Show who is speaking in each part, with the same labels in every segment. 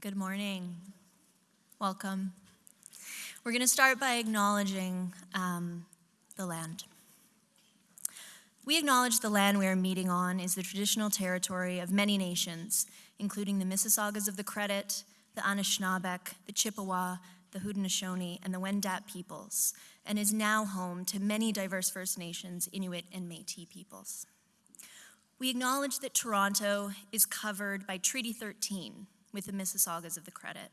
Speaker 1: Good morning. Welcome. We're going to start by acknowledging um, the land. We acknowledge the land we are meeting on is the traditional territory of many nations, including the Mississaugas of the Credit, the Anishinaabeg, the Chippewa, the Haudenosaunee, and the Wendat peoples, and is now home to many diverse First Nations, Inuit, and Métis peoples. We acknowledge that Toronto is covered by Treaty 13 with the Mississaugas of the Credit.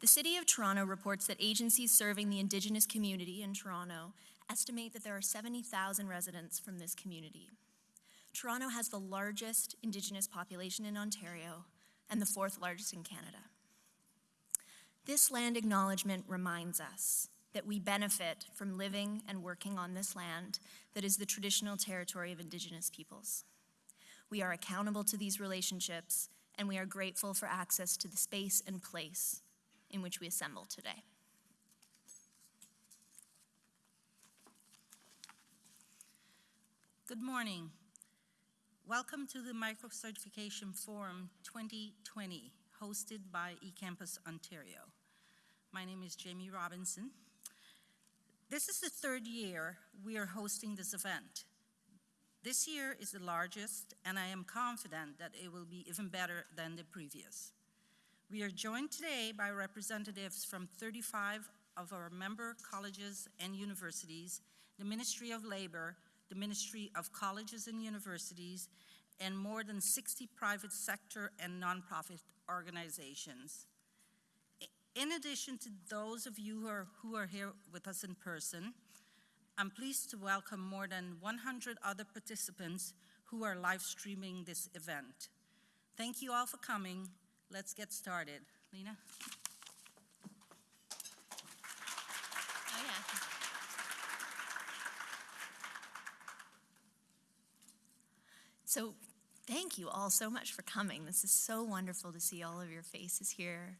Speaker 1: The City of Toronto reports that agencies serving the Indigenous community in Toronto estimate that there are 70,000 residents from this community. Toronto has the largest Indigenous population in Ontario and the fourth largest in Canada. This land acknowledgement reminds us that we benefit from living and working on this land that is the traditional territory of Indigenous peoples. We are accountable to these relationships, and we are grateful for access to the space and place in which we assemble today.
Speaker 2: Good morning. Welcome to the Micro-Certification Forum 2020, hosted by eCampus Ontario. My name is Jamie Robinson. This is the third year we are hosting this event. This year is the largest, and I am confident that it will be even better than the previous. We are joined today by representatives from 35 of our member colleges and universities, the Ministry of Labor, the Ministry of Colleges and Universities, and more than 60 private sector and nonprofit organizations. In addition to those of you who are, who are here with us in person, I'm pleased to welcome more than 100 other participants who are live streaming this event. Thank you all for coming. Let's get started. Lena?
Speaker 1: Oh, yeah. So, thank you all so much for coming. This is so wonderful to see all of your faces here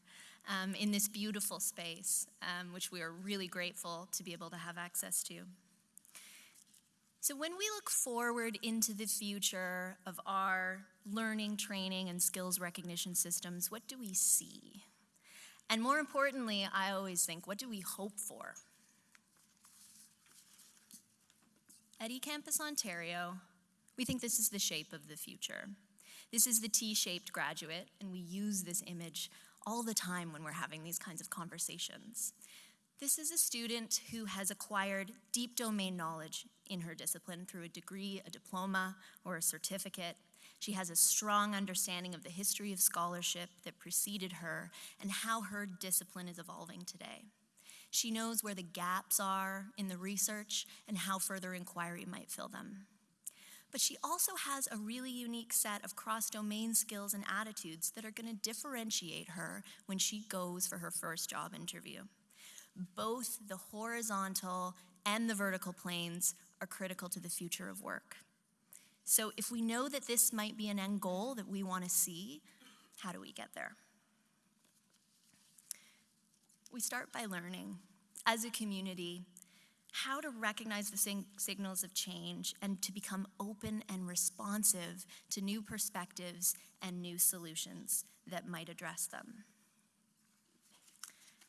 Speaker 1: um, in this beautiful space, um, which we are really grateful to be able to have access to. So, when we look forward into the future of our learning, training, and skills recognition systems, what do we see? And more importantly, I always think, what do we hope for? At eCampus Ontario, we think this is the shape of the future. This is the T shaped graduate, and we use this image all the time when we're having these kinds of conversations. This is a student who has acquired deep domain knowledge in her discipline through a degree, a diploma, or a certificate. She has a strong understanding of the history of scholarship that preceded her and how her discipline is evolving today. She knows where the gaps are in the research and how further inquiry might fill them. But she also has a really unique set of cross domain skills and attitudes that are going to differentiate her when she goes for her first job interview. Both the horizontal and the vertical planes are critical to the future of work. So, if we know that this might be an end goal that we want to see, how do we get there? We start by learning as a community how to recognize the signals of change and to become open and responsive to new perspectives and new solutions that might address them.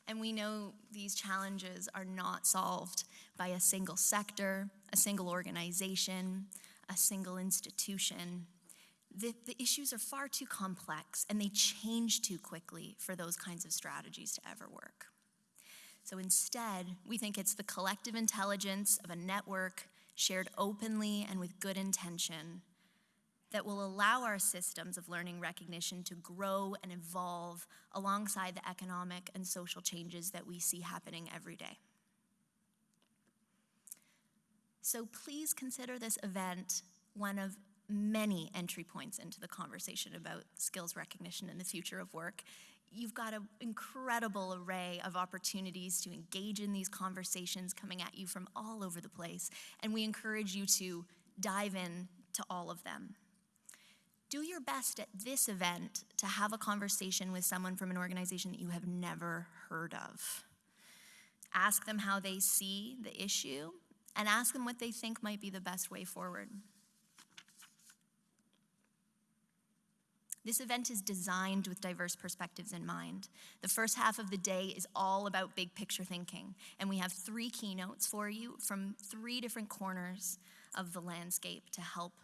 Speaker 1: And we know these challenges are not solved by a single sector, a single organization, a single institution. The, the, issues are far too complex and they change too quickly for those kinds of strategies to ever work. So instead, we think it's the collective intelligence of a network shared openly and with good intention that will allow our systems of learning recognition to grow and evolve alongside the economic and social changes that we see happening every day. So please consider this event one of many entry points into the conversation about skills recognition and the future of work you've got an incredible array of opportunities to engage in these conversations coming at you from all over the place, and we encourage you to dive in to all of them. Do your best at this event to have a conversation with someone from an organization that you have never heard of. Ask them how they see the issue and ask them what they think might be the best way forward. This event is designed with diverse perspectives in mind. The first half of the day is all about big picture thinking, and we have three keynotes for you from three different corners of the landscape to help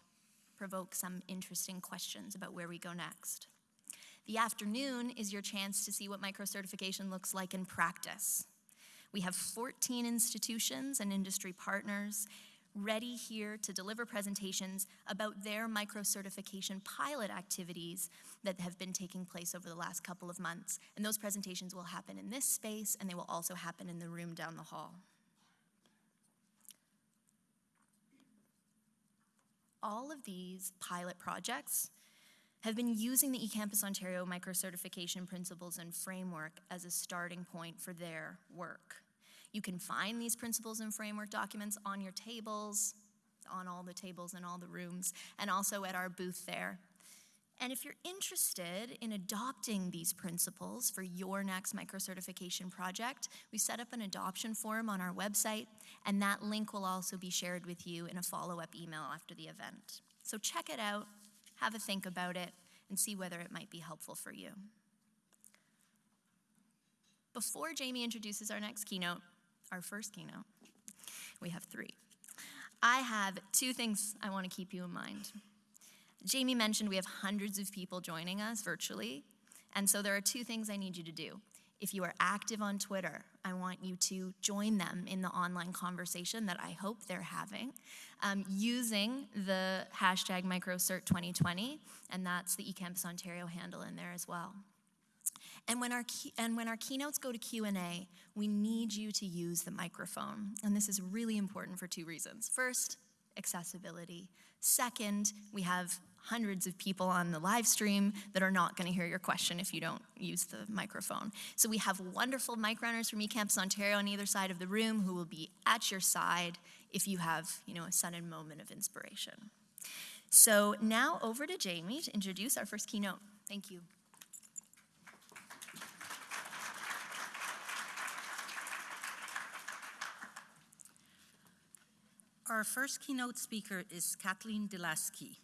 Speaker 1: provoke some interesting questions about where we go next. The afternoon is your chance to see what microcertification looks like in practice. We have 14 institutions and industry partners ready here to deliver presentations about their microcertification pilot activities that have been taking place over the last couple of months. And those presentations will happen in this space and they will also happen in the room down the hall. All of these pilot projects have been using the eCampus Ontario microcertification principles and framework as a starting point for their work. You can find these principles and framework documents on your tables, on all the tables in all the rooms, and also at our booth there. And if you're interested in adopting these principles for your next microcertification project, we set up an adoption form on our website, and that link will also be shared with you in a follow-up email after the event. So check it out, have a think about it, and see whether it might be helpful for you. Before Jamie introduces our next keynote, our first keynote, we have three. I have two things I want to keep you in mind. Jamie mentioned we have hundreds of people joining us virtually, and so there are two things I need you to do. If you are active on Twitter, I want you to join them in the online conversation that I hope they're having um, using the hashtag MicroCert2020, and that's the eCampus Ontario handle in there as well. And when our and when our keynotes go to Q&A, we need you to use the microphone. And this is really important for two reasons. First, accessibility. Second, we have hundreds of people on the live stream that are not going to hear your question if you don't use the microphone. So we have wonderful mic runners from eCampus Ontario on either side of the room who will be at your side if you have, you know, a sudden moment of inspiration. So now over to Jamie to introduce our first keynote. Thank you.
Speaker 2: Our first keynote speaker is Kathleen deLaski.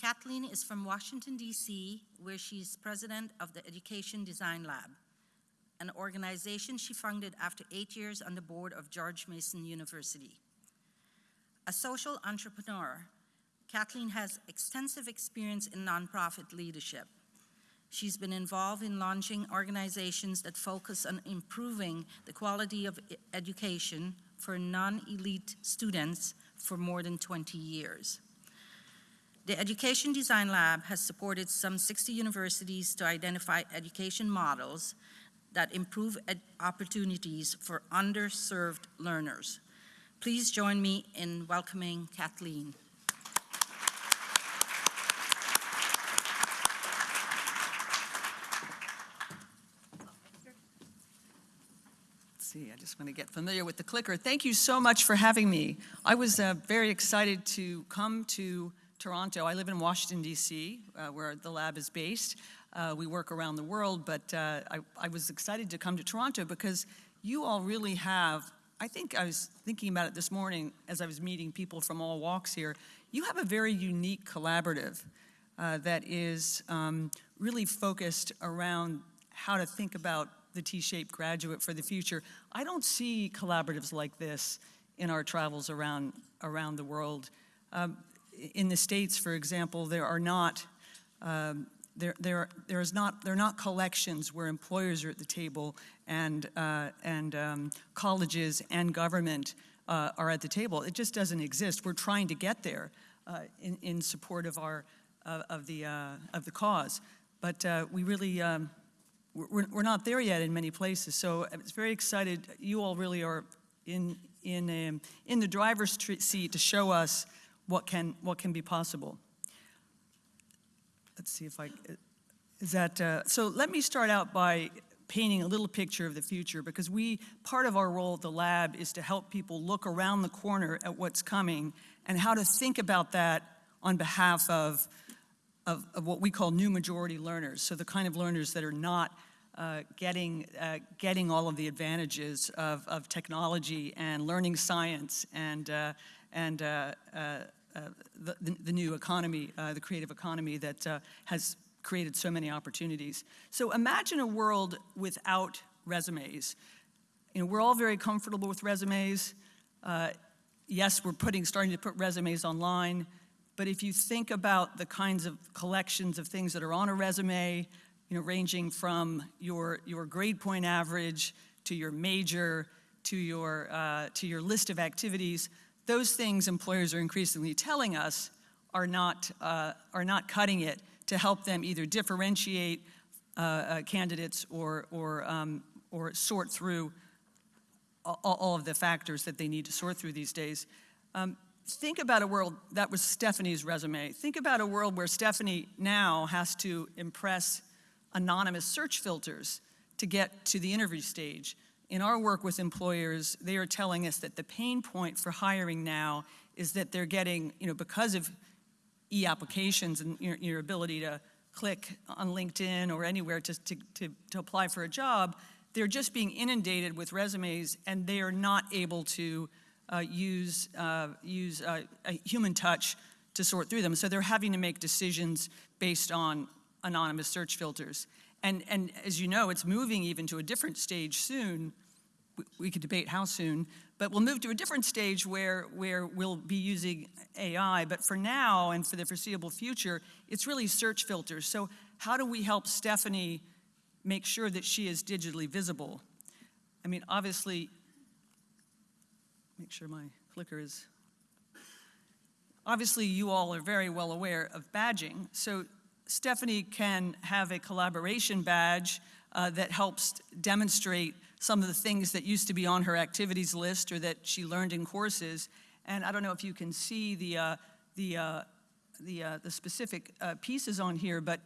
Speaker 2: Kathleen is from Washington, D.C., where she's president of the Education Design Lab, an organization she founded after eight years on the board of George Mason University. A social entrepreneur, Kathleen has extensive experience in nonprofit leadership. She's been involved in launching organizations that focus on improving the quality of education for non-elite students for more than 20 years. The Education Design Lab has supported some 60 universities to identify education models that improve opportunities for underserved learners. Please join me in welcoming Kathleen.
Speaker 3: see, I just want to get familiar with the clicker. Thank you so much for having me. I was uh, very excited to come to Toronto. I live in Washington, D.C., uh, where the lab is based. Uh, we work around the world, but uh, I, I was excited to come to Toronto because you all really have, I think I was thinking about it this morning as I was meeting people from all walks here, you have a very unique collaborative uh, that is um, really focused around how to think about the T-shaped graduate for the future. I don't see collaboratives like this in our travels around, around the world. Um, in the States, for example, there are not, um, there, there, there is not, there are not collections where employers are at the table and, uh, and um, colleges and government uh, are at the table. It just doesn't exist. We're trying to get there uh, in, in support of our, of the, uh, of the cause. But uh, we really, um, we're, we're not there yet in many places. So it's very excited. You all really are in, in, um, in the driver's seat to show us what can, what can be possible. Let's see if I, is that, uh, so let me start out by painting a little picture of the future because we, part of our role at the lab is to help people look around the corner at what's coming and how to think about that on behalf of, of, of what we call new majority learners. So the kind of learners that are not uh, getting, uh, getting all of the advantages of, of technology and learning science and, uh, and uh, uh, the, the, the new economy, uh, the creative economy that uh, has created so many opportunities. So imagine a world without resumes. You know, we're all very comfortable with resumes. Uh, yes, we're putting, starting to put resumes online, but if you think about the kinds of collections of things that are on a resume, you know, ranging from your, your grade point average to your major to your, uh, to your list of activities, those things employers are increasingly telling us are not, uh, are not cutting it to help them either differentiate uh, uh, candidates or, or, um, or sort through all, all of the factors that they need to sort through these days. Um, think about a world, that was Stephanie's resume. Think about a world where Stephanie now has to impress anonymous search filters to get to the interview stage. In our work with employers, they are telling us that the pain point for hiring now is that they're getting, you know, because of e-applications and your, your ability to click on LinkedIn or anywhere to, to, to, to apply for a job, they're just being inundated with resumes and they are not able to uh, use, uh, use uh, a human touch to sort through them. So they're having to make decisions based on anonymous search filters. And, and as you know, it's moving even to a different stage soon. We, could debate how soon, but we'll move to a different stage where, where we'll be using AI. But for now and for the foreseeable future, it's really search filters. So how do we help Stephanie make sure that she is digitally visible? I mean, obviously, make sure my clicker is. Obviously, you all are very well aware of badging. So Stephanie can have a collaboration badge uh, that helps demonstrate some of the things that used to be on her activities list or that she learned in courses. And I don't know if you can see the, uh, the, uh, the, uh, the specific uh, pieces on here, but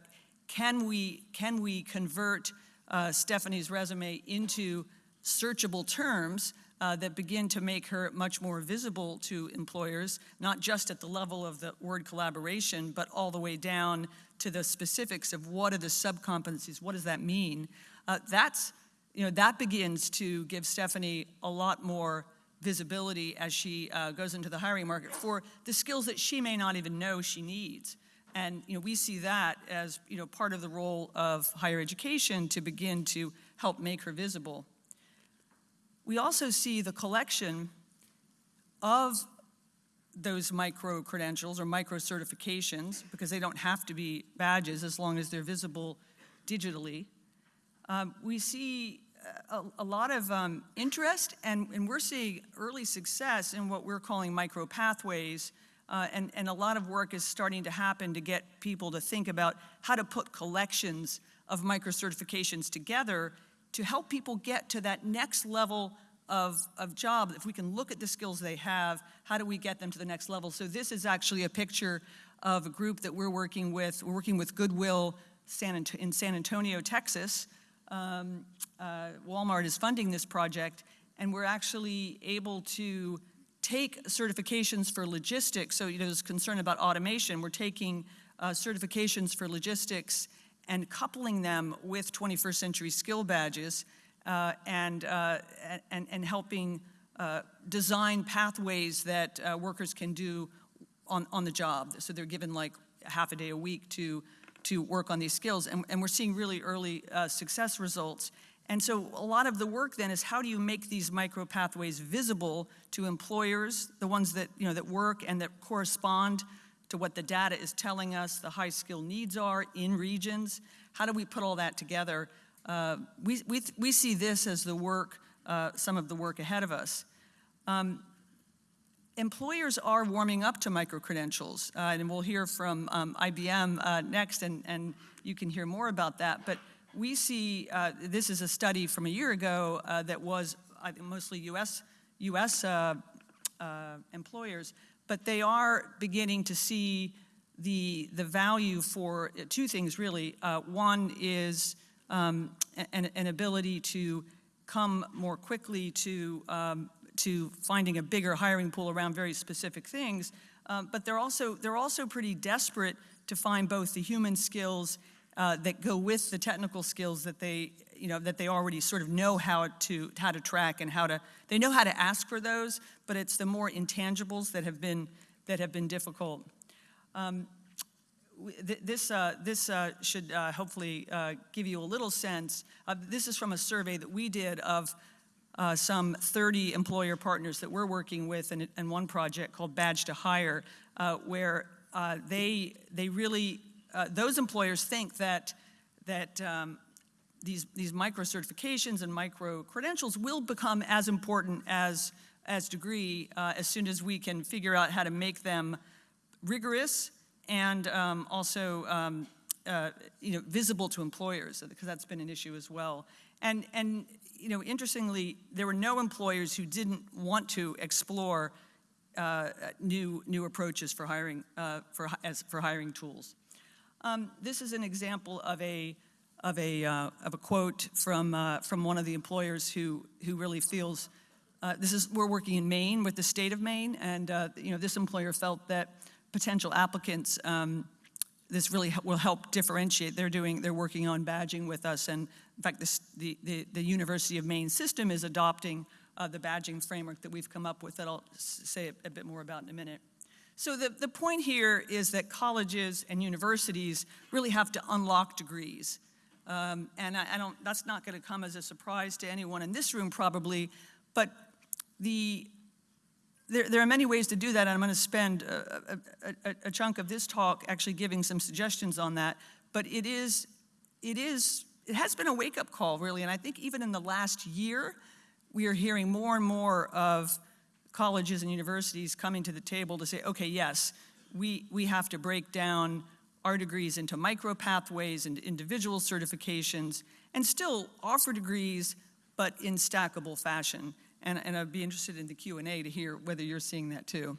Speaker 3: can we, can we convert uh, Stephanie's resume into searchable terms uh, that begin to make her much more visible to employers, not just at the level of the word collaboration, but all the way down to the specifics of what are the subcompetencies, what does that mean? Uh, that's, you know, that begins to give Stephanie a lot more visibility as she uh, goes into the hiring market for the skills that she may not even know she needs. And you know, we see that as you know, part of the role of higher education to begin to help make her visible. We also see the collection of those micro credentials or micro certifications, because they don't have to be badges as long as they're visible digitally. Um, we see a, a lot of um, interest, and, and, we're seeing early success in what we're calling micro pathways. Uh, and, and a lot of work is starting to happen to get people to think about how to put collections of micro certifications together to help people get to that next level of, of job. If we can look at the skills they have, how do we get them to the next level? So this is actually a picture of a group that we're working with. We're working with Goodwill San in San Antonio, Texas. Um, uh, Walmart is funding this project, and we're actually able to take certifications for logistics. So, you know, there's concern about automation. We're taking uh, certifications for logistics and coupling them with 21st century skill badges uh, and, uh, and, and helping uh, design pathways that uh, workers can do on, on the job. So they're given like half a day a week to, to work on these skills. And, and we're seeing really early uh, success results. And so a lot of the work then is how do you make these micro pathways visible to employers, the ones that, you know, that work and that correspond to what the data is telling us the high skill needs are in regions. How do we put all that together? Uh, we, we, we see this as the work, uh, some of the work ahead of us. Um, employers are warming up to micro-credentials, uh, and we'll hear from um, IBM uh, next, and, and you can hear more about that. But we see, uh, this is a study from a year ago uh, that was mostly US, US employers, but they are beginning to see the, the value for two things really. one is um, an, an, ability to come more quickly to, um, to finding a bigger hiring pool around very specific things. Um, but they're also, they're also pretty desperate to find both the human skills uh, that go with the technical skills that they, you know, that they already sort of know how to, how to track and how to, they know how to ask for those, but it's the more intangibles that have been that have been difficult. Um, th- This, uh, this uh, should uh, hopefully uh, give you a little sense. This is from a survey that we did of uh, some 30 employer partners that we're working with in, in one project called Badge to Hire, uh, where they, they really, those employers think that, that um, these, these micro certifications and micro credentials will become as important as, as degree uh, as soon as we can figure out how to make them rigorous and um, also um, uh, you know visible to employers because that's been an issue as well. And and you know interestingly, there were no employers who didn't want to explore uh, new new approaches for hiring uh, for as for hiring tools. Um, this is an example of a of a uh, of a quote from uh, from one of the employers who who really feels uh, this is we're working in Maine with the state of Maine, and uh, you know this employer felt that potential applicants um, this really will help differentiate. They're doing they're working on badging with us, and in fact, this, the, the the University of Maine system is adopting uh, the badging framework that we've come up with that I'll say a, a bit more about in a minute. So the, the point here is that colleges and universities really have to unlock degrees. Um, and I, I don't, that's not going to come as a surprise to anyone in this room probably, but the, there, there are many ways to do that, and I'm going to spend a, a- a- chunk of this talk actually giving some suggestions on that. But it is, it is, it has been a wake-up call, really, and I think even in the last year, we are hearing more and more of colleges and universities coming to the table to say, okay, yes, we, we have to break down our degrees into micro pathways and individual certifications and still offer degrees, but in stackable fashion. And, and I'd be interested in the Q&A to hear whether you're seeing that too.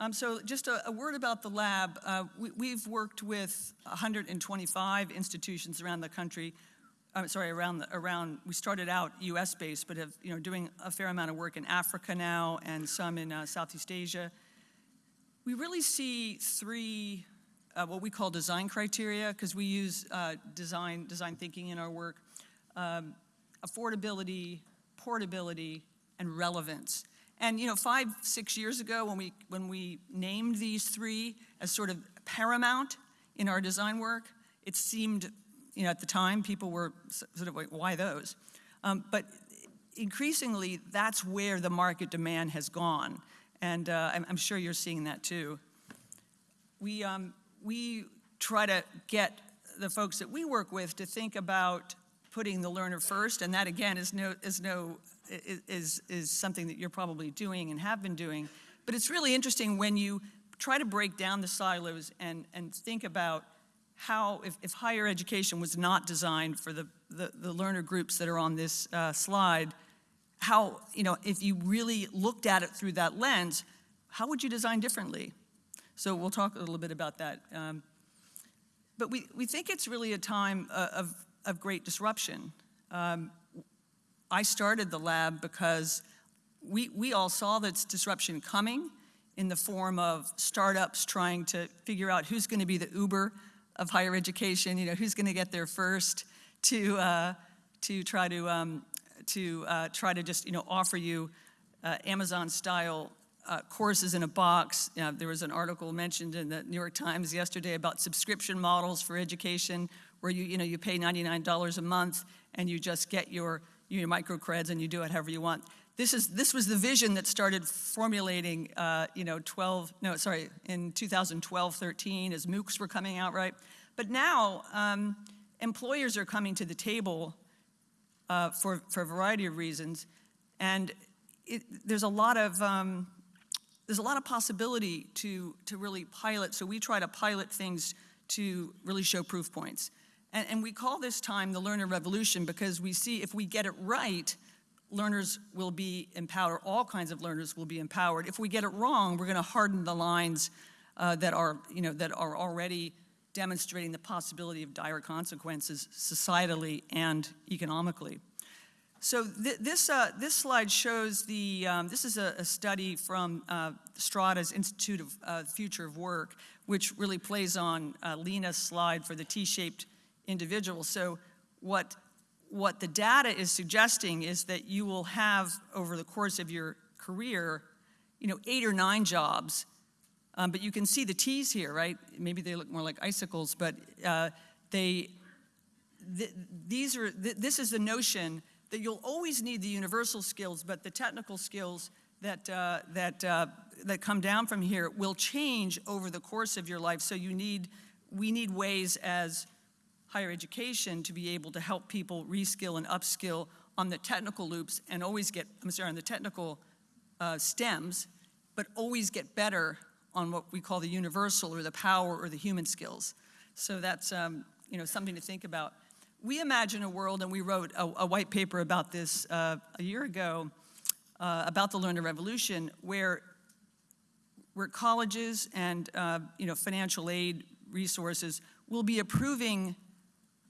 Speaker 3: Um, so just a, a word about the lab. Uh, we, we've worked with 125 institutions around the country. I'm sorry, around the, around. We started out U.S. based, but have you know doing a fair amount of work in Africa now and some in uh, Southeast Asia. We really see three uh, what we call design criteria because we use uh, design design thinking in our work: um, affordability, portability, and relevance. And you know, five six years ago, when we when we named these three as sort of paramount in our design work, it seemed you know at the time people were sort of like, why those? Um, but increasingly, that's where the market demand has gone, and uh, I'm, I'm sure you're seeing that too we, um, we try to get the folks that we work with to think about putting the learner first, and that again is no, is no, is, is something that you're probably doing and have been doing. But it's really interesting when you try to break down the silos and, and think about how, if, if higher education was not designed for the, the, the learner groups that are on this uh, slide, how, you know, if you really looked at it through that lens, how would you design differently? So we'll talk a little bit about that. Um, but we, we think it's really a time uh, of, of great disruption. Um, I started the lab because we, we all saw this disruption coming in the form of startups trying to figure out who's going to be the Uber of higher education, you know, who's going to get there first to, uh, to try to, um, to uh, try to just, you know, offer you uh, Amazon-style uh, courses in a box. You know, there was an article mentioned in the New York Times yesterday about subscription models for education, where you, you know, you pay $99 a month and you just get your, your microcreds and you do it however you want. This, is, this was the vision that started formulating, uh, you know, 12, no, sorry, in 2012, 13, as MOOCs were coming out, right? But now, um, employers are coming to the table uh, for, for a variety of reasons, and it, there's a lot of, um, there's a lot of possibility to, to really pilot. So we try to pilot things to really show proof points. And, and we call this time the learner revolution because we see if we get it right, learners will be empowered, all kinds of learners will be empowered. If we get it wrong, we're going to harden the lines uh, that, are, you know, that are already demonstrating the possibility of dire consequences societally and economically. So th- this, uh, this slide shows the, um, this is a, a study from uh, Strada's Institute of uh, Future of Work, which really plays on uh, Lena's slide for the T-shaped individual. So what, what the data is suggesting is that you will have, over the course of your career, you know, eight or nine jobs. Um, but you can see the T's here, right? Maybe they look more like icicles, but uh, they, th- these are, th- this is the notion that you'll always need the universal skills, but the technical skills that, uh, that, uh, that come down from here will change over the course of your life. So you need, we need ways as higher education to be able to help people reskill and upskill on the technical loops and always get, I'm sorry, on the technical uh, stems, but always get better on what we call the universal or the power or the human skills. So that's, um, you know, something to think about. We imagine a world, and we wrote a, a white paper about this uh, a year ago, uh, about the learner revolution, where where colleges and uh, you know financial aid resources will be approving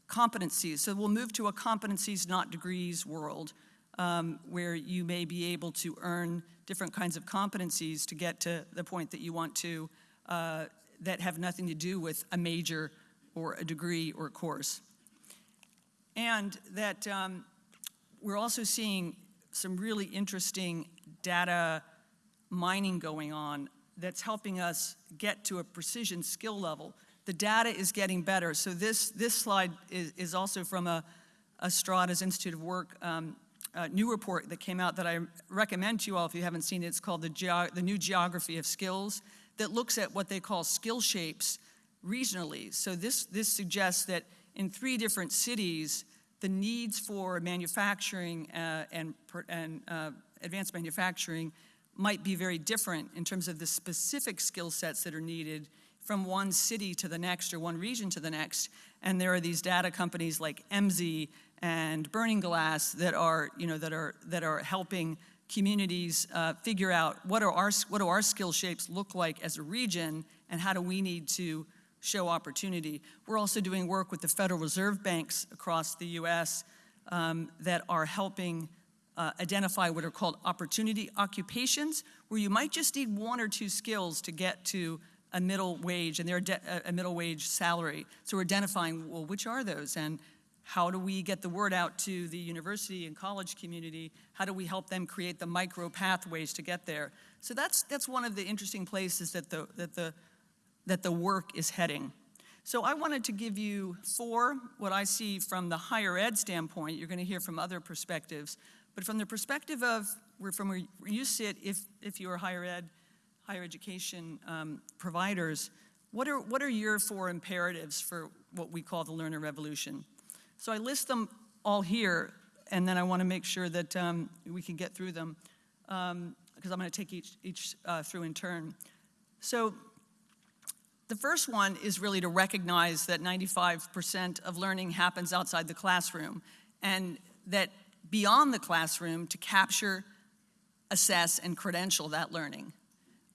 Speaker 3: competencies. So we'll move to a competencies, not degrees world, um, where you may be able to earn different kinds of competencies to get to the point that you want to, uh, that have nothing to do with a major or a degree or a course. And that um, we're also seeing some really interesting data mining going on that's helping us get to a precision skill level. The data is getting better. So this, this slide is, is also from a, a Strada's Institute of Work um, new report that came out that I recommend to you all if you haven't seen it. It's called the, Geo- the New Geography of Skills that looks at what they call skill shapes regionally. So this, this suggests that in three different cities, the needs for manufacturing uh, and, and uh, advanced manufacturing might be very different in terms of the specific skill sets that are needed from one city to the next or one region to the next. And there are these data companies like Emsi and Burning Glass that are, you know, that are, that are helping communities uh, figure out what, are our, what do our skill shapes look like as a region and how do we need to show opportunity. We're also doing work with the Federal Reserve banks across the US um, that are helping uh, identify what are called opportunity occupations, where you might just need one or two skills to get to a middle wage and they're a middle wage salary. So we're identifying, well, which are those? And how do we get the word out to the university and college community? How do we help them create the micro pathways to get there? So that's, that's one of the interesting places that the, that, the, that the work is heading. So I wanted to give you four, what I see from the higher ed standpoint. You're going to hear from other perspectives. But from the perspective of where, from where you sit, if, if you're higher ed, higher education um, providers, what are, what are your four imperatives for what we call the learner revolution? So I list them all here, and then I want to make sure that um, we can get through them, because um, I'm going to take each, each uh, through in turn. So the first one is really to recognize that 95% of learning happens outside the classroom, and that beyond the classroom to capture, assess, and credential that learning.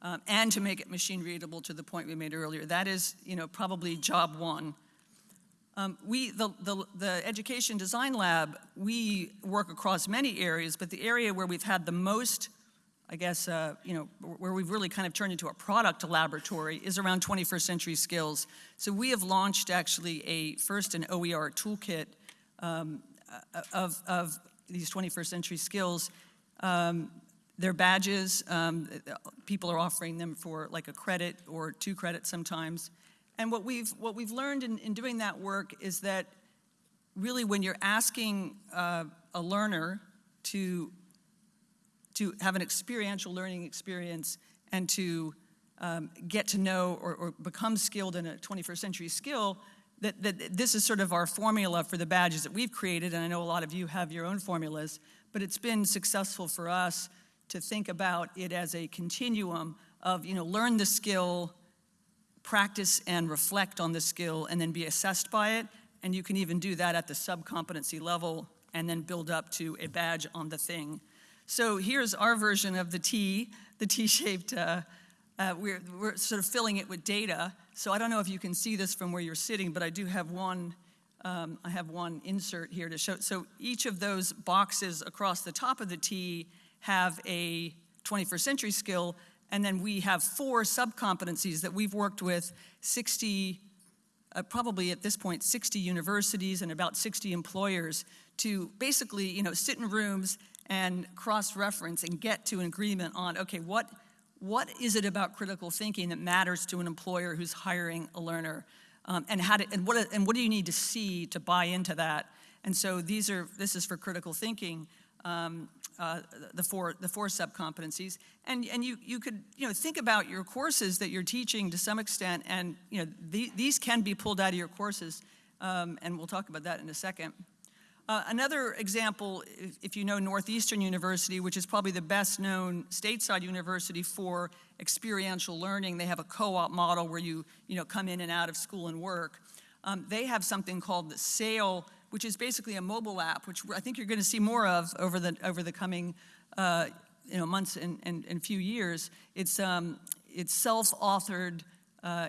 Speaker 3: Um, and to make it machine readable to the point we made earlier. That is, you know, probably job one. Um, we, the, the, the Education Design Lab, we work across many areas, but the area where we've had the most, I guess, uh, you know, where we've really kind of turned into a product laboratory is around 21st century skills. So we have launched actually a first an OER toolkit um, of, of these 21st century skills. Um, they're badges. Um, people are offering them for like a credit or two credits sometimes. And what we've, what we've learned in, in doing that work is that really when you're asking uh, a learner to, to have an experiential learning experience and to um, get to know or, or become skilled in a 21st century skill, that, that this is sort of our formula for the badges that we've created, and I know a lot of you have your own formulas, but it's been successful for us to think about it as a continuum of, you know, learn the skill, practice and reflect on the skill, and then be assessed by it. And you can even do that at the sub-competency level and then build up to a badge on the thing. So here's our version of the T, the T-shaped, uh, uh, we're, we're sort of filling it with data. So I don't know if you can see this from where you're sitting, but I do have one, um, I have one insert here to show. So each of those boxes across the top of the T have a 21st century skill, and then we have four sub-competencies that we've worked with 60, uh, probably at this point, 60 universities and about 60 employers to basically, you know, sit in rooms and cross-reference and get to an agreement on, okay, what, what is it about critical thinking that matters to an employer who's hiring a learner? Um, and how to, and what, and what do you need to see to buy into that? And so these are, this is for critical thinking, um, uh, the four, the four sub-competencies. And, and you, you could, you know, think about your courses that you're teaching to some extent, and, you know, the, these can be pulled out of your courses, um, and we'll talk about that in a second. Uh, another example, if, if you know Northeastern University, which is probably the best known stateside university for experiential learning, they have a co-op model where you, you know, come in and out of school and work. Um, they have something called the SAIL, which is basically a mobile app, which I think you're going to see more of over the, over the coming uh, you know, months and, and, and few years. It's, um, it's self-authored uh,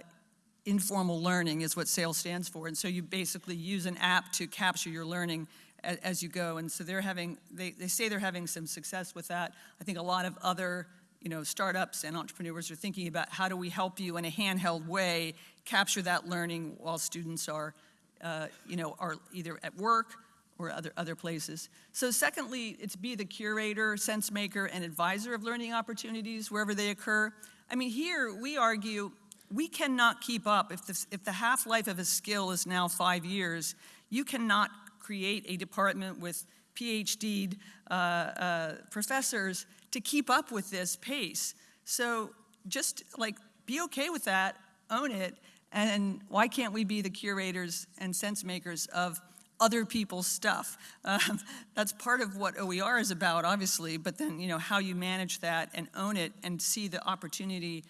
Speaker 3: informal learning is what SAIL stands for. And so you basically use an app to capture your learning as, as you go. And so they're having, they, they say they're having some success with that. I think a lot of other you know, startups and entrepreneurs are thinking about how do we help you in a handheld way capture that learning while students are, uh, you know, are either at work or other, other places. So secondly, it's be the curator, sense maker, and advisor of learning opportunities wherever they occur. I mean, here we argue we cannot keep up. If the, if the half-life of a skill is now five years, you cannot create a department with PhD uh, uh, professors to keep up with this pace. So just like be okay with that, own it, and why can't we be the curators and sense makers of other people's stuff? Um, that's part of what OER is about, obviously, but then, you know, how you manage that and own it and see the opportunity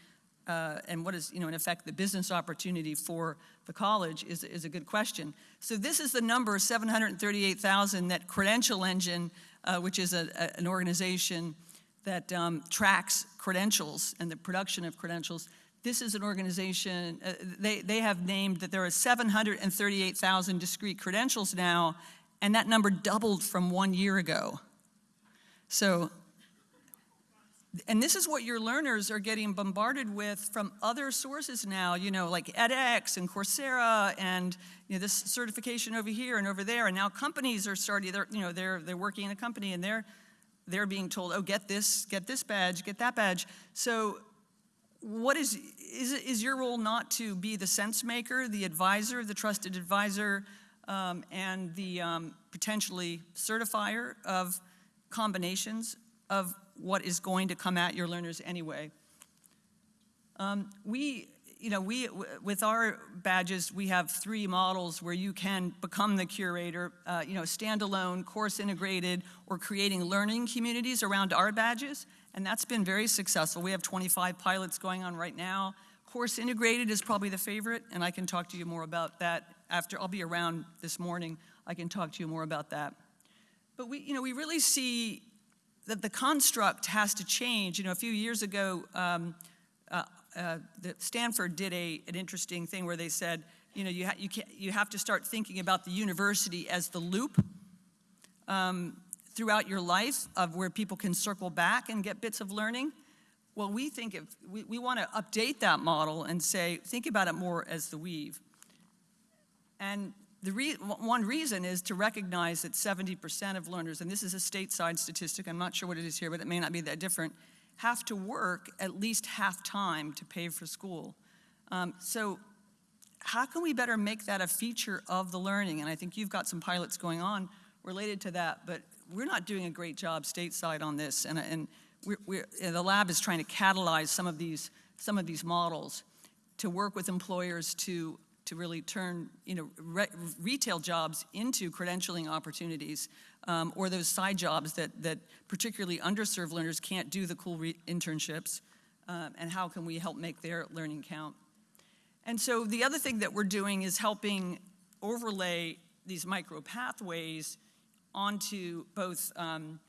Speaker 3: uh, and what is, you know, in effect, the business opportunity for the college is, is a good question. So this is the number, 738,000, that Credential Engine, uh, which is a, a, an organization that um, tracks credentials and the production of credentials. This is an organization, uh, they, they have named that there are 738,000 discrete credentials now, and that number doubled from one year ago. So and this is what your learners are getting bombarded with from other sources now, you know, like edX and Coursera and you know, this certification over here and over there. And now companies are starting, they're, you know, they're, they're working in a company and they're, they're being told, oh, get this, get this badge, get that badge. So what is, is, is your role not to be the sense maker, the advisor, the trusted advisor, um, and the um, potentially certifier of combinations of what is going to come at your learners anyway. Um, we, you know, we, with our badges, we have three models where you can become the curator, uh, you know, standalone, course integrated, or creating learning communities around our badges, and that's been very successful. We have 25 pilots going on right now. Course integrated is probably the favorite, and I can talk to you more about that after, I'll be around this morning, I can talk to you more about that. But we, you know, we really see that the construct has to change. You know, a few years ago, um, uh, uh, Stanford did a, an interesting thing where they said, you know, you, ha you, you have to start thinking about the university as the loop um, throughout your life of where people can circle back and get bits of learning. Well, we think if we, we want to update that model and say, think about it more as the weave. And the re one reason is to recognize that 70% of learners, and this is a stateside statistic, I'm not sure what it is here, but it may not be that different, have to work at least half time to pay for school. Um, so how can we better make that a feature of the learning? And I think you've got some pilots going on related to that, but we're not doing a great job stateside on this, and, and we're, we're, the lab is trying to catalyze some of these, some of these models to work with employers to to really turn you know, re retail jobs into credentialing opportunities um, or those side jobs that, that particularly underserved learners can't do the cool internships um, and how can we help make their learning count. And so the other thing that we're doing is helping overlay these micro pathways onto both um,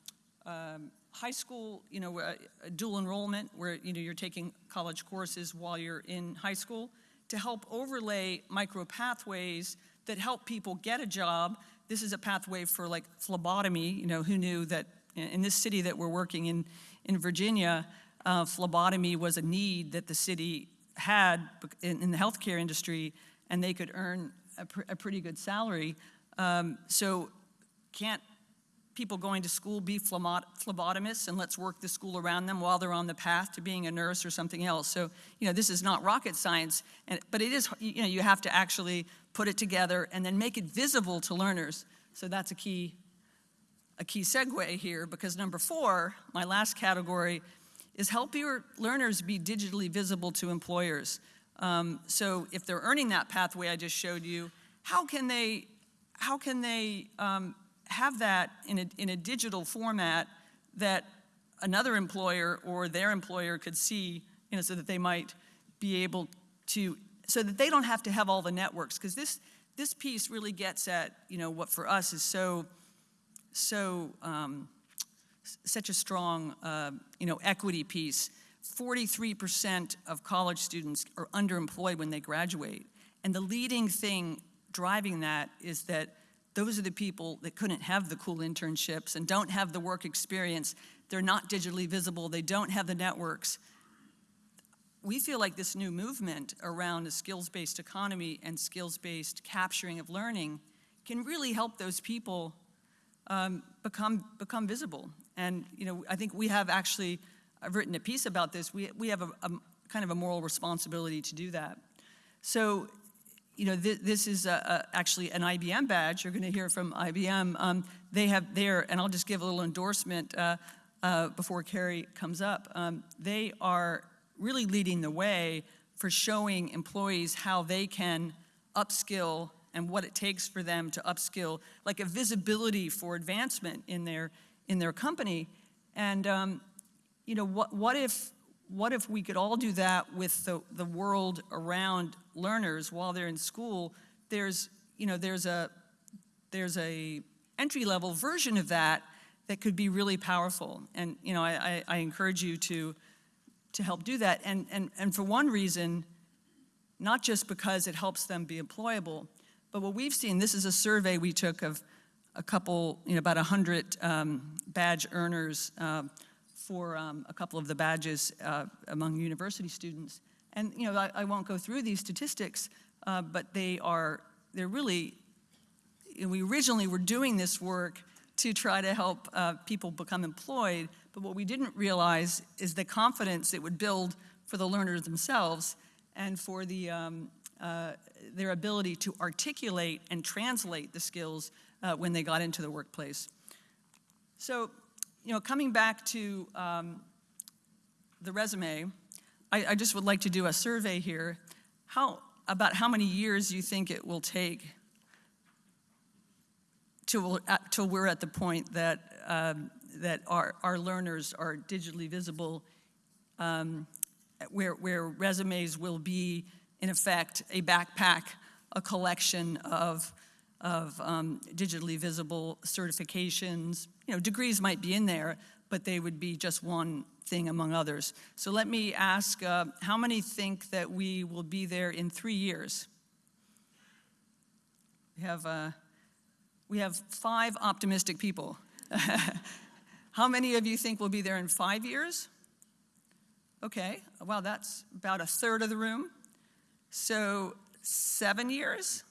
Speaker 3: um, high school, you know, uh, dual enrollment where, you know, you're taking college courses while you're in high school, to help overlay micro pathways that help people get a job. This is a pathway for like phlebotomy, you know, who knew that in this city that we're working in, in Virginia, uh, phlebotomy was a need that the city had in, in the healthcare industry, and they could earn a, pr a pretty good salary. Um, so can't people going to school be phlebot- phlebotomists and let's work the school around them while they're on the path to being a nurse or something else. So, you know, this is not rocket science, and, but it is, you know, you have to actually put it together and then make it visible to learners. So that's a key, a key segue here because number four, my last category, is help your learners be digitally visible to employers. Um, so if they're earning that pathway I just showed you, how can they, how can they um, have that in a, in a digital format that another employer or their employer could see, you know, so that they might be able to, so that they don't have to have all the networks, because this, this piece really gets at, you know, what for us is so, so, um, such a strong, uh, you know, equity piece. 43% of college students are underemployed when they graduate. And the leading thing driving that is that those are the people that couldn't have the cool internships and don't have the work experience. They're not digitally visible, they don't have the networks. We feel like this new movement around a skills based economy and skills based capturing of learning can really help those people um, become, become visible. And, you know, I think we have actually, I've written a piece about this, we, we have a, a kind of a moral responsibility to do that. So, you know, thi- this is actually an IBM badge. You're going to hear from IBM. Um, they have their, and I'll just give a little endorsement uh, uh, before Carrie comes up. Um, they are really leading the way for showing employees how they can upskill and what it takes for them to upskill, like a visibility for advancement in their in their company. And um, you know, what what if what if we could all do that with the, the world around learners while they're in school? There's you know there's a there's a entry level version of that that could be really powerful. And you know, I, I, I encourage you to to help do that. And, and, and for one reason, not just because it helps them be employable, but what we've seen, this is a survey we took of a couple, you know, about 100 um, badge earners um, for um, a couple of the badges uh, among university students. And, you know, I, I won't go through these statistics, uh, but they are, they're really, we originally were doing this work to try to help uh, people become employed, but what we didn't realize is the confidence it would build for the learners themselves and for the, um, uh, their ability to articulate and translate the skills uh, when they got into the workplace. So, you know, coming back to um, the resume, I, I just would like to do a survey here. How, about how many years you think it will take till, till we're at the point that, um, that our, our learners are digitally visible, um, where, where resumes will be, in effect, a backpack, a collection of, of um, digitally visible certifications. You know, degrees might be in there, but they would be just one thing among others. So let me ask, uh, how many think that we will be there in three years? We have, uh, we have five optimistic people. How many of you think we'll be there in five years? Okay, well, that's about a third of the room. So, seven years?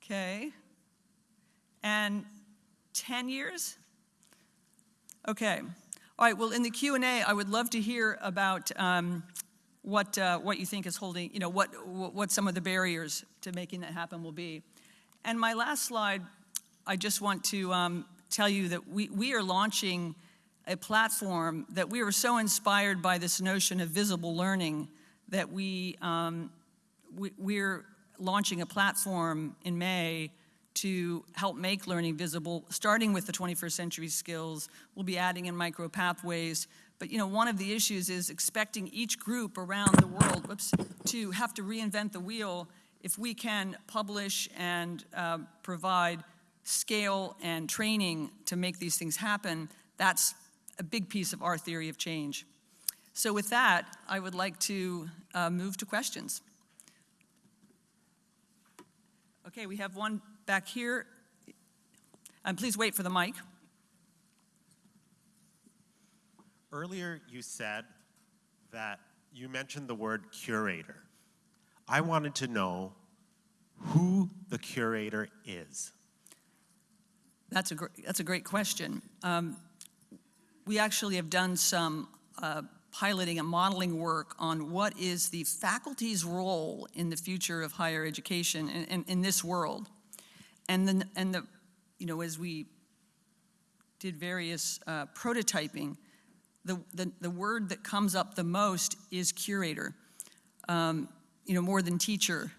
Speaker 3: Okay. And 10 years? Okay. All right, well, in the Q&A, I would love to hear about um, what, uh, what you think is holding, you know, what, what some of the barriers to making that happen will be. And my last slide, I just want to um, tell you that we, we are launching a platform that we were so inspired by this notion of visible learning that we, um, we, we're launching a platform in May to help make learning visible, starting with the 21st century skills. We'll be adding in micro pathways. But you know, one of the issues is expecting each group around the world whoops, to have to reinvent the wheel if we can publish and uh, provide scale and training to make these things happen, that's a big piece of our theory of change. So with that, I would like to uh, move to questions. Okay, we have one back here. And please wait for the mic.
Speaker 4: Earlier, you said that you mentioned the word curator. I wanted to know who the curator is.
Speaker 3: That's a, gr- that's a great question. Um, We actually have done some uh, piloting and modeling work on what is the faculty's role in the future of higher education in, in, in this world. And then, and the, you know, as we did various uh, prototyping, the, the, the word that comes up the most is curator, um, you know, more than teacher.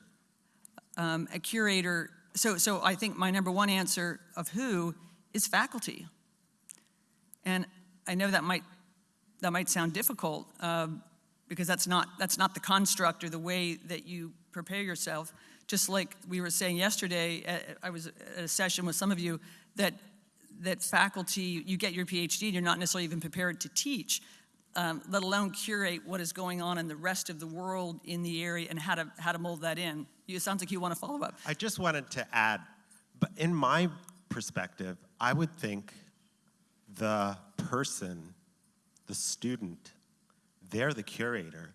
Speaker 3: Um, a curator, so, so I think my number one answer of who is faculty. And I know that might, that might sound difficult um, because that's not, that's not the construct or the way that you prepare yourself. Just like we were saying yesterday, uh, I was at a session with some of you, that, that faculty, you get your PhD and you're not necessarily even prepared to teach, um, let alone curate what is going on in the rest of the world in the area and how to, how to mold that in. You- It sounds like you want to follow up.
Speaker 4: I just wanted to add, but in my perspective, I would think the person, the student, they're the curator,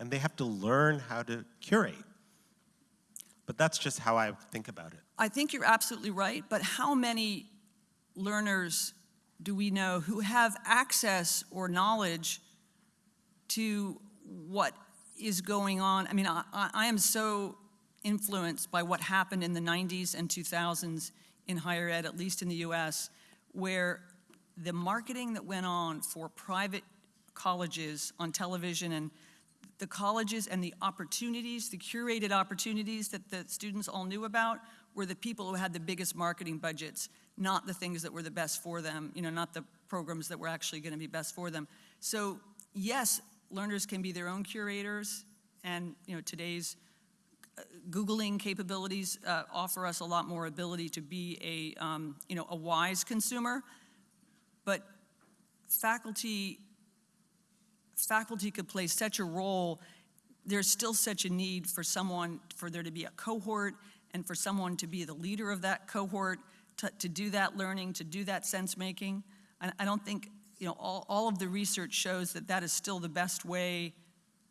Speaker 4: and they have to learn how to curate. But that's just how I think about it.
Speaker 3: I think you're absolutely right, but how many learners do we know who have access or knowledge to what is going on? I mean, I, I am so influenced by what happened in the 90s and 2000s in higher ed, at least in the US, where the marketing that went on for private colleges on television and the colleges and the opportunities, the curated opportunities that the students all knew about were the people who had the biggest marketing budgets, not the things that were the best for them, you know, not the programs that were actually going to be best for them. So, yes, learners can be their own curators, and, you know, today's uh, Googling capabilities uh, offer us a lot more ability to be a, um, you know, a wise consumer. But faculty faculty could play such a role, there's still such a need for someone, for there to be a cohort and for someone to be the leader of that cohort, to, to do that learning, to do that sense making. I, I don't think, you know, all, all of the research shows that that is still the best way.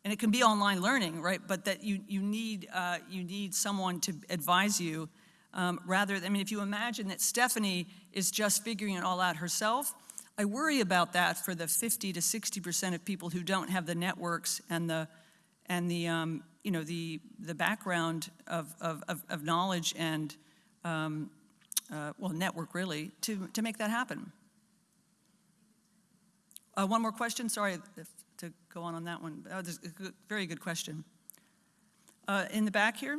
Speaker 3: And it can be online learning, right? But that you, you, need, uh, you need someone to advise you um, rather, I mean, if you imagine that Stephanie is just figuring it all out herself, I worry about that for the 50 to 60 percent of people who don't have the networks and the and the um, you know the the background of of, of, knowledge and um, uh, well network really to to make that happen. Uh, one more question. Sorry if, to go on on that one. Oh, a good, very good question. Uh, in the back here.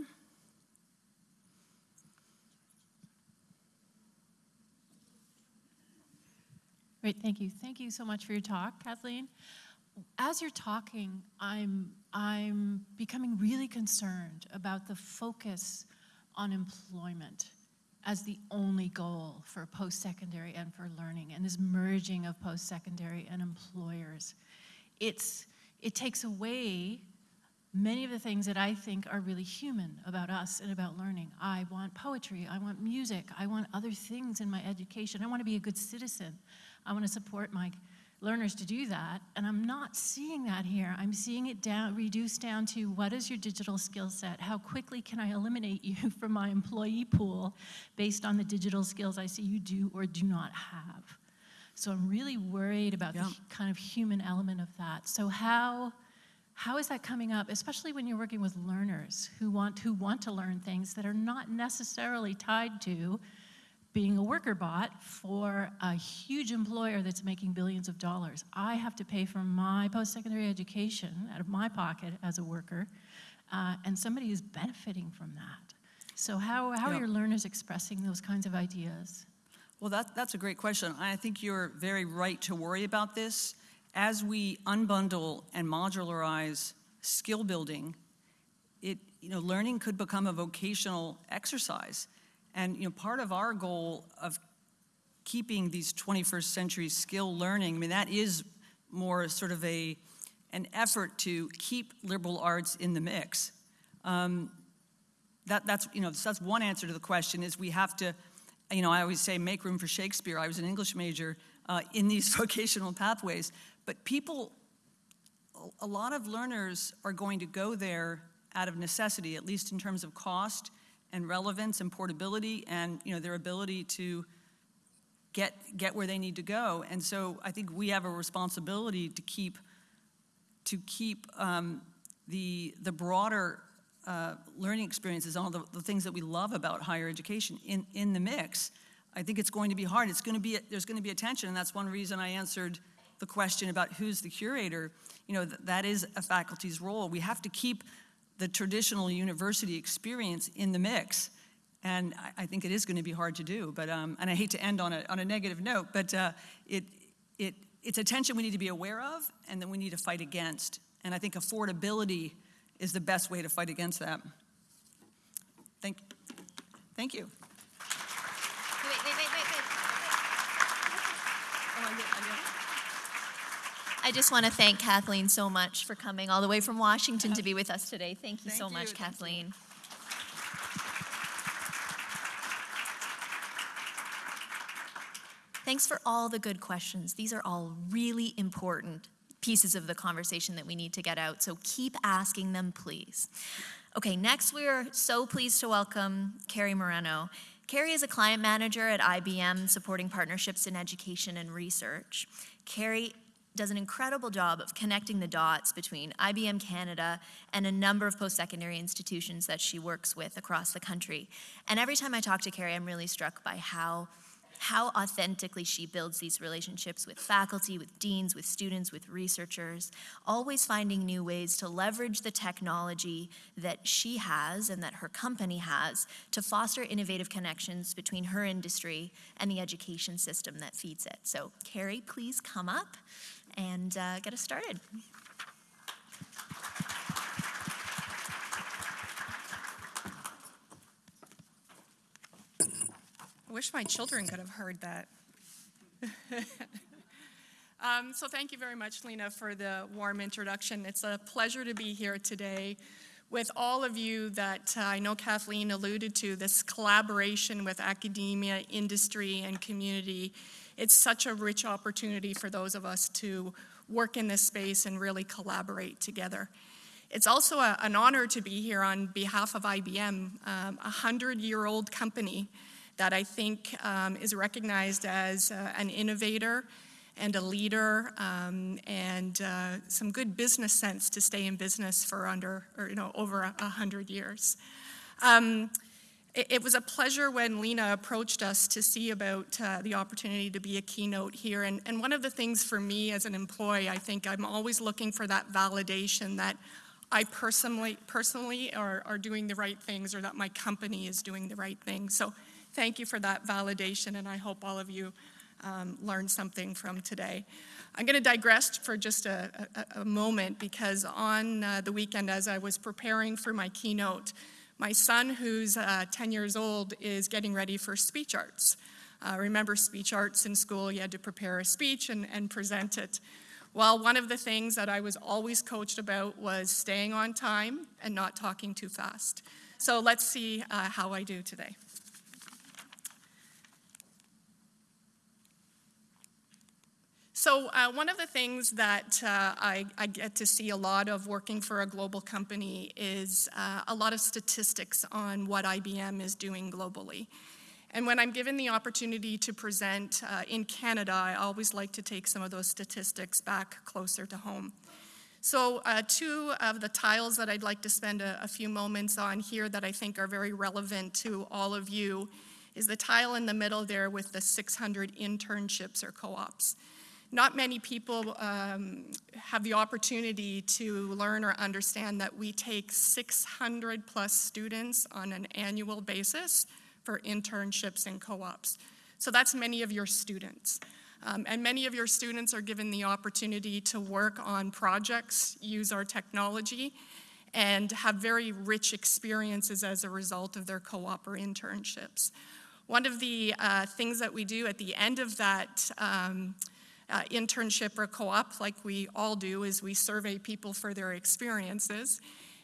Speaker 5: Great, thank you. Thank you so much for your talk, Kathleen. As you're talking, I'm, I'm becoming really concerned about the focus on employment as the only goal for post-secondary and for learning, and this merging of post-secondary and employers. It's, it takes away many of the things that I think are really human about us and about learning. I want poetry, I want music, I want other things in my education. I want to be a good citizen. I want to support my learners to do that, and I'm not seeing that here. I'm seeing it down, reduced down to what is your digital skill set? How quickly can I eliminate you from my employee pool based on the digital skills I see you do or do not have? So I'm really worried about
Speaker 3: Yeah.
Speaker 5: the kind of human element of that. So how how is that coming up, especially when you're working with learners who want who want to learn things that are not necessarily tied to being a worker bot for a huge employer that's making billions of dollars. I have to pay for my post-secondary education out of my pocket as a worker, uh, and somebody is benefiting from that. So how, how
Speaker 3: Yeah.
Speaker 5: are your learners expressing those kinds of ideas?
Speaker 3: Well, that, that's a great question. I think you're very right to worry about this. As we unbundle and modularize skill building, it, you know, learning could become a vocational exercise. And, you know, part of our goal of keeping these 21st century skill learning, I mean, that is more sort of a, an effort to keep liberal arts in the mix. Um, that, that's, you know, that's one answer to the question is we have to, you know, I always say make room for Shakespeare. I was an English major uh, in these vocational pathways, but people, a- a lot of learners are going to go there out of necessity, at least in terms of cost and relevance and portability and, you know, their ability to get, get where they need to go. And so I think we have a responsibility to keep, to keep um, the, the broader uh, learning experiences, all the, the things that we love about higher education in, in the mix. I think it's going to be hard. It's going to be, there's going to be a tension, and that's one reason I answered the question about who's the curator. You know, th- that is a faculty's role. We have to keep the traditional university experience in the mix. And I, I think it is going to be hard to do. But, um, and I hate to end on a, on a negative note, but uh, it, it, it's a tension we need to be aware of and that we need to fight against. And I think affordability is the best way to fight against that. Thank, thank you.
Speaker 1: Wait, wait, wait, wait, wait.
Speaker 3: Oh, I get- I get-
Speaker 1: I just want to thank Kathleen so much for coming all the way from Washington to be with us today. Thank you
Speaker 3: Thank
Speaker 1: so
Speaker 3: you,
Speaker 1: much,
Speaker 3: thank you.
Speaker 1: Kathleen. Thanks for all the good questions. These are all really important pieces of the conversation that we need to get out, so keep asking them, please. Okay, next we are so pleased to welcome Carrie Moreno. Carrie is a client manager at IBM supporting partnerships in education and research. Carrie does an incredible job of connecting the dots between IBM Canada and a number of post-secondary institutions that she works with across the country. And every time I talk to Carrie, I'm really struck by how how authentically she builds these relationships with faculty, with deans, with students, with researchers, always finding new ways to leverage the technology that she has and that her company has to foster innovative connections between her industry and the education system that feeds it. So, Carrie, please come up and uh, get us started.
Speaker 6: I wish my children could have heard that. um, so, thank you very much, Lena, for the warm introduction. It's a pleasure to be here today with all of you that uh, I know Kathleen alluded to this collaboration with academia, industry, and community. It's such a rich opportunity for those of us to work in this space and really collaborate together. It's also a, an honor to be here on behalf of IBM, um, a hundred year old company that I think um, is recognized as uh, an innovator and a leader um, and uh, some good business sense to stay in business for under, or, you know, over a, a hundred years. Um, it, it was a pleasure when Lena approached us to see about uh, the opportunity to be a keynote here. And, and one of the things for me as an employee, I think I'm always looking for that validation that I personally, personally are, are doing the right things or that my company is doing the right things. So thank you for that validation, and I hope all of you um, learned something from today. I'm going to digress for just a, a, a moment because on uh, the weekend, as I was preparing for my keynote, my son, who's uh, 10 years old, is getting ready for speech arts. Uh, remember, speech arts in school, you had to prepare a speech and, and present it. Well, one of the things that I was always coached about was staying on time and not talking too fast. So let's see uh, how I do today. So, uh, one of the things that uh, I, I, get to see a lot of working for a global company is uh, a lot of statistics on what IBM is doing globally. And when I'm given the opportunity to present uh, in Canada, I always like to take some of those statistics back closer to home. So, uh, two of the tiles that I'd like to spend a, a few moments on here that I think are very relevant to all of you is the tile in the middle there with the 600 internships or co ops. Not many people um, have the opportunity to learn or understand that we take 600 plus students on an annual basis for internships and co ops. So that's many of your students. Um, and many of your students are given the opportunity to work on projects, use our technology, and have very rich experiences as a result of their co op or internships. One of the uh, things that we do at the end of that um, uh, internship or co-op, like we all do, is we survey people for their experiences.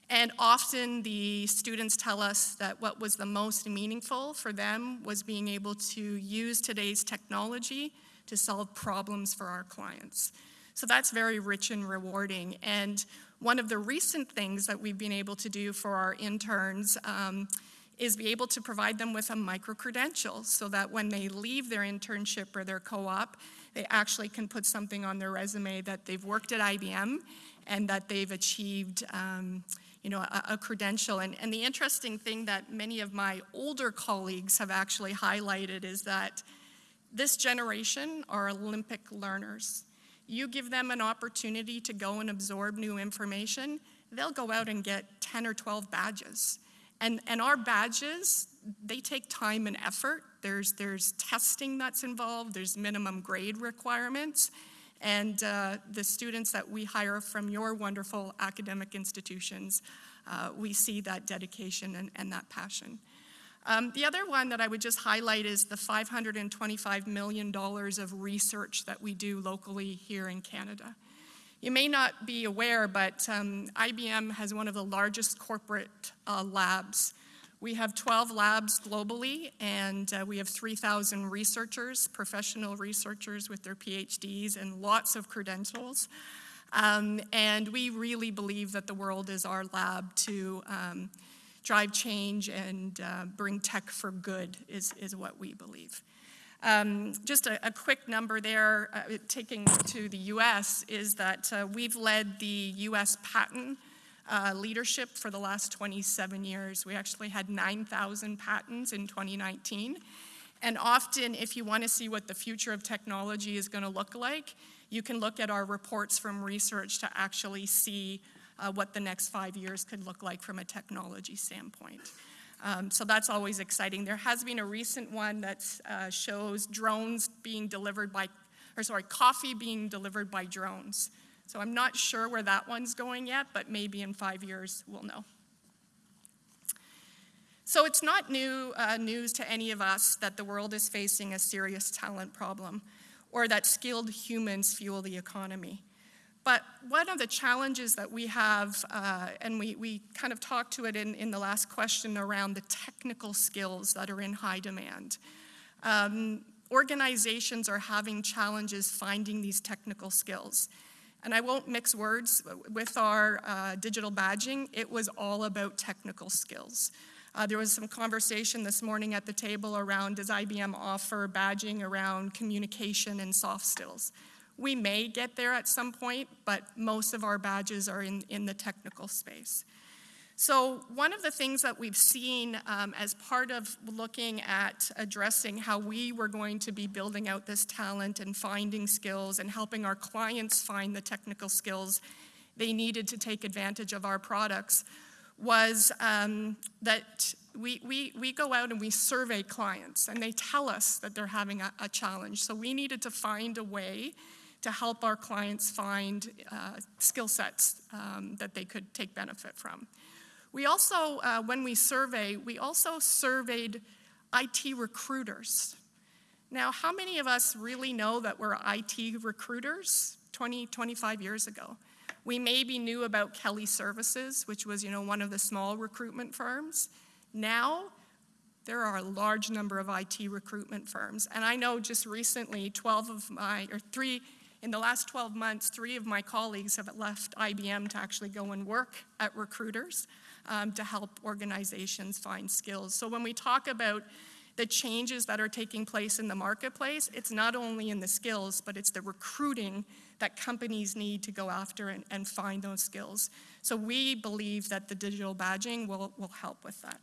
Speaker 6: And often the students tell us that what was the most meaningful for them was being able to use today's technology to solve problems for our clients. So that's very rich and rewarding. And one of the recent things that we've been able to do for our interns um, is be able to provide them with a micro-credential so that when they leave their internship or their co-op, they actually can put something on their resume that they've worked at IBM and that they've achieved, um, you know, a, a credential. And, and the interesting thing that many of my older colleagues have actually highlighted is that this generation are Olympic learners. You give them an opportunity to go and absorb new information, they'll go out and get 10 or 12 badges. And, and our badges, they take time and effort. There's, there's testing that's involved, there's minimum grade requirements. And uh, the students that we hire from your wonderful academic institutions, uh, we see that dedication and, and that passion. Um, the other one that I would just highlight is the $525 million of research that we do locally here in Canada. You may not be aware, but um, IBM has one of the largest corporate uh, labs. We have 12 labs globally, and uh, we have 3,000 researchers, professional researchers with their PhDs and lots of credentials. Um, and we really believe that the world is our lab to um, drive change and uh, bring tech for good is, is what we believe. Um, just a, a, quick number there, uh, taking to the US, is that uh, we've led the US patent uh, leadership for the last 27 years. We actually had 9,000 patents in 2019. And often, if you want to see what the future of technology is going to look like, you can look at our reports from research to actually see uh, what the next five years could look like from a technology standpoint. Um, so that's always exciting. There has been a recent one that uh, shows drones being delivered by, or sorry, coffee being delivered by drones. So I'm not sure where that one's going yet, but maybe in five years we'll know. So it's not new uh, news to any of us that the world is facing a serious talent problem or that skilled humans fuel the economy. But one of the challenges that we have, uh, and we, we kind of talked to it in, in the last question around the technical skills that are in high demand. Um, organizations are having challenges finding these technical skills. And I won't mix words with our uh, digital badging, it was all about technical skills. Uh, there was some conversation this morning at the table around does IBM offer badging around communication and soft skills? We may get there at some point, but most of our badges are in, in the technical space. So one of the things that we've seen um, as part of looking at addressing how we were going to be building out this talent and finding skills and helping our clients find the technical skills they needed to take advantage of our products was um, that we, we, we go out and we survey clients and they tell us that they're having a, a challenge. So we needed to find a way to help our clients find uh, skill sets um, that they could take benefit from. We also, uh, when we survey, we also surveyed IT recruiters. Now, how many of us really know that we're IT recruiters 20, 25 years ago? We maybe knew about Kelly Services, which was, you know, one of the small recruitment firms. Now, there are a large number of IT recruitment firms. And I know just recently, 12 of my, or three, in the last 12 months, three of my colleagues have left IBM to actually go and work at recruiters um, to help organizations find skills. So when we talk about the changes that are taking place in the marketplace, it's not only in the skills, but it's the recruiting that companies need to go after and, and find those skills. So we believe that the digital badging will, will help with that.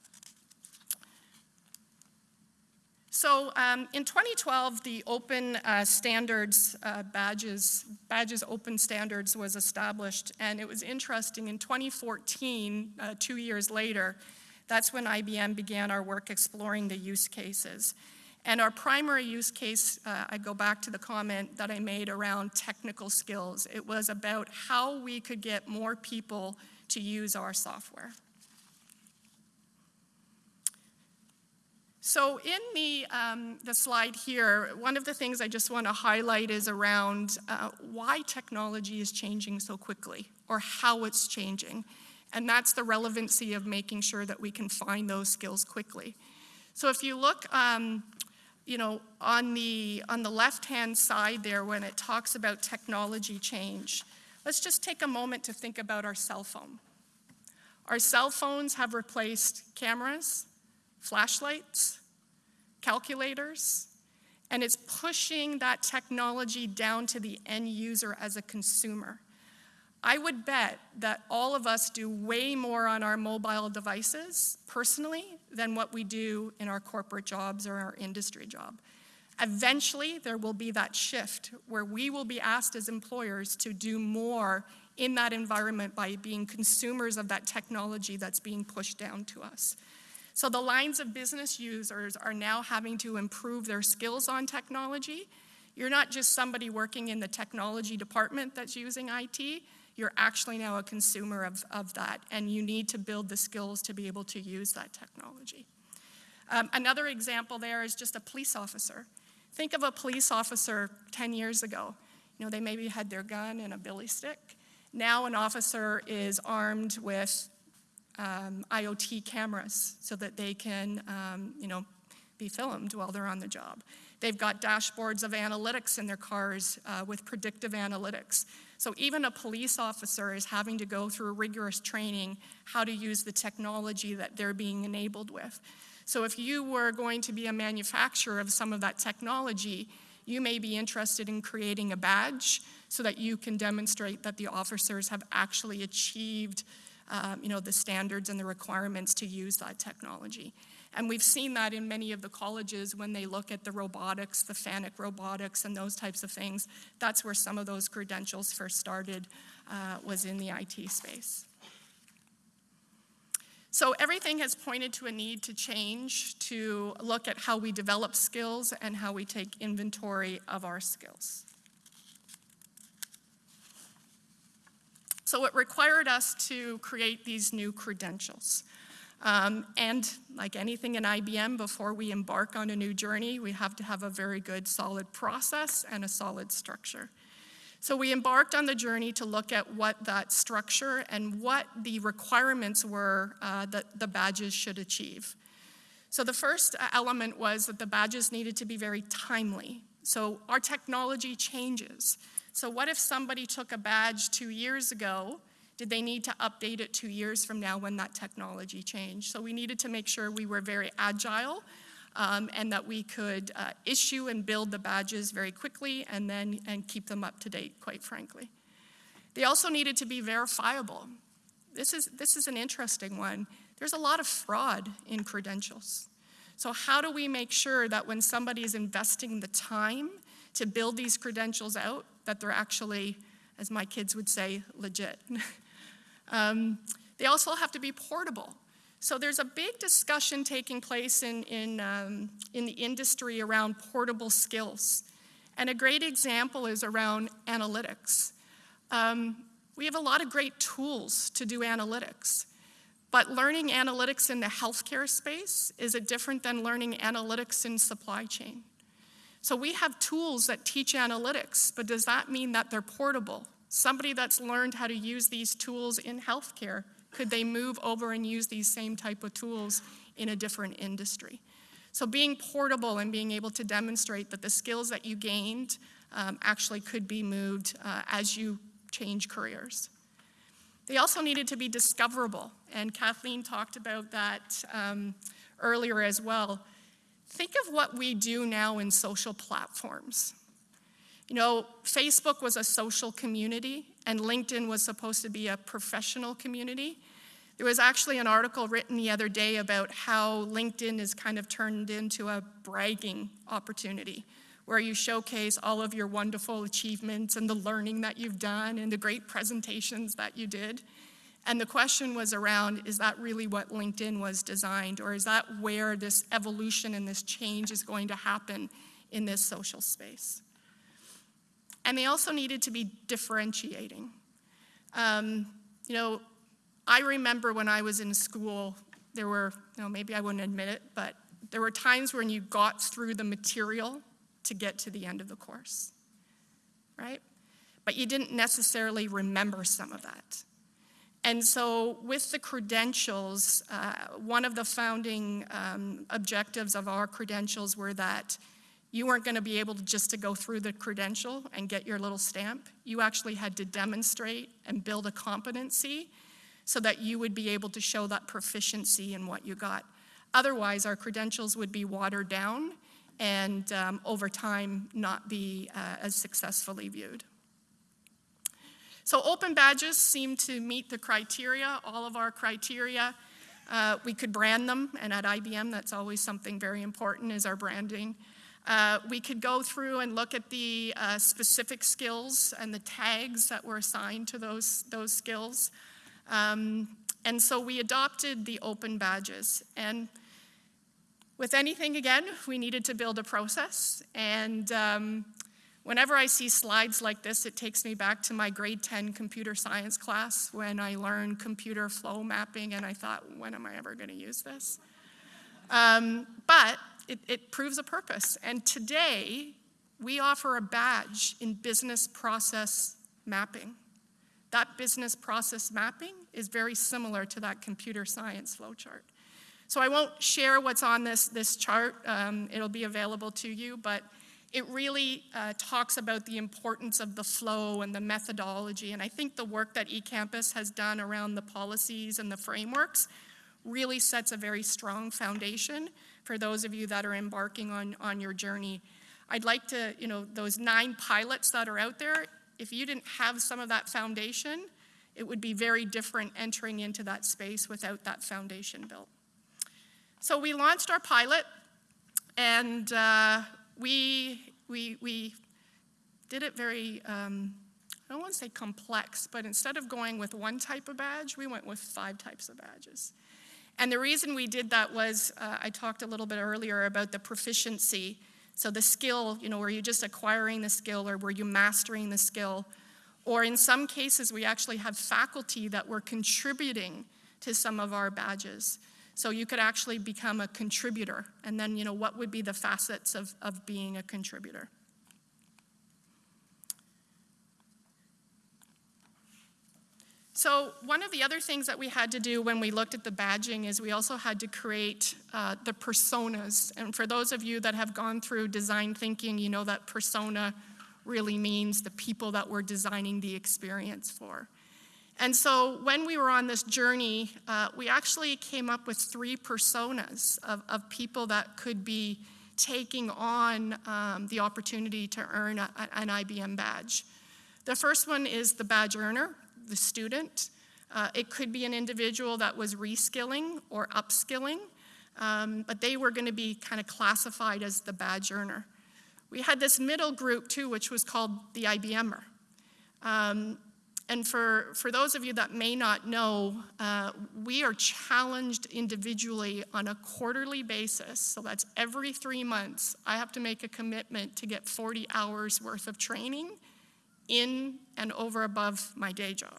Speaker 6: So um, in 2012, the open uh, standards uh, badges, badges open standards was established, and it was interesting. In 2014, uh, two years later, that's when IBM began our work exploring the use cases. And our primary use case, uh, I go back to the comment that I made around technical skills. It was about how we could get more people to use our software. So in the, um, the slide here, one of the things I just want to highlight is around uh, why technology is changing so quickly or how it's changing. And that's the relevancy of making sure that we can find those skills quickly. So if you look, um, you know, on the, on the left-hand side there when it talks about technology change, let's just take a moment to think about our cell phone. Our cell phones have replaced cameras, flashlights, calculators, and it's pushing that technology down to the end user as a consumer. I would bet that all of us do way more on our mobile devices personally than what we do in our corporate jobs or our industry job. Eventually, there will be that shift where we will be asked as employers to do more in that environment by being consumers of that technology that's being pushed down to us. So the lines of business users are now having to improve their skills on technology. You're not just somebody working in the technology department that's using IT, you're actually now a consumer of, of that, and you need to build the skills to be able to use that technology. Um, another example there is just a police officer. Think of a police officer 10 years ago. You know, they maybe had their gun and a billy stick. Now an officer is armed with um, IoT cameras so that they can, um, you know, be filmed while they're on the job. They've got dashboards of analytics in their cars uh, with predictive analytics. So even a police officer is having to go through rigorous training how to use the technology that they're being enabled with. So if you were going to be a manufacturer of some of that technology, you may be interested in creating a badge so that you can demonstrate that the officers have actually achieved um, you know, the standards and the requirements to use that technology. And we've seen that in many of the colleges when they look at the robotics, the FANUC robotics, and those types of things. That's where some of those credentials first started, uh, was in the IT space. So everything has pointed to a need to change, to look at how we develop skills and how we take inventory of our skills. So it required us to create these new credentials. Um, and like anything in IBM, before we embark on a new journey, we have to have a very good solid process and a solid structure. So we embarked on the journey to look at what that structure and what the requirements were uh, that the badges should achieve. So the first element was that the badges needed to be very timely. So our technology changes. So what if somebody took a badge two years ago? Did they need to update it two years from now when that technology changed? So we needed to make sure we were very agile um, and that we could uh, issue and build the badges very quickly and then and keep them up to date, quite frankly. They also needed to be verifiable. This is, this is an interesting one. There's a lot of fraud in credentials. So how do we make sure that when somebody is investing the time to build these credentials out, that they're actually, as my kids would say, legit. um, they also have to be portable. So there's a big discussion taking place in, in, um, in the industry around portable skills. And a great example is around analytics. Um, we have a lot of great tools to do analytics, but learning analytics in the healthcare space is it different than learning analytics in supply chain. So we have tools that teach analytics, but does that mean that they're portable? Somebody that's learned how to use these tools in healthcare, could they move over and use these same type of tools in a different industry? So being portable and being able to demonstrate that the skills that you gained um, actually could be moved uh, as you change careers. They also needed to be discoverable, and Kathleen talked about that um, earlier as well. Think of what we do now in social platforms. You know, Facebook was a social community, and LinkedIn was supposed to be a professional community. There was actually an article written the other day about how LinkedIn is kind of turned into a bragging opportunity where you showcase all of your wonderful achievements and the learning that you've done and the great presentations that you did. And the question was around, is that really what LinkedIn was designed, or is that where this evolution and this change is going to happen in this social space? And they also needed to be differentiating. Um, you know, I remember when I was in school, there were, you know, maybe I wouldn't admit it, but there were times when you got through the material to get to the end of the course, right? But you didn't necessarily remember some of that. And so, with the credentials, uh, one of the founding um, objectives of our credentials were that you weren't going to be able to just to go through the credential and get your little stamp. You actually had to demonstrate and build a competency so that you would be able to show that proficiency in what you got. Otherwise, our credentials would be watered down and um, over time not be uh, as successfully viewed. So open badges seem to meet the criteria, all of our criteria. Uh, we could brand them, and at IBM, that's always something very important is our branding. Uh, we could go through and look at the uh, specific skills and the tags that were assigned to those, those skills. Um, and so we adopted the open badges. And with anything, again, we needed to build a process. And um, whenever I see slides like this, it takes me back to my grade 10 computer science class when I learned computer flow mapping, and I thought, when am I ever going to use this? Um, but it, it proves a purpose. And today, we offer a badge in business process mapping. That business process mapping is very similar to that computer science flowchart. So I won't share what's on this, this chart. Um, it'll be available to you, but it really uh, talks about the importance of the flow and the methodology. And I think the work that eCampus has done around the policies and the frameworks really sets a very strong foundation for those of you that are embarking on, on your journey. I'd like to, you know, those nine pilots that are out there, if you didn't have some of that foundation, it would be very different entering into that space without that foundation built. So we launched our pilot, and uh, we, we, we did it very, um, I don't want to say complex, but instead of going with one type of badge, we went with five types of badges. And the reason we did that was uh, I talked a little bit earlier about the proficiency. So the skill, you know, were you just acquiring the skill or were you mastering the skill? Or in some cases, we actually have faculty that were contributing to some of our badges. So you could actually become a contributor. And then, you know, what would be the facets of, of being a contributor? So one of the other things that we had to do when we looked at the badging is we also had to create uh, the personas. And for those of you that have gone through design thinking, you know that persona really means the people that we're designing the experience for. And so when we were on this journey, uh, we actually came up with three personas of, of people that could be taking on um, the opportunity to earn a, an IBM badge. The first one is the badge earner, the student. Uh, it could be an individual that was reskilling or upskilling, um, but they were going to be kind of classified as the badge earner. We had this middle group too, which was called the IBMer. Um, and for, for those of you that may not know, uh, we are challenged individually on a quarterly basis. So that's every three months. I have to make a commitment to get 40 hours worth of training in and over above my day job.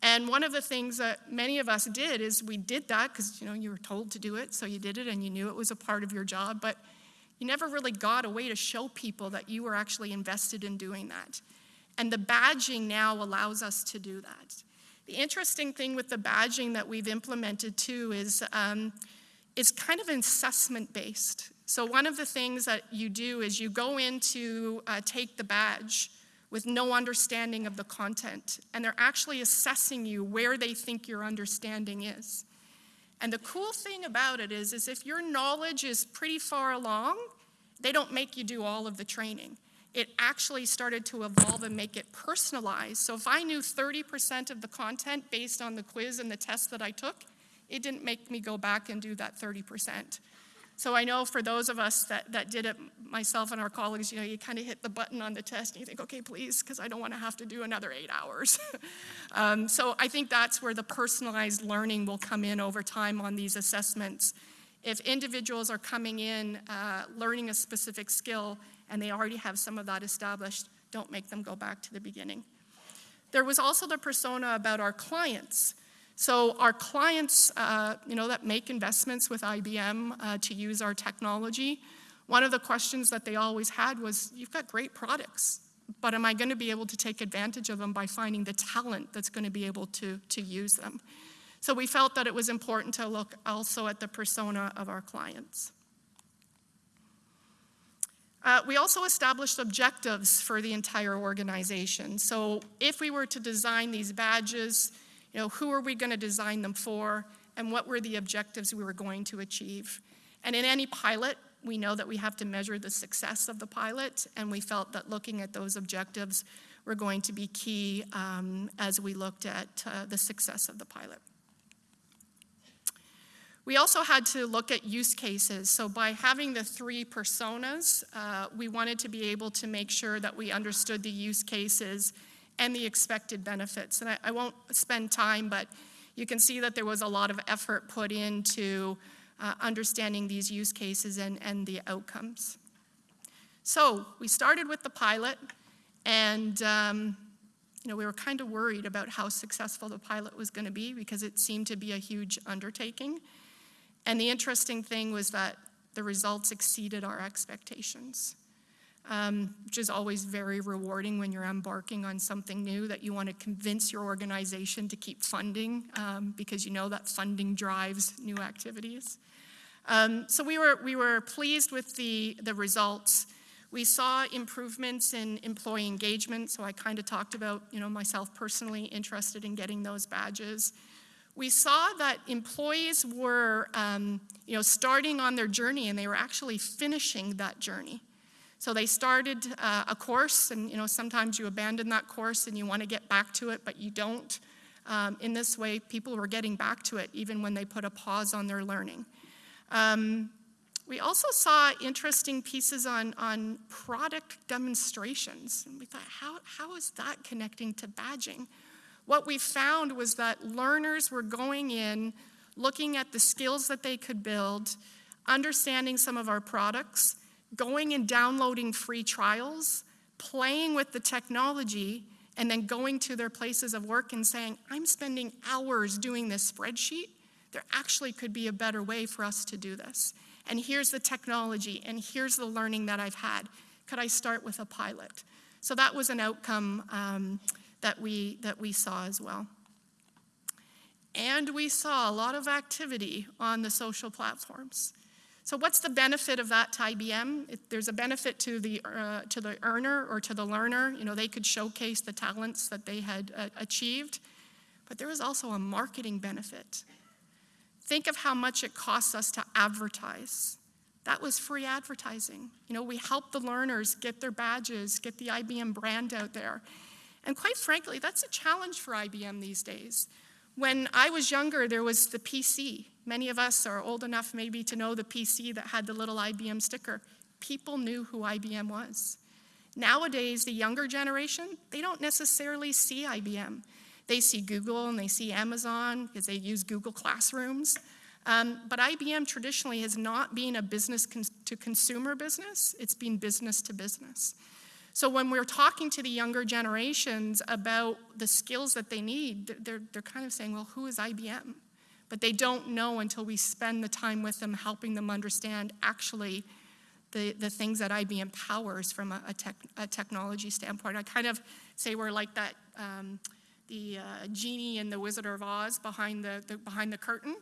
Speaker 6: And one of the things that many of us did is we did that because you know you were told to do it, so you did it and you knew it was a part of your job, but you never really got a way to show people that you were actually invested in doing that. And the badging now allows us to do that. The interesting thing with the badging that we've implemented too is um, it's kind of assessment based. So one of the things that you do is you go in to uh, take the badge with no understanding of the content, and they're actually assessing you where they think your understanding is. And the cool thing about it is, is if your knowledge is pretty far along, they don't make you do all of the training. It actually started to evolve and make it personalized. So if I knew 30% of the content based on the quiz and the test that I took, it didn't make me go back and do that 30%. So I know for those of us that, that did it, myself and our colleagues, you know, you kind of hit the button on the test and you think, okay, please, because I don't want to have to do another eight hours. um, so I think that's where the personalized learning will come in over time on these assessments. If individuals are coming in uh, learning a specific skill and they already have some of that established, don't make them go back to the beginning. There was also the persona about our clients. So our clients, uh, you know, that make investments with IBM uh, to use our technology, one of the questions that they always had was, you've got great products, but am I going to be able to take advantage of them by finding the talent that's going to be able to, to use them? So we felt that it was important to look also at the persona of our clients. Uh, we also established objectives for the entire organization. So if we were to design these badges, you know, who are we going to design them for? and what were the objectives we were going to achieve. And in any pilot, we know that we have to measure the success of the pilot, and we felt that looking at those objectives were going to be key um, as we looked at uh, the success of the pilot. We also had to look at use cases. So by having the three personas, uh, we wanted to be able to make sure that we understood the use cases and the expected benefits. And I, I won't spend time, but you can see that there was a lot of effort put into uh, understanding these use cases and, and the outcomes. So we started with the pilot, and um, you know, we were kind of worried about how successful the pilot was going to be because it seemed to be a huge undertaking. And the interesting thing was that the results exceeded our expectations, um, which is always very rewarding when you're embarking on something new that you want to convince your organization to keep funding um, because you know that funding drives new activities. Um, so we were, we were pleased with the, the results. We saw improvements in employee engagement, so I kind of talked about, you know, myself personally interested in getting those badges we saw that employees were, um, you know, starting on their journey and they were actually finishing that journey. So they started uh, a course, and you know, sometimes you abandon that course and you want to get back to it, but you don't. Um, in this way, people were getting back to it even when they put a pause on their learning. Um, we also saw interesting pieces on, on product demonstrations. And we thought, how, how is that connecting to badging? What we found was that learners were going in, looking at the skills that they could build, understanding some of our products, going and downloading free trials, playing with the technology, and then going to their places of work and saying, I'm spending hours doing this spreadsheet. There actually could be a better way for us to do this. And here's the technology, and here's the learning that I've had. Could I start with a pilot? So that was an outcome um, that we, that we saw as well. And we saw a lot of activity on the social platforms. So what's the benefit of that to IBM? There's a benefit to the, uh, to the earner or to the learner. You know, they could showcase the talents that they had uh, achieved. But there was also a marketing benefit. Think of how much it costs us to advertise. That was free advertising. You know, we helped the learners get their badges, get the IBM brand out there. And quite frankly, that's a challenge for IBM these days. When I was younger, there was the PC. Many of us are old enough maybe to know the PC that had the little IBM sticker. People knew who IBM was. Nowadays, the younger generation, they don't necessarily see IBM. They see Google and they see Amazon because they use Google Classrooms. Um, but IBM traditionally has not been a business to consumer business, it's been business to business. So when we're talking to the younger generations about the skills that they need, they're, they're kind of saying, well, who is IBM? But they don't know until we spend the time with them helping them understand actually the, the things that IBM powers from a, a, tech, a technology standpoint. I kind of say we're like that, um, the uh, genie in the Wizard of Oz behind the, the, behind the curtain.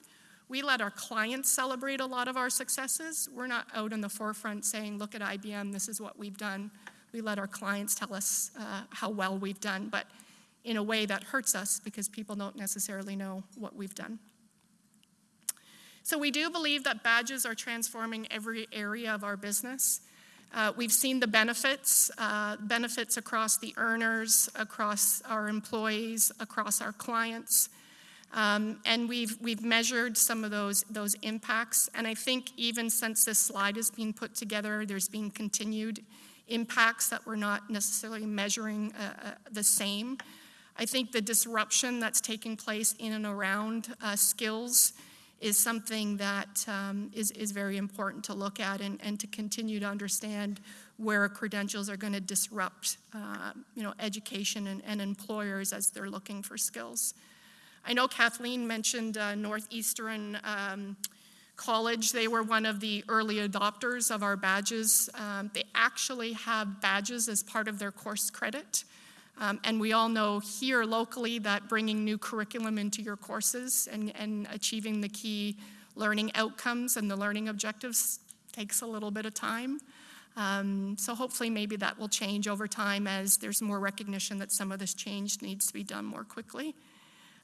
Speaker 6: We let our clients celebrate a lot of our successes. We're not out in the forefront saying, look at IBM, this is what we've done we let our clients tell us uh, how well we've done, but in a way that hurts us because people don't necessarily know what we've done. So we do believe that badges are transforming every area of our business. Uh, we've seen the benefits, uh, benefits across the earners, across our employees, across our clients. Um, and we've, we've measured some of those, those impacts. And I think even since this slide has been put together, there's been continued impacts that we're not necessarily measuring uh, uh, the same. I think the disruption that's taking place in and around uh, skills is something that um, is is, very important to look at and, and to continue to understand where credentials are going to disrupt uh, you know, education and, and, employers as they're looking for skills. I know Kathleen mentioned uh, Northeastern um, College, they were one of the early adopters of our badges. Um, they actually have badges as part of their course credit. Um, and we all know here locally that bringing new curriculum into your courses and, and achieving the key learning outcomes and the learning objectives takes a little bit of time. Um, so hopefully maybe that will change over time as there's more recognition that some of this change needs to be done more quickly.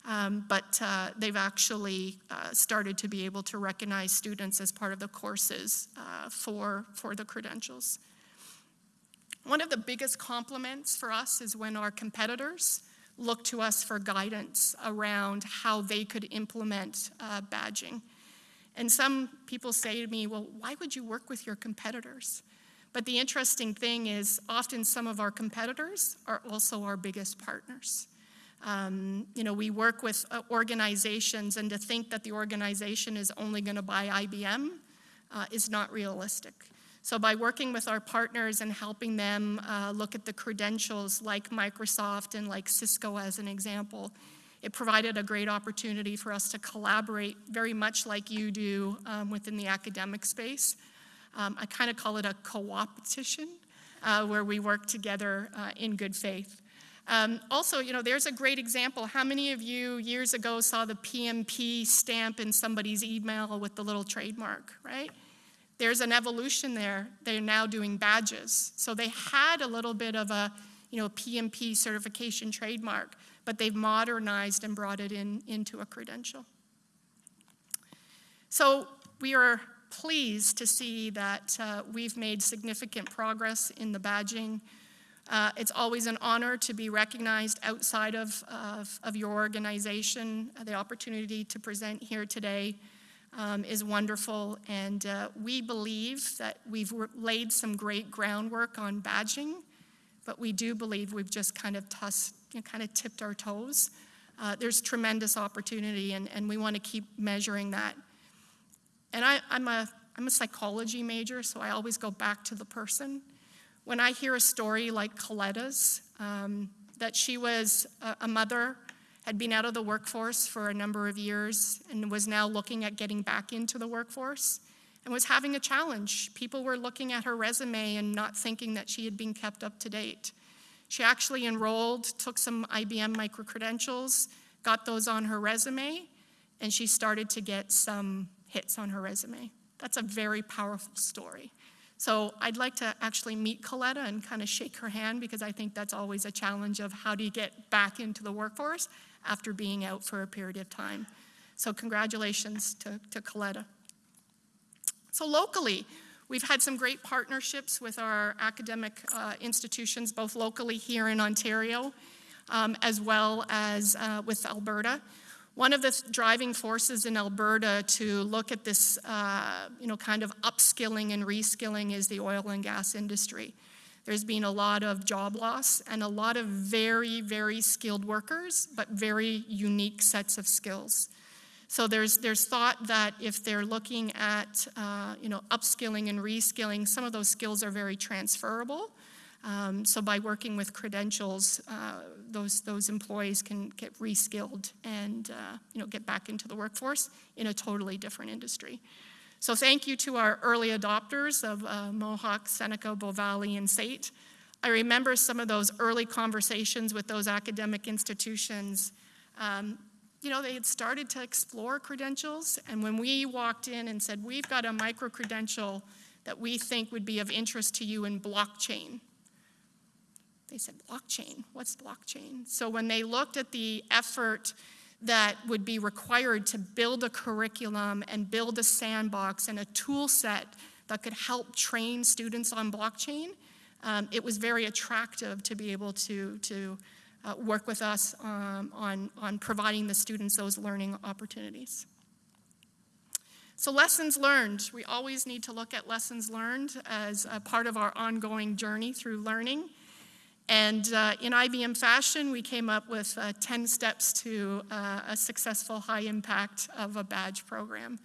Speaker 6: Um, but uh, they've actually uh, started to be able to recognize students as part of the courses uh, for, for the credentials. One of the biggest compliments for us is when our competitors look to us for guidance around how they could implement uh, badging. And some people say to me, well, why would you work with your competitors? But the interesting thing is, often some of our competitors are also our biggest partners. Um, you know, we work with uh, organizations, and to think that the organization is only going to buy IBM uh, is not realistic. So, by working with our partners and helping them uh, look at the credentials like Microsoft and like Cisco as an example, it provided a great opportunity for us to collaborate very much like you do um, within the academic space. Um, I kind of call it a co-opetition uh, where we work together uh, in good faith. Um, also, you know, there's a great example. How many of you years ago saw the PMP stamp in somebody's email with the little trademark, right? There's an evolution there. They're now doing badges. So they had a little bit of a, you know, PMP certification trademark, but they've modernized and brought it in into a credential. So we are pleased to see that uh, we've made significant progress in the badging. Uh, it's always an honor to be recognized outside of, of, of your organization. The opportunity to present here today um, is wonderful, and uh, we believe that we've laid some great groundwork on badging, but we do believe we've just kind of, you know, kind of tipped our toes. Uh, there's tremendous opportunity, and, and we want to keep measuring that. And I, I'm, a, I'm a psychology major, so I always go back to the person. When I hear a story like Coletta's, um, that she was a, a mother had been out of the workforce for a number of years and was now looking at getting back into the workforce and was having a challenge. People were looking at her resume and not thinking that she had been kept up to date. She actually enrolled, took some IBM micro credentials, got those on her resume, and she started to get some hits on her resume. That's a very powerful story. So I'd like to actually meet Coletta and kind of shake her hand because I think that's always a challenge of how do you get back into the workforce after being out for a period of time. So congratulations to, to Coletta. So locally, we've had some great partnerships with our academic uh, institutions, both locally here in Ontario, um, as well as uh, with Alberta. One of the driving forces in Alberta to look at this, uh, you know, kind of upskilling and reskilling is the oil and gas industry. There's been a lot of job loss and a lot of very, very skilled workers, but very unique sets of skills. So there's, there's thought that if they're looking at, uh, you know, upskilling and reskilling, some of those skills are very transferable. Um, so by working with credentials, uh, those, those employees can get reskilled and, uh, you know, get back into the workforce in a totally different industry. So thank you to our early adopters of uh, Mohawk, Seneca, Bow Valley, and SAIT. I remember some of those early conversations with those academic institutions. Um, you know, they had started to explore credentials, and when we walked in and said, we've got a micro credential that we think would be of interest to you in blockchain, they said, blockchain, what's blockchain? So when they looked at the effort that would be required to build a curriculum and build a sandbox and a tool set that could help train students on blockchain, um, it was very attractive to be able to, to uh, work with us um, on, on providing the students those learning opportunities. So lessons learned, we always need to look at lessons learned as a part of our ongoing journey through learning. And uh, in IBM fashion, we came up with uh, 10 steps to uh, a successful high impact of a badge program.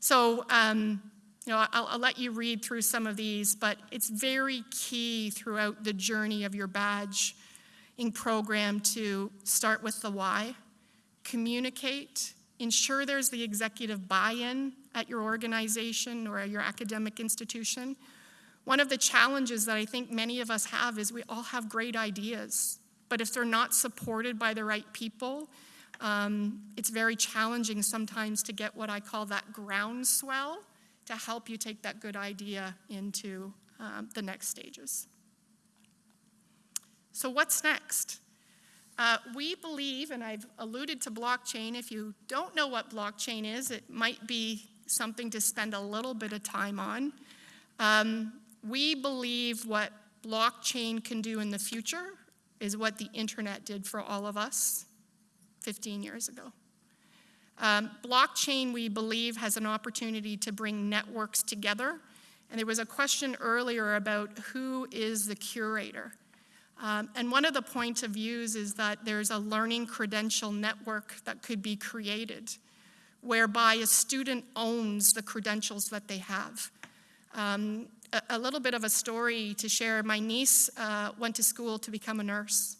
Speaker 6: So, um, you know, I'll, I'll, let you read through some of these, but it's very key throughout the journey of your badge in program to start with the why, communicate, ensure there's the executive buy-in at your organization or your academic institution, one of the challenges that I think many of us have is we all have great ideas, but if they're not supported by the right people, um, it's very challenging sometimes to get what I call that groundswell to help you take that good idea into um, the next stages. So, what's next? Uh, we believe, and I've alluded to blockchain, if you don't know what blockchain is, it might be something to spend a little bit of time on. Um, we believe what blockchain can do in the future is what the internet did for all of us 15 years ago. Um, blockchain, we believe, has an opportunity to bring networks together. And there was a question earlier about who is the curator. Um, and one of the points of views is that there's a learning credential network that could be created whereby a student owns the credentials that they have. Um, a, little bit of a story to share. My niece uh, went to school to become a nurse.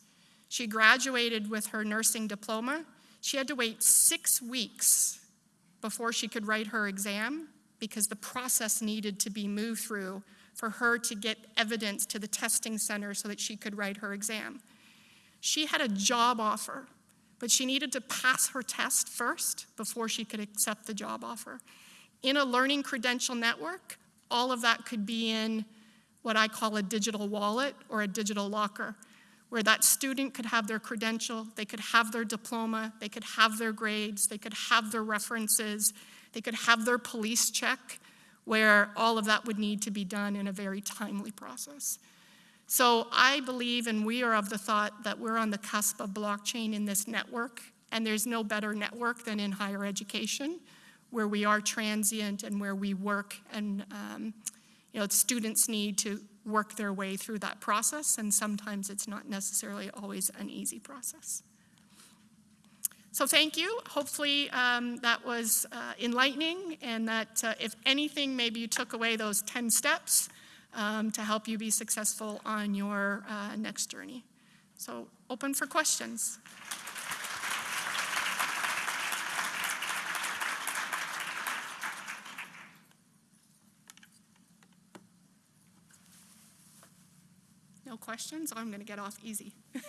Speaker 6: She graduated with her nursing diploma. She had to wait six weeks before she could write her exam because the process needed to be moved through for her to get evidence to the testing center so that she could write her exam. She had a job offer, but she needed to pass her test first before she could accept the job offer. In a learning credential network, all of that could be in what I call a digital wallet or a digital locker, where that student could have their credential, they could have their diploma, they could have their grades, they could have their references, they could have their police check, where all of that would need to be done in a very timely process. So I believe, and we are of the thought that we're on the cusp of blockchain in this network, and there's no better network than in higher education, where we are transient and where we work, and um, you know, students need to work their way through that process, and sometimes it's not necessarily always an easy process. So thank you. Hopefully um, that was uh, enlightening and that uh, if anything, maybe you took away those 10 steps um, to help you be successful on your uh, next journey. So open for questions. Questions? I'm going to get off easy.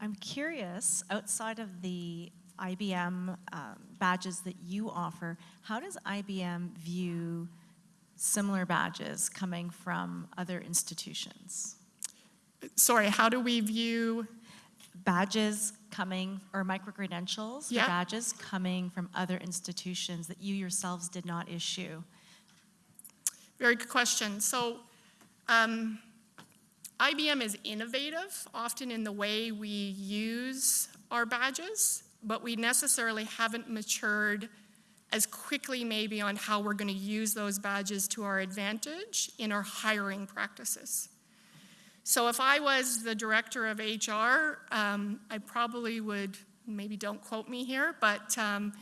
Speaker 7: I'm curious, outside of the IBM um, badges that you offer, how does IBM view similar badges coming from other institutions?
Speaker 6: Sorry, how do we view?
Speaker 7: Badges coming, or micro-credentials
Speaker 6: Yeah.
Speaker 7: badges coming from other institutions that you yourselves did not issue?
Speaker 6: Very good question. So um, IBM is innovative, often in the way we use our badges, but we necessarily haven't matured as quickly maybe on how we're going to use those badges to our advantage in our hiring practices. So if I was the director of HR, um, I probably would, maybe don't quote me here, but um,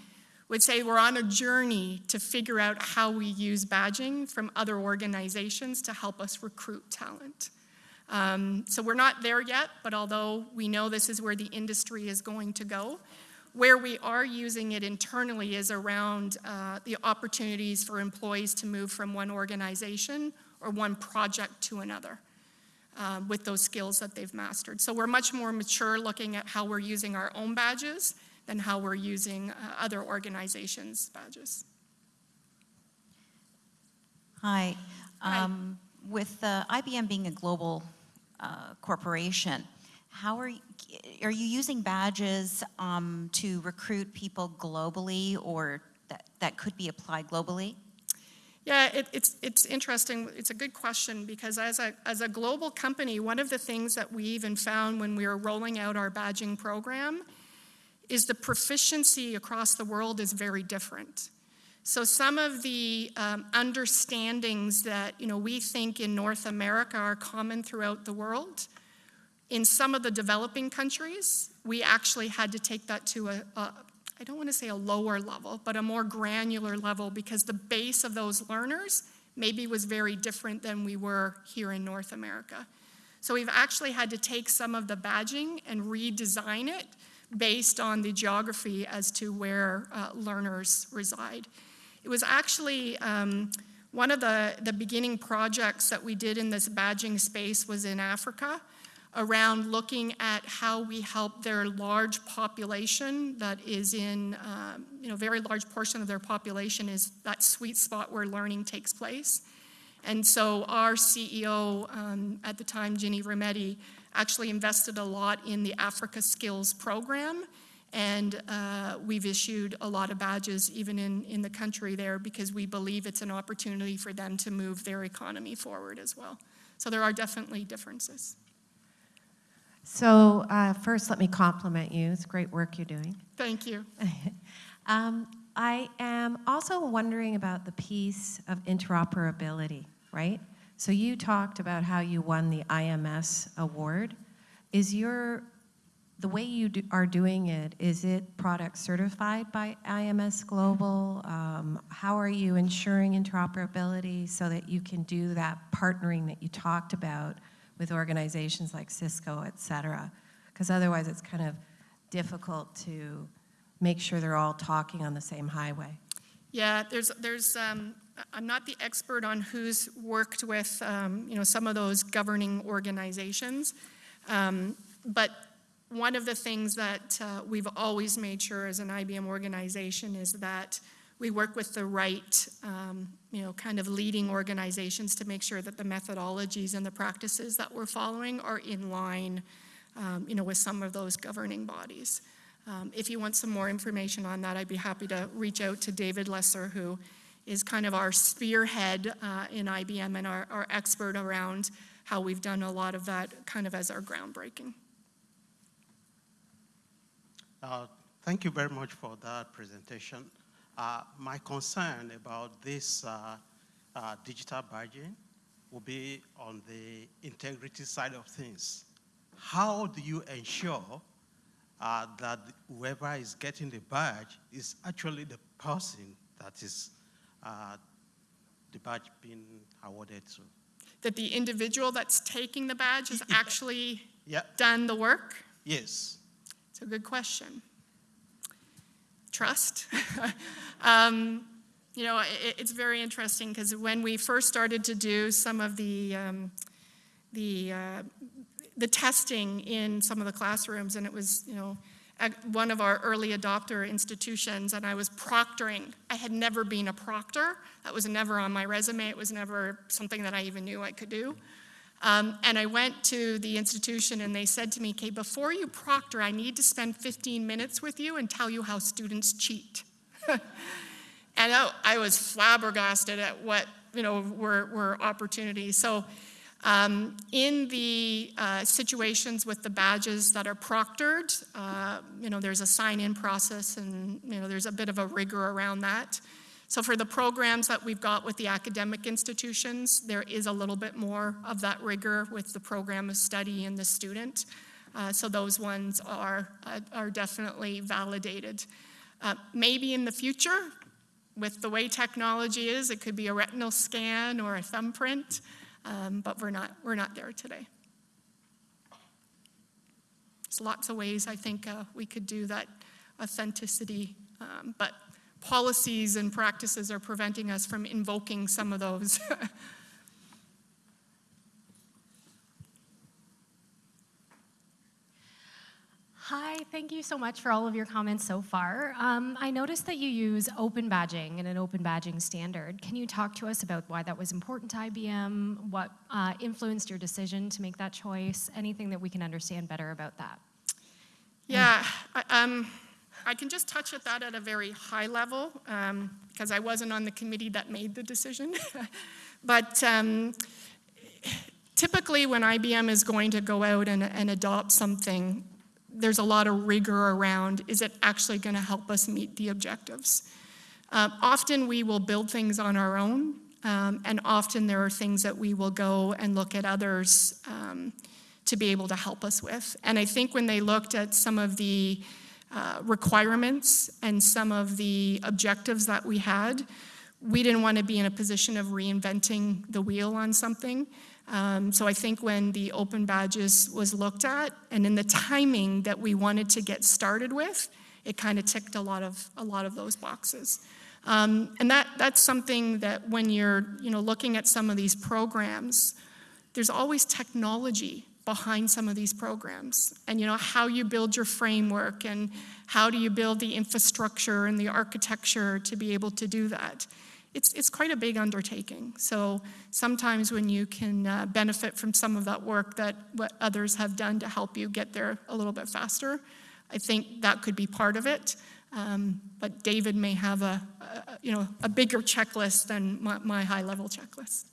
Speaker 6: would say we're on a journey to figure out how we use badging from other organizations to help us recruit talent. Um, so we're not there yet, but although we know this is where the industry is going to go, where we are using it internally is around uh, the opportunities for employees to move from one organization or one project to another uh, with those skills that they've mastered. So we're much more mature looking at how we're using our own badges than how we're using uh, other organizations' badges.
Speaker 8: Hi.
Speaker 6: Hi.
Speaker 8: Um, With uh, IBM being a global uh, corporation, how are, you- are you using badges um, to recruit people globally or that, that could be applied globally?
Speaker 6: Yeah, it, it's, it's interesting. It's a good question because as a, as a global company, one of the things that we even found when we were rolling out our badging program is the proficiency across the world is very different. So some of the um, understandings that you know we think in North America are common throughout the world, in some of the developing countries, we actually had to take that to a, a I don't want to say a lower level, but a more granular level because the base of those learners maybe was very different than we were here in North America. So we've actually had to take some of the badging and redesign it based on the geography as to where uh, learners reside. It was actually um, one of the, the beginning projects that we did in this badging space was in Africa. Around looking at how we help their large population that is in, um, you know, very large portion of their population is that sweet spot where learning takes place. And so our CEO um, at the time, Ginny Rometty, actually invested a lot in the Africa Skills program. And uh, we've issued a lot of badges even in, in the country there because we believe it's an opportunity for them to move their economy forward as well. So there are definitely differences.
Speaker 9: So uh, first, let me compliment you. It's great work you're doing.
Speaker 6: Thank you.
Speaker 9: Um, I am also wondering about the piece of interoperability, right? So you talked about how you won the IMS award. Is your, the way you do, are doing it, is it product certified by IMS Global? Um, how are you ensuring interoperability so that you can do that partnering that you talked about with organizations like Cisco, et cetera? Because otherwise it's kind of difficult to make sure they're all talking on the same highway.
Speaker 6: Yeah, there's, there's, um, I'm not the expert on who's worked with, um, you know, some of those governing organizations. Um, but one of the things that uh, we've always made sure as an IBM organization is that we work with the right, um, you know, kind of leading organizations to make sure that the methodologies and the practices that we're following are in line, um, you know, with some of those governing bodies. Um, If you want some more information on that, I'd be happy to reach out to David Leaser, who is kind of our spearhead uh, in IBM and our, our expert around how we've done a lot of that kind of as our groundbreaking.
Speaker 10: Uh, Thank you very much for that presentation. Uh, My concern about this uh, uh, digital badging will be on the integrity side of things. How do you ensure uh, that whoever is getting the badge is actually the person that is uh, the badge being awarded to?
Speaker 6: That the individual that's taking the badge has actually
Speaker 10: Yeah,
Speaker 6: done the work?
Speaker 10: yes.
Speaker 6: It's a good question. Trust. um, you know, it, it's very interesting because when we first started to do some of the um, the uh, the testing in some of the classrooms, and it was you know one of our early adopter institutions, and I was proctoring. I had never been a proctor. That was never on my resume. It was never something that I even knew I could do. Um, and I went to the institution and they said to me, okay, before you proctor, I need to spend 15 minutes with you and tell you how students cheat. and I, I was flabbergasted at what, you know, were, were opportunities. So um, in the uh, situations with the badges that are proctored, uh, you know, there's a sign-in process and, you know, there's a bit of a rigor around that. So for the programs that we've got with the academic institutions, there is a little bit more of that rigor with the program of study and the student. Uh, so those ones are, uh, are definitely validated. Uh, maybe in the future, with the way technology is, it could be a retinal scan or a thumbprint, um, but we're not, we're not there today. There's lots of ways I think uh, we could do that authenticity, um, but policies and practices are preventing us from invoking some of those.
Speaker 11: Hi, thank you so much for all of your comments so far. Um, I noticed that you use open badging and an open badging standard. Can you talk to us about why that was important to IBM? What uh, influenced your decision to make that choice? Anything that we can understand better about that?
Speaker 6: yeah, I, um, I can just touch at that at a very high level um, because I wasn't on the committee that made the decision. but um, typically, when IBM is going to go out and, and adopt something, there's a lot of rigor around is it actually going to help us meet the objectives? Uh, often we will build things on our own, um, and often there are things that we will go and look at others um, to be able to help us with. And I think when they looked at some of the uh, requirements and some of the objectives that we had, we didn't want to be in a position of reinventing the wheel on something. Um, so I think when the open badges was looked at and in the timing that we wanted to get started with, it kind of ticked a lot of a lot of those boxes. Um, and that that's something that when you're you know looking at some of these programs, there's always technology behind some of these programs. And you know how you build your framework and how do you build the infrastructure and the architecture to be able to do that. It's, it's quite a big undertaking. So sometimes when you can uh, benefit from some of that work that what others have done to help you get there a little bit faster i think that could be part of it. Um, but david may have a, a you know a bigger checklist than my, my high level checklist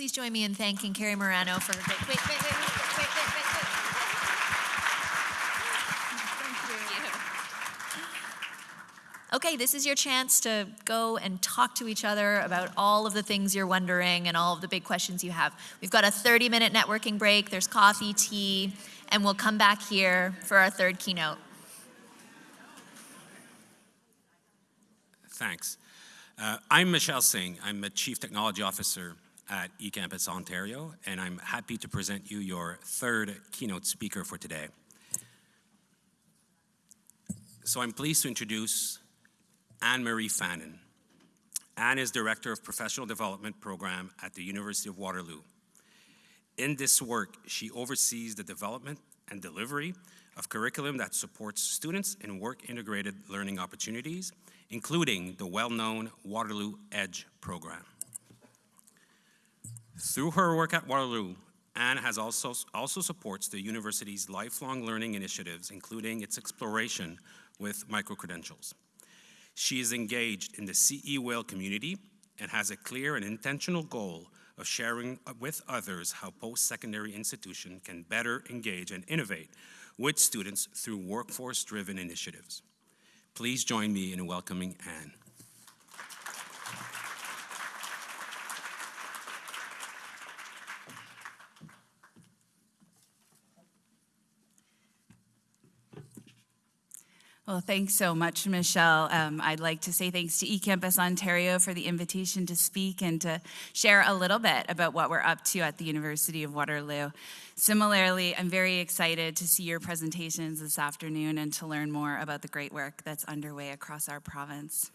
Speaker 1: Please join me in thanking Carrie Morano for her great. Wait, wait, wait, wait, wait, wait, wait, wait. Okay, this is your chance to go and talk to each other about all of the things you're wondering and all of the big questions you have. We've got a 30 minute networking break, there's coffee, tea, and we'll come back here for our third keynote.
Speaker 12: Thanks. Uh, I'm Michelle Singh. I'm a Chief Technology Officer at eCampus Ontario, and I'm happy to present you your third keynote speaker for today. So I'm pleased to introduce Anne-Marie Fannon. Anne is Director of Professional Development Program at the University of Waterloo. In this work, she oversees the development and delivery of curriculum that supports students in work-integrated learning opportunities, including the well-known Waterloo EDGE program. Through her work at Waterloo, Anne has also, also supports the university's lifelong learning initiatives, including its exploration with microcredentials. She is engaged in the CEWIL community and has a clear and intentional goal of sharing with others how post-secondary institutions can better engage and innovate with students through workforce-driven initiatives. Please join me in welcoming Anne.
Speaker 13: Well, thanks so much, Michelle. Um, I'd like to say thanks to eCampus Ontario for the invitation to speak and to share a little bit about what we're up to at the University of Waterloo. Similarly, I'm very excited to see your presentations this afternoon and to learn more about the great work that's underway across our province.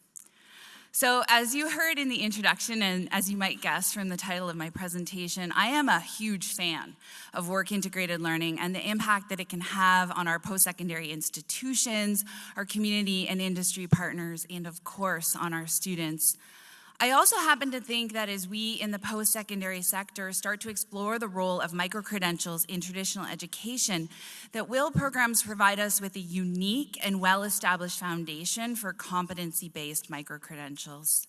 Speaker 13: So as you heard in the introduction, and as you might guess from the title of my presentation, I am a huge fan of work integrated learning and the impact that it can have on our post-secondary institutions, our community and industry partners, and of course on our students. I also happen to think that as we in the post-secondary sector start to explore the role of micro-credentials in traditional education, that WIL programs provide us with a unique and well-established foundation for competency-based micro-credentials.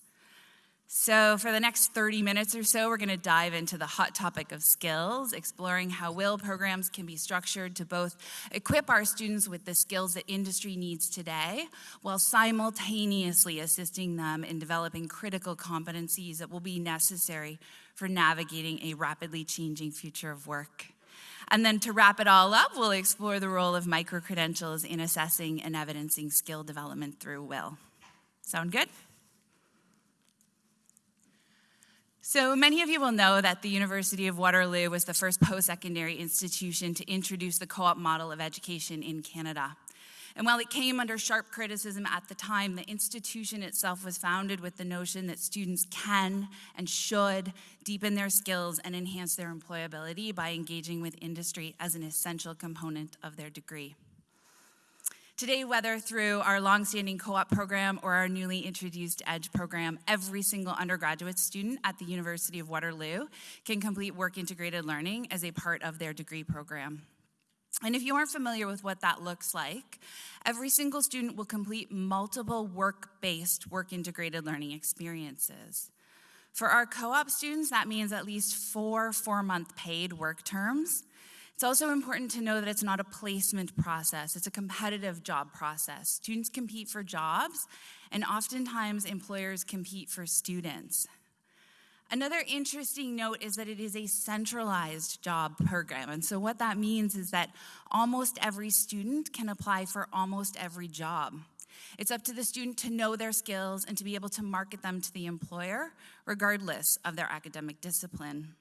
Speaker 13: So for the next 30 minutes or so, we're gonna dive into the hot topic of skills, exploring how WIL programs can be structured to both equip our students with the skills that industry needs today, while simultaneously assisting them in developing critical competencies that will be necessary for navigating a rapidly changing future of work. And then to wrap it all up, we'll explore the role of micro-credentials in assessing and evidencing skill development through WIL. Sound good? So many of you will know that the University of Waterloo was the first post-secondary institution to introduce the co-op model of education in Canada. And while it came under sharp criticism at the time, the institution itself was founded with the notion that students can and should deepen their skills and enhance their employability by engaging with industry as an essential component of their degree. Today, whether through our longstanding co-op program or our newly introduced EDGE program, every single undergraduate student at the University of Waterloo can complete work integrated learning as a part of their degree program. And if you aren't familiar with what that looks like, every single student will complete multiple work-based work integrated learning experiences. For our co-op students, that means at least four four-month paid work terms, it's also important to know that it's not a placement process, it's a competitive job process. Students compete for jobs, and oftentimes employers compete for students. Another interesting note is that it is a centralized job program. And so what that means is that almost every student can apply for almost every job. It's up to the student to know their skills and to be able to market them to the employer, regardless of their academic discipline.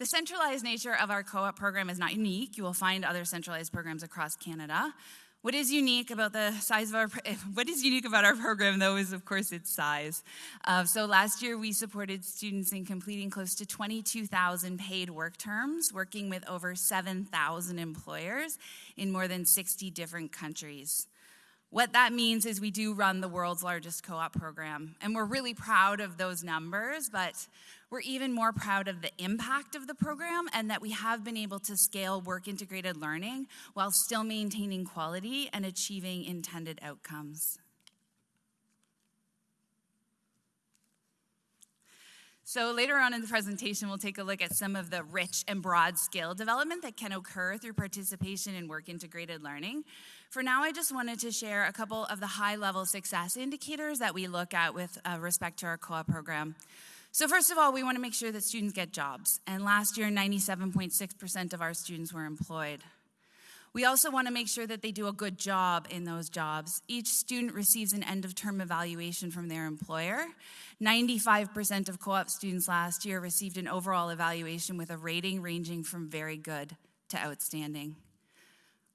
Speaker 13: The centralized nature of our co-op program is not unique. You will find other centralized programs across Canada. What is unique about the size of our, what is unique about our program though is of course its size. Uh, so last year we supported students in completing close to 22,000 paid work terms, working with over 7,000 employers in more than 60 different countries. What that means is we do run the world's largest co-op program, and we're really proud of those numbers, but we're even more proud of the impact of the program and that we have been able to scale work integrated learning while still maintaining quality and achieving intended outcomes. So later on in the presentation, we'll take a look at some of the rich and broad skill development that can occur through participation in work integrated learning. For now, I just wanted to share a couple of the high level success indicators that we look at with uh, respect to our co-op program. So first of all, we want to make sure that students get jobs. And last year, 97.6% of our students were employed. We also want to make sure that they do a good job in those jobs. Each student receives an end of term evaluation from their employer. 95% of co op students last year received an overall evaluation with a rating ranging from very good to outstanding.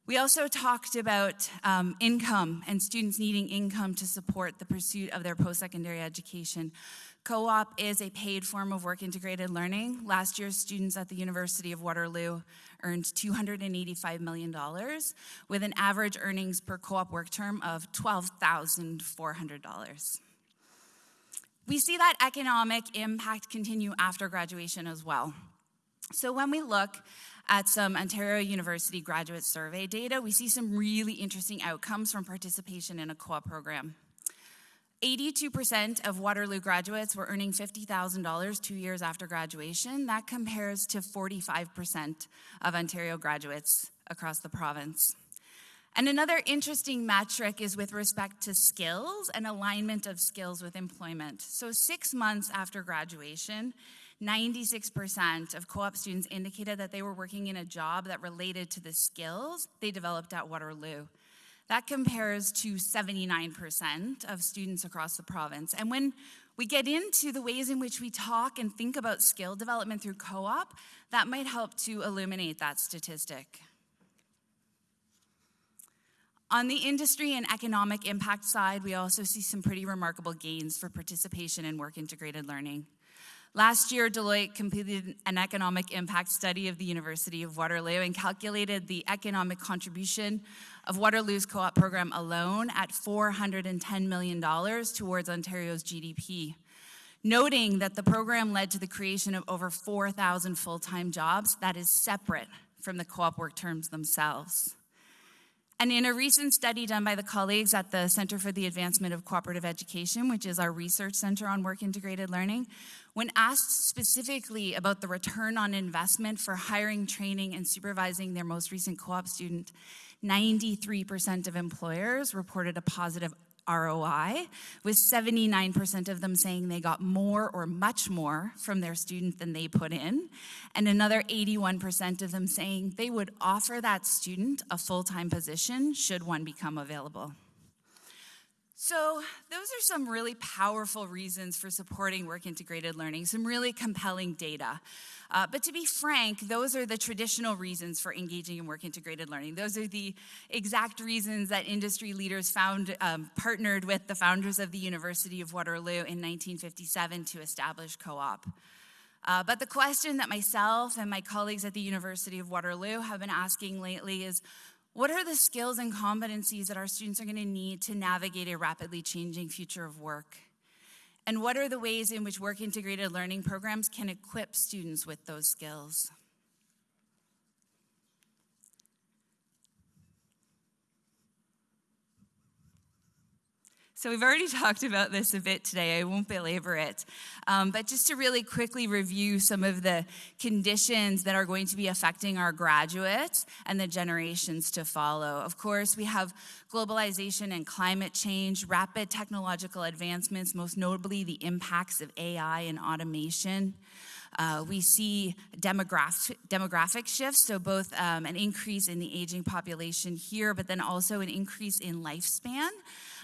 Speaker 13: We also talked about um, income and students needing income to support the pursuit of their post secondary education. Co op is a paid form of work integrated learning. Last year, students at the University of Waterloo earned $285 million with an average earnings per co op work term of $12,400. We see that economic impact continue after graduation as well. So when we look at some Ontario University graduate survey data, we see some really interesting outcomes from participation in a co-op program. 82% of Waterloo graduates were earning $50,000 two years after graduation. That compares to 45% of Ontario graduates across the province. And another interesting metric is with respect to skills and alignment of skills with employment. So, six months after graduation, 96% of co op students indicated that they were working in a job that related to the skills they developed at Waterloo. That compares to 79% of students across the province. And when we get into the ways in which we talk and think about skill development through co op, that might help to illuminate that statistic. On the industry and economic impact side, we also see some pretty remarkable gains for participation in work integrated learning. Last year, Deloitte completed an economic impact study of the University of Waterloo and calculated the economic contribution of Waterloo's co op program alone at $410 million towards Ontario's GDP. Noting that the program led to the creation of over 4,000 full time jobs, that is separate from the co op work terms themselves. And in a recent study done by the colleagues at the Center for the Advancement of Cooperative Education, which is our research center on work integrated learning, when asked specifically about the return on investment for hiring, training, and supervising their most recent co op student, 93% of employers reported a positive ROI, with 79% of them saying they got more or much more from their student than they put in, and another 81% of them saying they would offer that student a full time position should one become available. So, those are some really powerful reasons for supporting work integrated learning, some really compelling data. Uh, but to be frank, those are the traditional reasons for engaging in work integrated learning. Those are the exact reasons that industry leaders found, um, partnered with the founders of the University of Waterloo in 1957 to establish co op. Uh, but the question that myself and my colleagues at the University of Waterloo have been asking lately is what are the skills and competencies that our students are going to need to navigate a rapidly changing future of work? And what are the ways in which work integrated learning programs can equip students with those skills? So we've already talked about this a bit today. I won't belabor it. Um, but just to really quickly review some of the conditions that are going to be affecting our graduates and the generations to follow. Of course, we have globalization and climate change, rapid technological advancements, most notably the impacts of AI and automation. Uh, we see demographic, demographic shifts, so both um, an increase in the aging population here, but then also an increase in lifespan.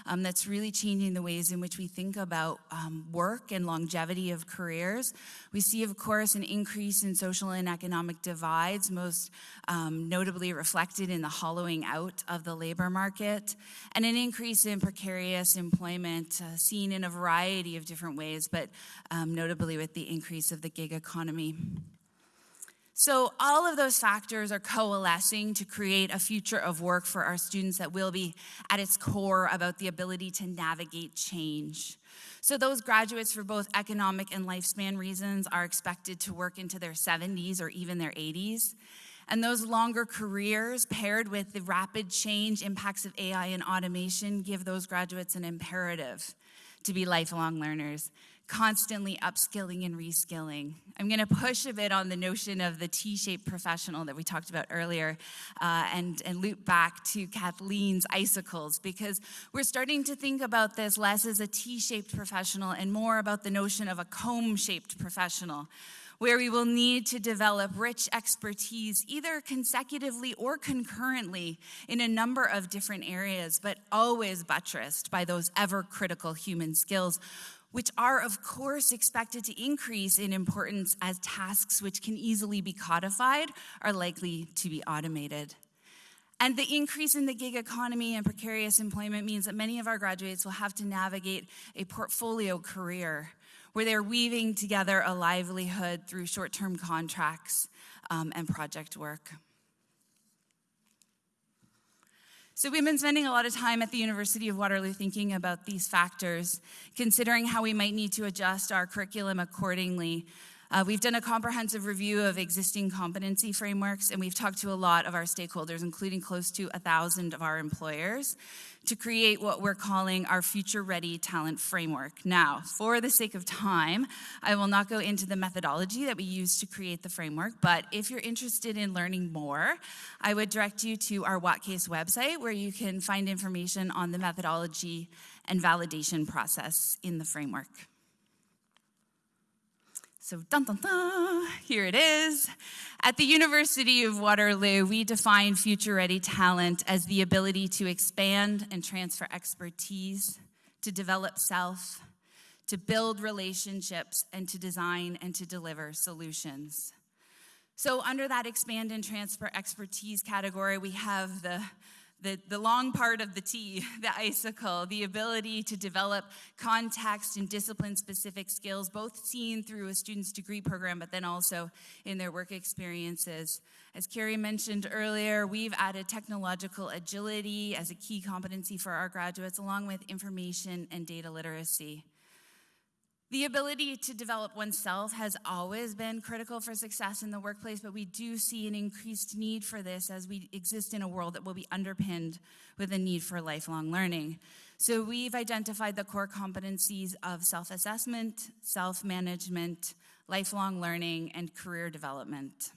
Speaker 13: Um, that's really changing the ways in which we think about um, work and longevity of careers. We see, of course, an increase in social and economic divides, most um, notably reflected in the hollowing out of the labor market, and an increase in precarious employment uh, seen in a variety of different ways, but um, notably with the increase of the gig economy. So, all of those factors are coalescing to create a future of work for our students that will be at its core about the ability to navigate change. So, those graduates for both economic and lifespan reasons are expected to work into their 70s or even their 80s. And those longer careers, paired with the rapid change impacts of AI and automation, give those graduates an imperative to be lifelong learners constantly upskilling and reskilling. I'm going to push a bit on the notion of the T-shaped professional that we talked about earlier uh, and, and loop back to Kathleen's icicles because we're starting to think about this less as a T-shaped professional and more about the notion of a comb-shaped professional where we will need to develop rich expertise either consecutively or concurrently in a number of different areas, but always buttressed by those ever critical human skills which are, of course, expected to increase in importance as tasks which can easily be codified are likely to be automated. And the increase in the gig economy and precarious employment means that many of our graduates will have to navigate a portfolio career where they're weaving together a livelihood through short term contracts um, and project work. So, we've been spending a lot of time at the University of Waterloo thinking about these factors, considering how we might need to adjust our curriculum accordingly. Uh, we've done a comprehensive review of existing competency frameworks, and we've talked to a lot of our stakeholders, including close to a thousand of our employers to create what we're calling our Future Ready Talent Framework. Now, for the sake of time, I will not go into the methodology that we use to create the framework, but if you're interested in learning more, I would direct you to our WatCACE website where you can find information on the methodology and validation process in the framework. So, dun dun dun, here it is. At the University of Waterloo, we define future ready talent as the ability to expand and transfer expertise, to develop self, to build relationships, and to design and to deliver solutions. So, under that expand and transfer expertise category, we have the the, the long part of the T, the icicle, the ability to develop context and discipline specific skills, both seen through a student's degree program, but then also in their work experiences. As Carrie mentioned earlier, we've added technological agility as a key competency for our graduates, along with information and data literacy. The ability to develop oneself has always been critical for success in the workplace, but we do see an increased need for this as we exist in a world that will be underpinned with a need for lifelong learning. So we've identified the core competencies of self assessment, self management, lifelong learning, and career development.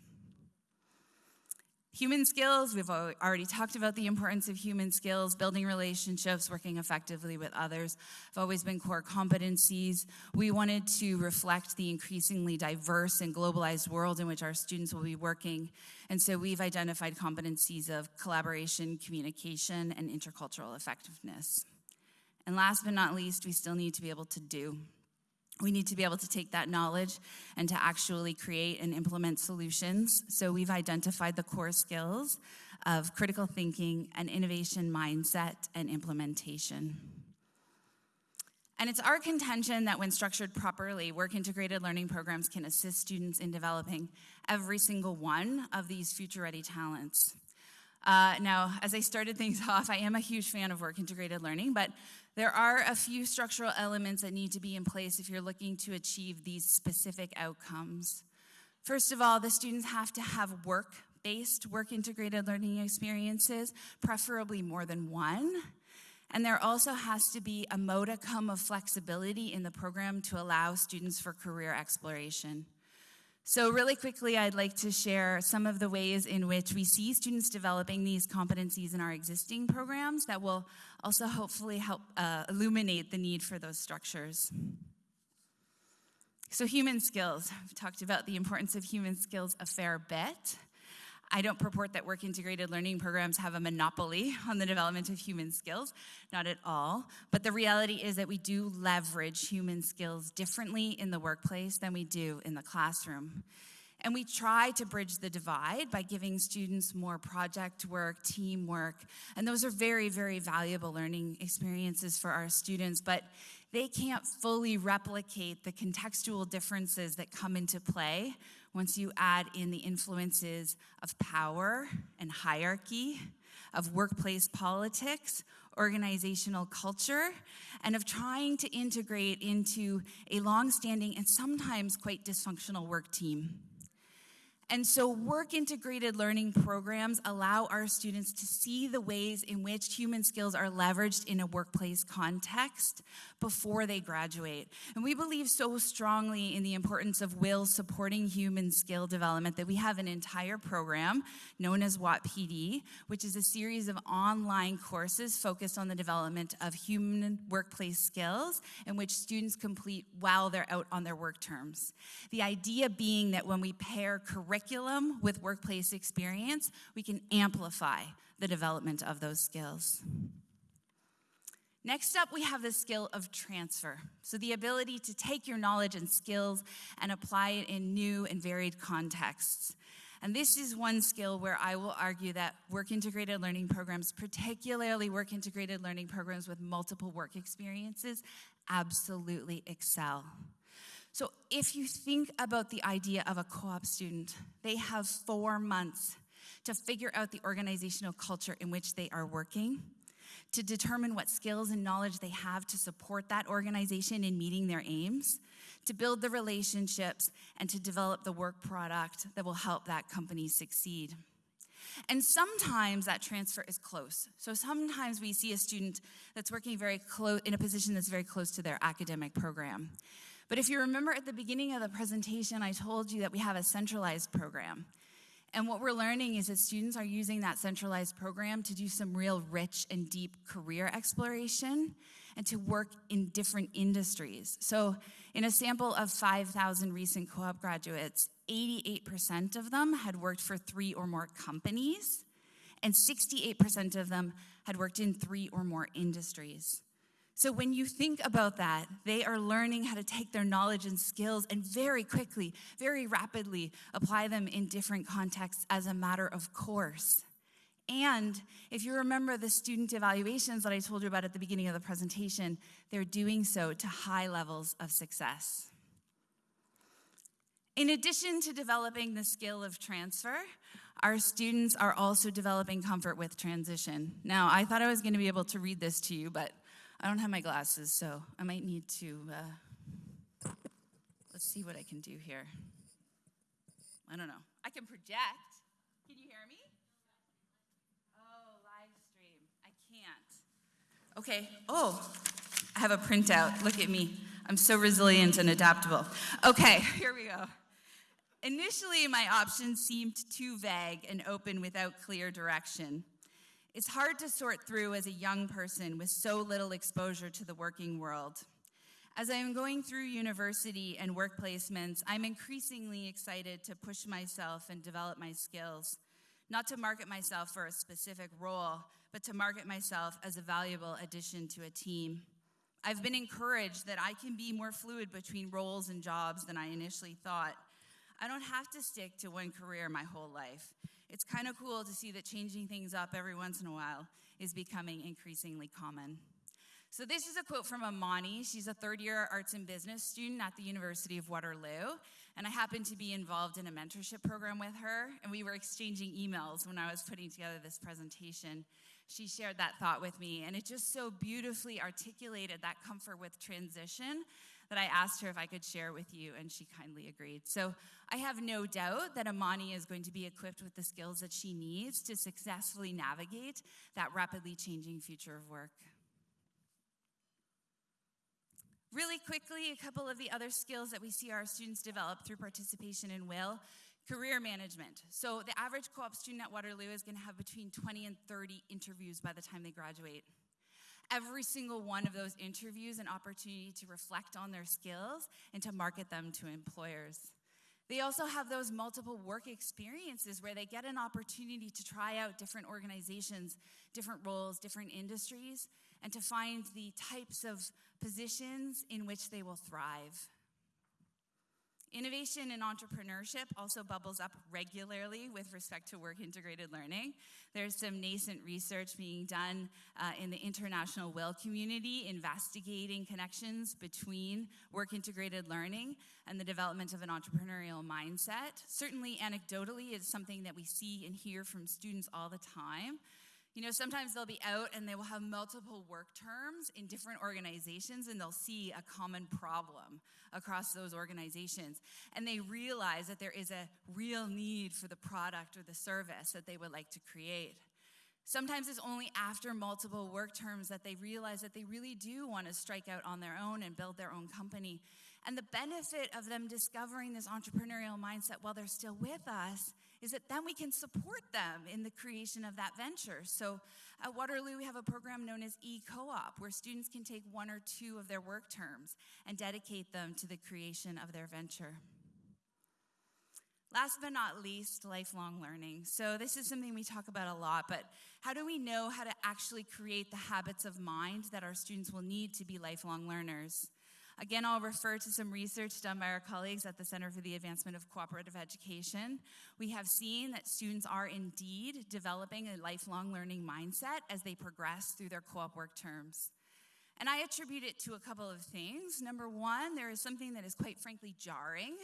Speaker 13: Human skills, we've already talked about the importance of human skills, building relationships, working effectively with others have always been core competencies. We wanted to reflect the increasingly diverse and globalized world in which our students will be working. And so we've identified competencies of collaboration, communication, and intercultural effectiveness. And last but not least, we still need to be able to do. We need to be able to take that knowledge and to actually create and implement solutions. So we've identified the core skills of critical thinking and innovation mindset and implementation. And it's our contention that when structured properly, work integrated learning programs can assist students in developing every single one of these future ready talents. Uh, now, as I started things off, I am a huge fan of work integrated learning, but there are a few structural elements that need to be in place if you're looking to achieve these specific outcomes. First of all, the students have to have work based, work integrated learning experiences, preferably more than one. And there also has to be a modicum of flexibility in the program to allow students for career exploration. So, really quickly, I'd like to share some of the ways in which we see students developing these competencies in our existing programs that will also hopefully help uh, illuminate the need for those structures. So, human skills. We've talked about the importance of human skills a fair bit. I don't purport that work integrated learning programs have a monopoly on the development of human skills, not at all. But the reality is that we do leverage human skills differently in the workplace than we do in the classroom. And we try to bridge the divide by giving students more project work, teamwork, and those are very, very valuable learning experiences for our students, but they can't fully replicate the contextual differences that come into play once you add in the influences of power and hierarchy, of workplace politics, organizational culture, and of trying to integrate into a long-standing and sometimes quite dysfunctional work team. And so work integrated learning programs allow our students to see the ways in which human skills are leveraged in a workplace context before they graduate. And we believe so strongly in the importance of WIL supporting human skill development that we have an entire program known as WatPD, which is a series of online courses focused on the development of human workplace skills in which students complete while they're out on their work terms. The idea being that when we pair curriculum with workplace experience, we can amplify the development of those skills. Next up, we have the skill of transfer. So, the ability to take your knowledge and skills and apply it in new and varied contexts. And this is one skill where I will argue that work integrated learning programs, particularly work integrated learning programs with multiple work experiences, absolutely excel. So, if you think about the idea of a co op student, they have four months to figure out the organizational culture in which they are working to determine what skills and knowledge they have to support that organization in meeting their aims, to build the relationships, and to develop the work product that will help that company succeed. And sometimes that transfer is close. So sometimes we see a student that's working very close in a position that's very close to their academic program. But if you remember at the beginning of the presentation, I told you that we have a centralized program. And what we're learning is that students are using that centralized program to do some real rich and deep career exploration and to work in different industries. So, in a sample of 5,000 recent co op graduates, 88% of them had worked for three or more companies, and 68% of them had worked in three or more industries. So when you think about that, they are learning how to take their knowledge and skills and very quickly, very rapidly apply them in different contexts as a matter of course. And if you remember the student evaluations that I told you about at the beginning of the presentation, they're doing so to high levels of success. In addition to developing the skill of transfer, our students are also developing comfort with transition. Now, I thought I was going to be able to read this to you, but I don't have my glasses, so I might need to, uh, let's see what I can do here. I don't know. I can project. Can you hear me? Oh, live stream. I can't. Okay. Oh, I have a printout. Look at me. I'm so resilient and adaptable. Okay, here we go. Initially, my options seemed too vague and open without clear direction. It's hard to sort through as a young person with so little exposure to the working world. As I am going through university and work placements, I'm increasingly excited to push myself and develop my skills, not to market myself for a specific role, but to market myself as a valuable addition to a team. I've been encouraged that I can be more fluid between roles and jobs than I initially thought. I don't have to stick to one career my whole life. It's kind of cool to see that changing things up every once in a while is becoming increasingly common. So, this is a quote from Amani. She's a third year arts and business student at the University of Waterloo. And I happened to be involved in a mentorship program with her, and we were exchanging emails when I was putting together this presentation. She shared that thought with me, and it just so beautifully articulated that comfort with transition that I asked her if I could share with you, and she kindly agreed. So I have no doubt that Amani is going to be equipped with the skills that she needs to successfully navigate that rapidly changing future of work. Really quickly, a couple of the other skills that we see our students develop through participation in WIL career management. So, the average co op student at Waterloo is going to have between 20 and 30 interviews by the time they graduate every single one of those interviews an opportunity to reflect on their skills and to market them to employers. They also have those multiple work experiences where they get an opportunity to try out different organizations, different roles, different industries, and to find the types of positions in which they will thrive. Innovation and entrepreneurship also bubbles up regularly with respect to work integrated learning. There's some nascent research being done uh, in the international WIL community investigating connections between work integrated learning and the development of an entrepreneurial mindset. Certainly, anecdotally, it's something that we see and hear from students all the time. You know, sometimes they'll be out and they will have multiple work terms in different organizations and they'll see a common problem across those organizations. And they realize that there is a real need for the product or the service that they would like to create. Sometimes it's only after multiple work terms that they realize that they really do want to strike out on their own and build their own company. And the benefit of them discovering this entrepreneurial mindset while they're still with us is that then we can support them in the creation of that venture. So at Waterloo, we have a program known as e co op, where students can take one or two of their work terms and dedicate them to the creation of their venture. Last but not least, lifelong learning. So, this is something we talk about a lot, but how do we know how to actually create the habits of mind that our students will need to be lifelong learners? Again, I'll refer to some research done by our colleagues at the Center for the Advancement of Cooperative Education. We have seen that students are indeed developing a lifelong learning mindset as they progress through their co op work terms. And I attribute it to a couple of things. Number one, there is something that is quite frankly jarring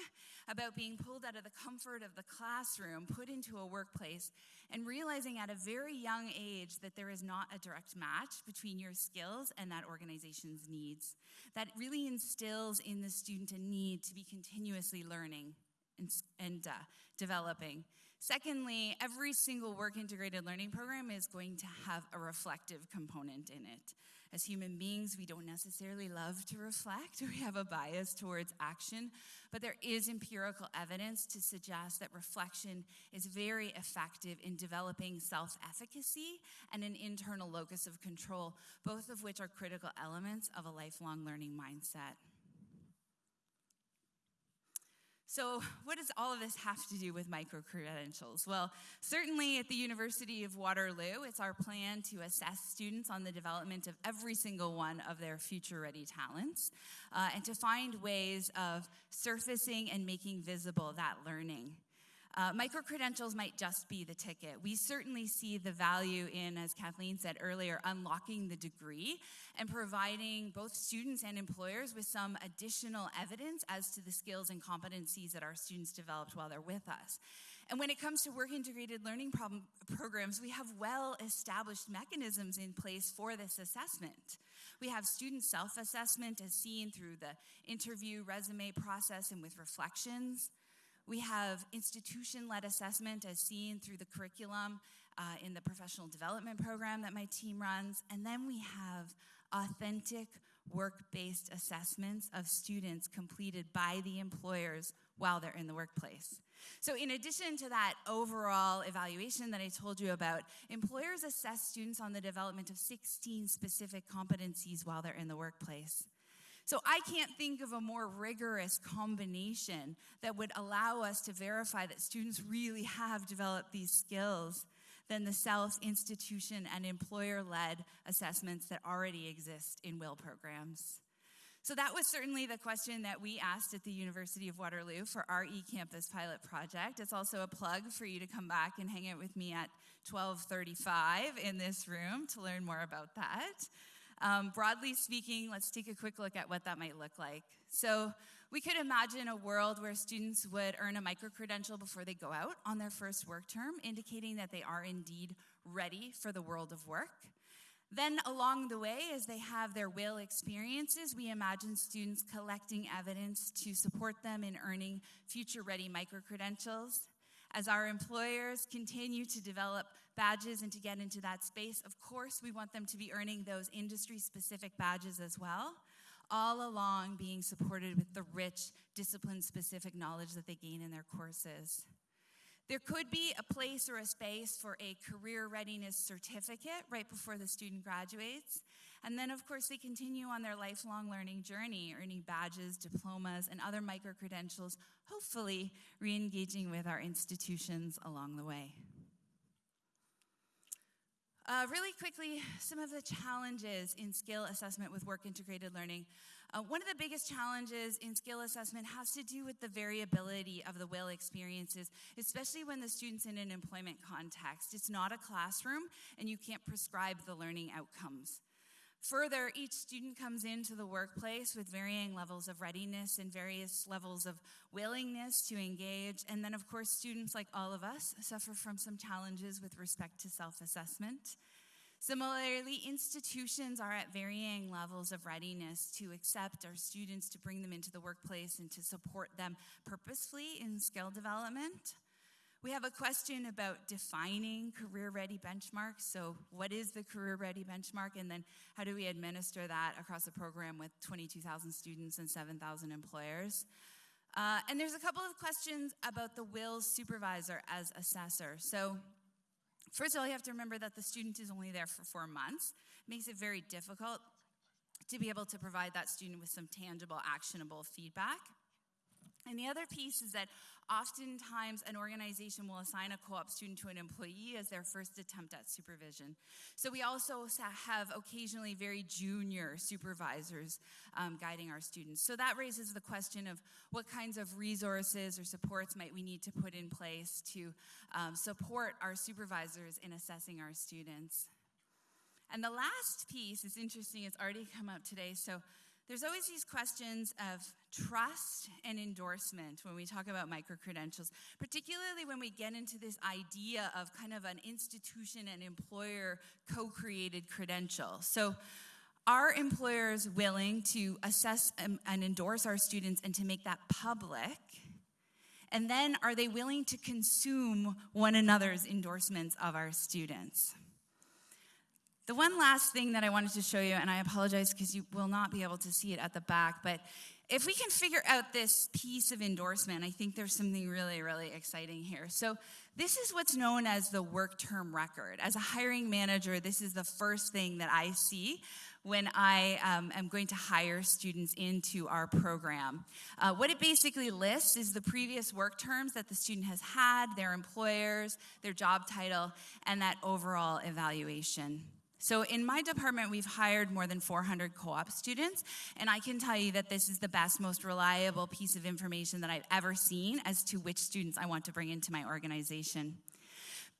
Speaker 13: about being pulled out of the comfort of the classroom, put into a workplace, and realizing at a very young age that there is not a direct match between your skills and that organization's needs. That really instills in the student a need to be continuously learning and, uh, developing. Secondly, every single work integrated learning program is going to have a reflective component in it. As human beings, we don't necessarily love to reflect, we have a bias towards action, but there is empirical evidence to suggest that reflection is very effective in developing self efficacy and an internal locus of control, both of which are critical elements of a lifelong learning mindset. So, what does all of this have to do with micro credentials? Well, certainly at the University of Waterloo, it's our plan to assess students on the development of every single one of their future ready talents uh, and to find ways of surfacing and making visible that learning. Uh, micro credentials might just be the ticket. We certainly see the value in, as Kathleen said earlier, unlocking the degree and providing both students and employers with some additional evidence as to the skills and competencies that our students developed while they're with us. And when it comes to work integrated learning problem, programs, we have well established mechanisms in place for this assessment. We have student self assessment as seen through the interview resume process and with reflections. We have institution led assessment as seen through the curriculum uh, in the professional development program that my team runs. And then we have authentic work based assessments of students completed by the employers while they're in the workplace. So, in addition to that overall evaluation that I told you about, employers assess students on the development of 16 specific competencies while they're in the workplace. So I can't think of a more rigorous combination that would allow us to verify that students really have developed these skills than the self institution and employer led assessments that already exist in WIL programs. So that was certainly the question that we asked at the University of Waterloo for our eCampus pilot project. It's also a plug for you to come back and hang out with me at 1235 in this room to learn more about that. Um, broadly speaking, let's take a quick look at what that might look like. So, we could imagine a world where students would earn a micro credential before they go out on their first work term, indicating that they are indeed ready for the world of work. Then, along the way, as they have their WIL experiences, we imagine students collecting evidence to support them in earning future ready micro credentials. As our employers continue to develop badges and to get into that space, of course, we want them to be earning those industry specific badges as well, all along being supported with the rich discipline specific knowledge that they gain in their courses. There could be a place or a space for a career readiness certificate right before the student graduates. And then, of course, they continue on their lifelong learning journey, earning badges, diplomas, and other micro credentials, hopefully re engaging with our institutions along the way. Uh, really quickly, some of the challenges in skill assessment with work integrated learning. Uh, one of the biggest challenges in skill assessment has to do with the variability of the WIL experiences, especially when the student's in an employment context. It's not a classroom, and you can't prescribe the learning outcomes. Further, each student comes into the workplace with varying levels of readiness and various levels of willingness to engage. And then, of course, students, like all of us, suffer from some challenges with respect to self assessment. Similarly, institutions are at varying levels of readiness to accept our students, to bring them into the workplace, and to support them purposefully in skill development. We have a question about defining career ready benchmarks. So, what is the career ready benchmark? And then, how do we administer that across a program with 22,000 students and 7,000 employers? Uh, and there's a couple of questions about the WILS supervisor as assessor. So, first of all, you have to remember that the student is only there for four months. It makes it very difficult to be able to provide that student with some tangible, actionable feedback. And the other piece is that oftentimes an organization will assign a co op student to an employee as their first attempt at supervision. So we also have occasionally very junior supervisors um, guiding our students. So that raises the question of what kinds of resources or supports might we need to put in place to um, support our supervisors in assessing our students. And the last piece is interesting, it's already come up today. So there's always these questions of trust and endorsement when we talk about micro credentials, particularly when we get into this idea of kind of an institution and employer co created credential. So, are employers willing to assess and endorse our students and to make that public? And then, are they willing to consume one another's endorsements of our students? The one last thing that I wanted to show you, and I apologize because you will not be able to see it at the back, but if we can figure out this piece of endorsement, I think there's something really, really exciting here. So, this is what's known as the work term record. As a hiring manager, this is the first thing that I see when I um, am going to hire students into our program. Uh, what it basically lists is the previous work terms that the student has had, their employers, their job title, and that overall evaluation. So, in my department, we've hired more than 400 co op students, and I can tell you that this is the best, most reliable piece of information that I've ever seen as to which students I want to bring into my organization.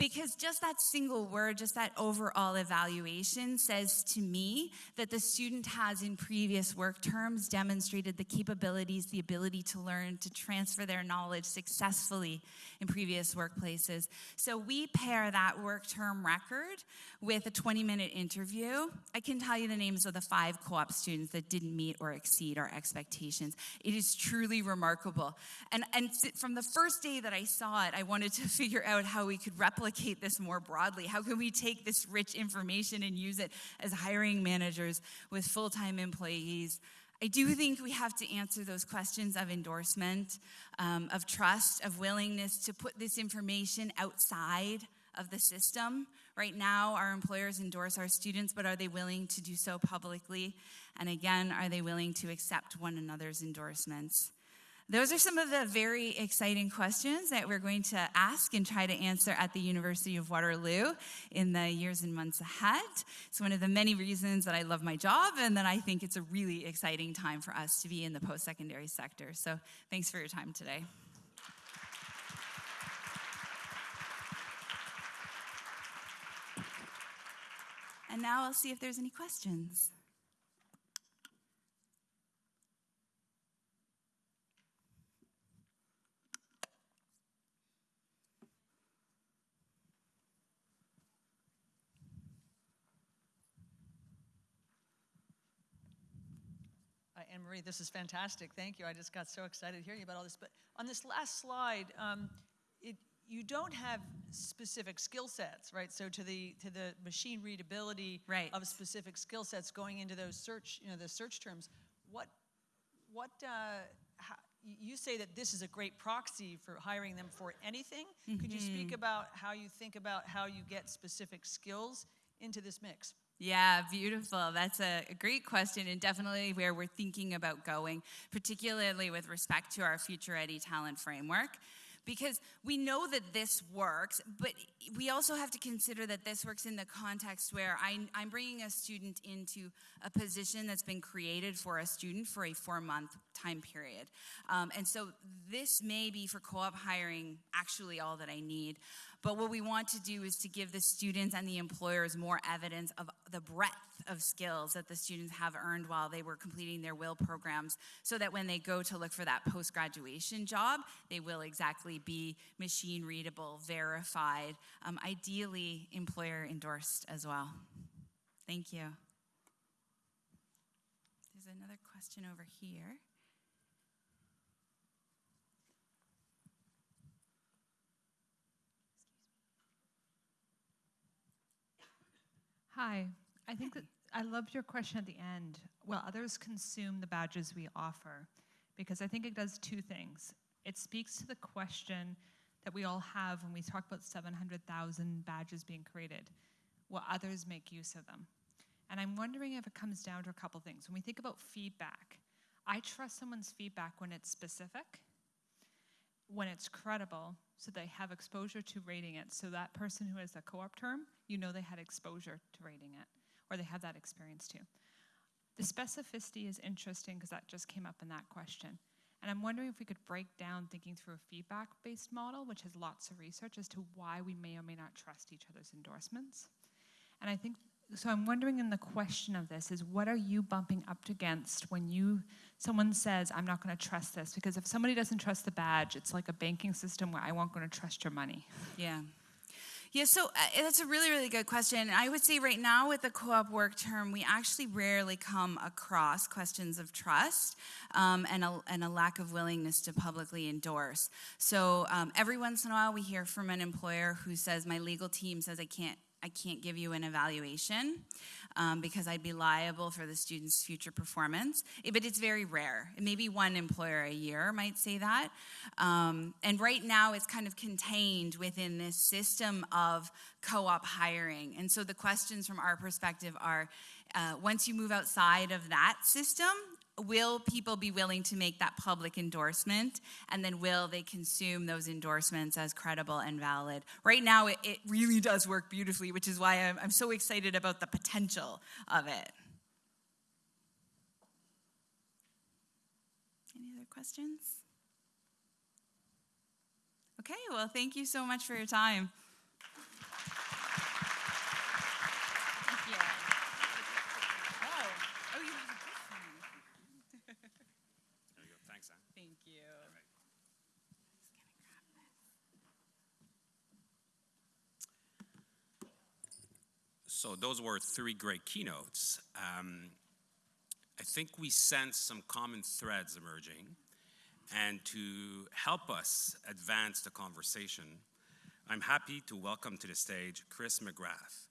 Speaker 13: Because just that single word, just that overall evaluation says to me that the student has, in previous work terms, demonstrated the capabilities, the ability to learn, to transfer their knowledge successfully in previous workplaces. So we pair that work term record with a 20 minute interview. I can tell you the names of the five co op students that didn't meet or exceed our expectations. It is truly remarkable. And, and from the first day that I saw it, I wanted to figure out how we could replicate this more broadly? How can we take this rich information and use it as hiring managers with full time employees? I do think we have to answer those questions of endorsement, um, of trust, of willingness to put this information outside of the system. Right now, our employers endorse our students, but are they willing to do so publicly? And again, are they willing to accept one another's endorsements? Those are some of the very exciting questions that we're going to ask and try to answer at the University of Waterloo in the years and months ahead. It's one of the many reasons that I love my job and that I think it's a really exciting time for us to be in the post secondary sector. So thanks for your time today. And now I'll see if there's any questions.
Speaker 3: Marie, this is fantastic. Thank you. I just got so excited hearing about all this. But on this last slide, um, it, you don't have specific skill sets, right? So to the to the machine readability
Speaker 13: right.
Speaker 3: of specific skill sets going into those search, you know, the search terms. What what uh, how, you say that this is a great proxy for hiring them for anything. Mm -hmm. Could you speak
Speaker 13: Mm-hmm.
Speaker 3: about how you think about how you get specific skills into this mix?
Speaker 13: Yeah, beautiful. That's a, great question, and definitely where we're thinking about going, particularly with respect to our Future Ready Talent Framework. Because we know that this works, but we also have to consider that this works in the context where I, I'm bringing a student into a position that's been created for a student for a four month time period. Um, and so this may be for co op hiring actually all that I need. But what we want to do is to give the students and the employers more evidence of the breadth of skills that the students have earned while they were completing their WIL programs so that when they go to look for that post graduation job, they will exactly be machine readable, verified, um, ideally employer endorsed as well. Thank you. There's another question over here.
Speaker 14: Hi, I think that I loved your question at the end. Will others consume the badges we offer? Because I think it does two things. It speaks to the question that we all have when we talk about 700,000 badges being created. Will others make use of them? And I'm wondering if it comes down to a couple things. When we think about feedback, I trust someone's feedback when it's specific, when it's credible, so they have exposure to rating it. So that person who has a co-op term, you know they had exposure to rating it, or they have that experience too. The specificity is interesting because that just came up in that question. And I'm wondering if we could break down thinking through a feedback based model, which has lots of research as to why we may or may not trust each other's endorsements. And I think so I'm wondering in the question of this is what are you bumping up against when you someone says I'm not going to trust this because if somebody doesn't trust the badge it's like a banking system where I won't going to trust your money.
Speaker 13: Yeah. Yeah, so uh, that's a really, really good question. I would say right now with the co op work term, we actually rarely come across questions of trust um, and, a, and a lack of willingness to publicly endorse. So um, every once in a while, we hear from an employer who says, My legal team says I can't I can't give you an evaluation um, because I'd be liable for the student's future performance. Eh, but it's very rare. Maybe one employer a year might say that. Um, and right now, it's kind of contained within this system of co op hiring. And so the questions from our perspective are uh, once you move outside of that system, will people be willing to make that public endorsement? And then will they consume those endorsements as credible and valid? Right now, it, it really does work beautifully, which is why I'm, I'm so excited about the potential of it. Any other questions? Okay, well, thank you so much for your time.
Speaker 12: So those were three great keynotes. Um, I think we sense some common threads emerging. And to help us advance the conversation, I'm happy to welcome to the stage Chris McGrath,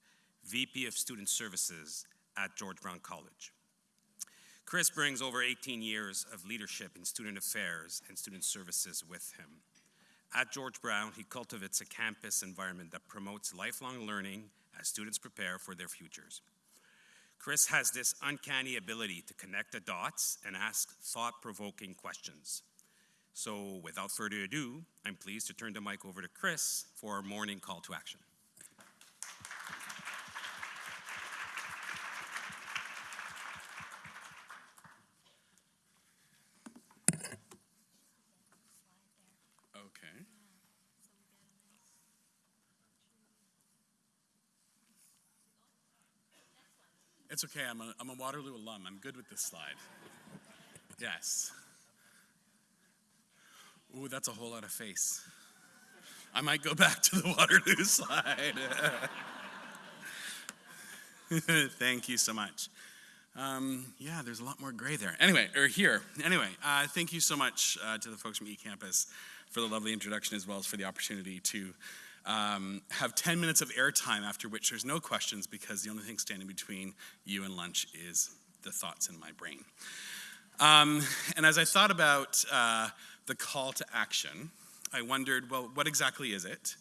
Speaker 12: VP of Student Services at George Brown College. Chris brings over 18 years of leadership in student affairs and student services with him. At George Brown, he cultivates a campus environment that promotes lifelong learning as students prepare for their futures. Chris has this uncanny ability to connect the dots and ask thought provoking questions. So, without further ado, I'm pleased to turn the mic over to Chris for our morning call to action.
Speaker 15: It's okay. I'm a, I'm a Waterloo alum. I'm good with this slide. Yes. Ooh, that's a whole lot of face. I might go back to the Waterloo slide. Thank you so much. Um, yeah, there's a lot more gray there. Anyway, or here. Anyway, uh, thank you so much uh, to the folks from eCampus for the lovely introduction as well as for the opportunity to um, have 10 minutes of airtime after which there's no questions because the only thing standing between you and lunch is the thoughts in my brain. Um, and as I thought about uh, the call to action, I wondered, well, what exactly is it?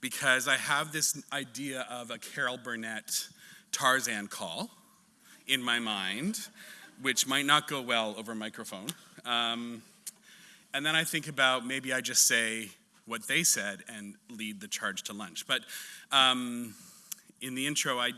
Speaker 15: Because I have this idea of a Carol Burnett Tarzan call in my mind, which might not go well over a microphone. Um, and then I think about maybe I just say what they said and lead the charge to lunch. But um, in the intro, I,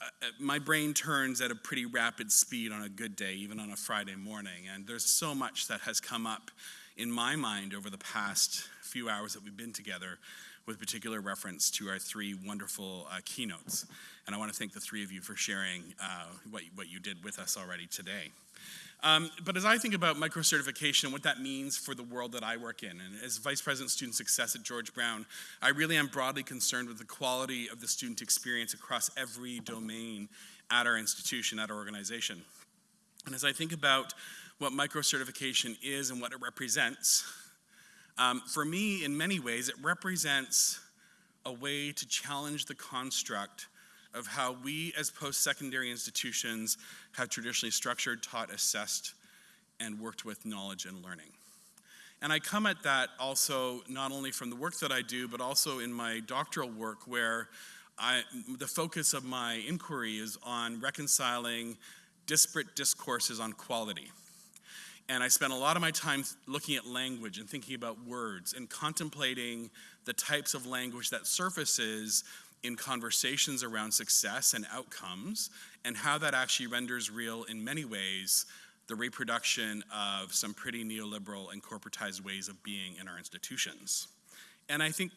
Speaker 15: uh, my brain turns at a pretty rapid speed on a good day, even on a Friday morning. And there's so much that has come up in my mind over the past few hours that we've been together with particular reference to our three wonderful uh, keynotes. And I want to thank the three of you for sharing uh, what, what you did with us already today. Um, but as I think about micro certification, what that means for the world that I work in, and as Vice President Student Success at George Brown, I really am broadly concerned with the quality of the student experience across every domain at our institution, at our organization. And as I think about what micro certification is and what it represents, um, for me, in many ways, it represents a way to challenge the construct of how we as post-secondary institutions have traditionally structured, taught, assessed, and worked with knowledge and learning. And I come at that also not only from the work that I do, but also in my doctoral work where I, the focus of my inquiry is on reconciling disparate discourses on quality. And I spent a lot of my time looking at language and thinking about words and contemplating the types of language that surfaces in conversations around success and outcomes, and how that actually renders real in many ways the reproduction of some pretty neoliberal and corporatized ways of being in our institutions. And I think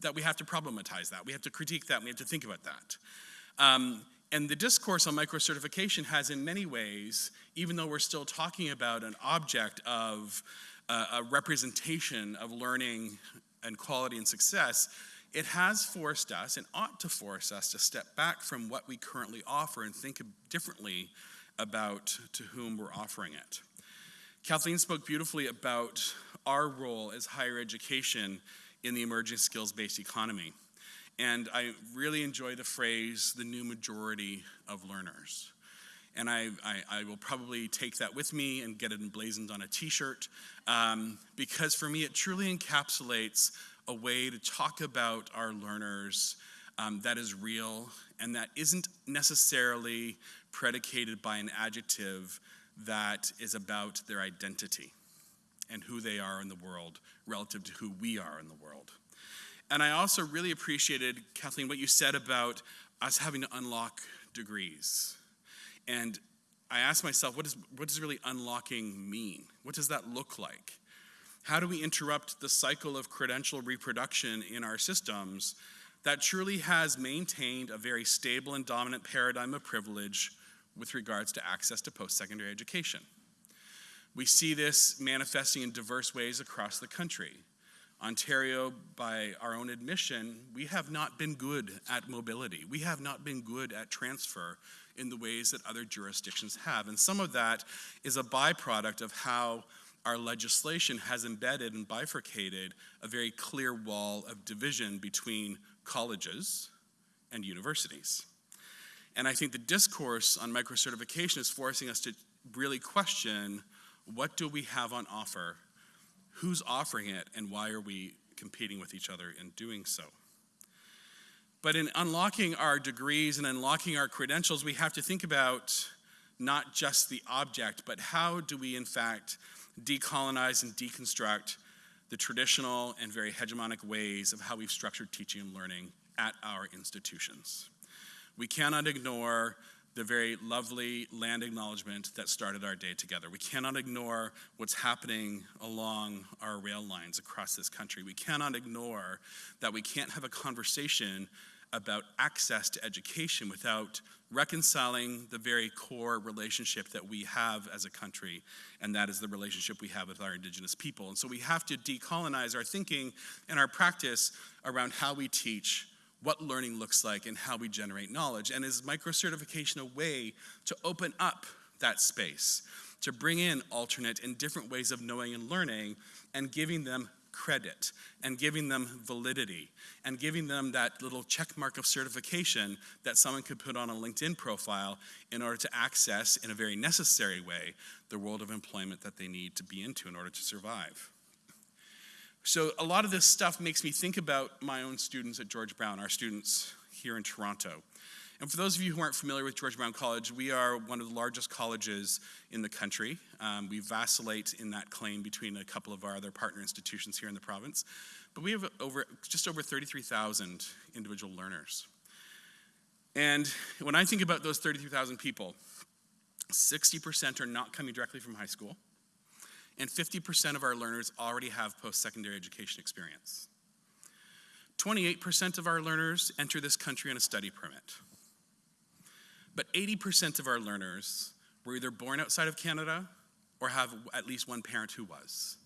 Speaker 15: that we have to problematize that. We have to critique that. We have to think about that. Um, and the discourse on micro certification has, in many ways, even though we're still talking about an object of uh, a representation of learning and quality and success, it has forced us and ought to force us to step back from what we currently offer and think differently about to whom we're offering it. Kathleen spoke beautifully about our role as higher education in the emerging skills based economy. And I really enjoy the phrase, the new majority of learners. And I, I, I will probably take that with me and get it emblazoned on a t shirt um, because for me it truly encapsulates a way to talk about our learners um, that is real and that isn't necessarily predicated by an adjective that is about their identity and who they are in the world relative to who we are in the world. And I also really appreciated, Kathleen, what you said about us having to unlock degrees. And I asked myself, what, is, what does really unlocking mean? What does that look like? How do we interrupt the cycle of credential reproduction in our systems that truly has maintained a very stable and dominant paradigm of privilege with regards to access to post secondary education? We see this manifesting in diverse ways across the country. Ontario, by our own admission, we have not been good at mobility. We have not been good at transfer in the ways that other jurisdictions have. And some of that is a byproduct of how our legislation has embedded and bifurcated a very clear wall of division between colleges and universities. And I think the discourse on microcertification is forcing us to really question what do we have on offer, who's offering it, and why are we competing with each other in doing so. But in unlocking our degrees and unlocking our credentials, we have to think about not just the object, but how do we, in fact, decolonize and deconstruct the traditional and very hegemonic ways of how we've structured teaching and learning at our institutions. We cannot ignore the very lovely land acknowledgement that started our day together. We cannot ignore what's happening along our rail lines across this country. We cannot ignore that we can't have a conversation about access to education without reconciling the very core relationship that we have as a country, and that is the relationship we have with our Indigenous people. And so we have to decolonize our thinking and our practice around how we teach, what learning looks like, and how we generate knowledge. And is micro certification a way to open up that space, to bring in alternate and different ways of knowing and learning, and giving them credit and giving them validity and giving them that little check mark of certification that someone could put on a LinkedIn profile in order to access, in a very necessary way, the world of employment that they need to be into in order to survive. So, a lot of this stuff makes me think about my own students at George Brown, our students here in Toronto. And for those of you who aren't familiar with George Brown College, we are one of the largest colleges in the country. Um, we vacillate in that claim between a couple of our other partner institutions here in the province. But we have over, just over 33,000 individual learners. And when I think about those 33,000 people, 60% are not coming directly from high school, and 50% of our learners already have post secondary education experience. 28% of our learners enter this country on a study permit. But 80% of our learners were either born outside of Canada or have at least one parent who was.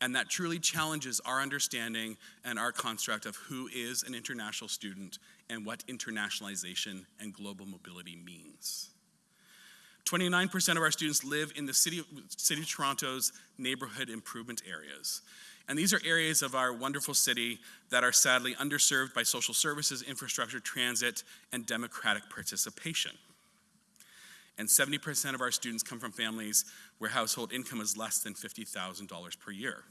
Speaker 15: And that truly challenges our understanding and our construct of who is an international student and what internationalization and global mobility means. 29% of our students live in the city of, city of Toronto's neighborhood improvement areas. And these are areas of our wonderful city that are sadly underserved by social services, infrastructure, transit, and democratic participation. And 70% of our students come from families where household income is less than $50,000 per year.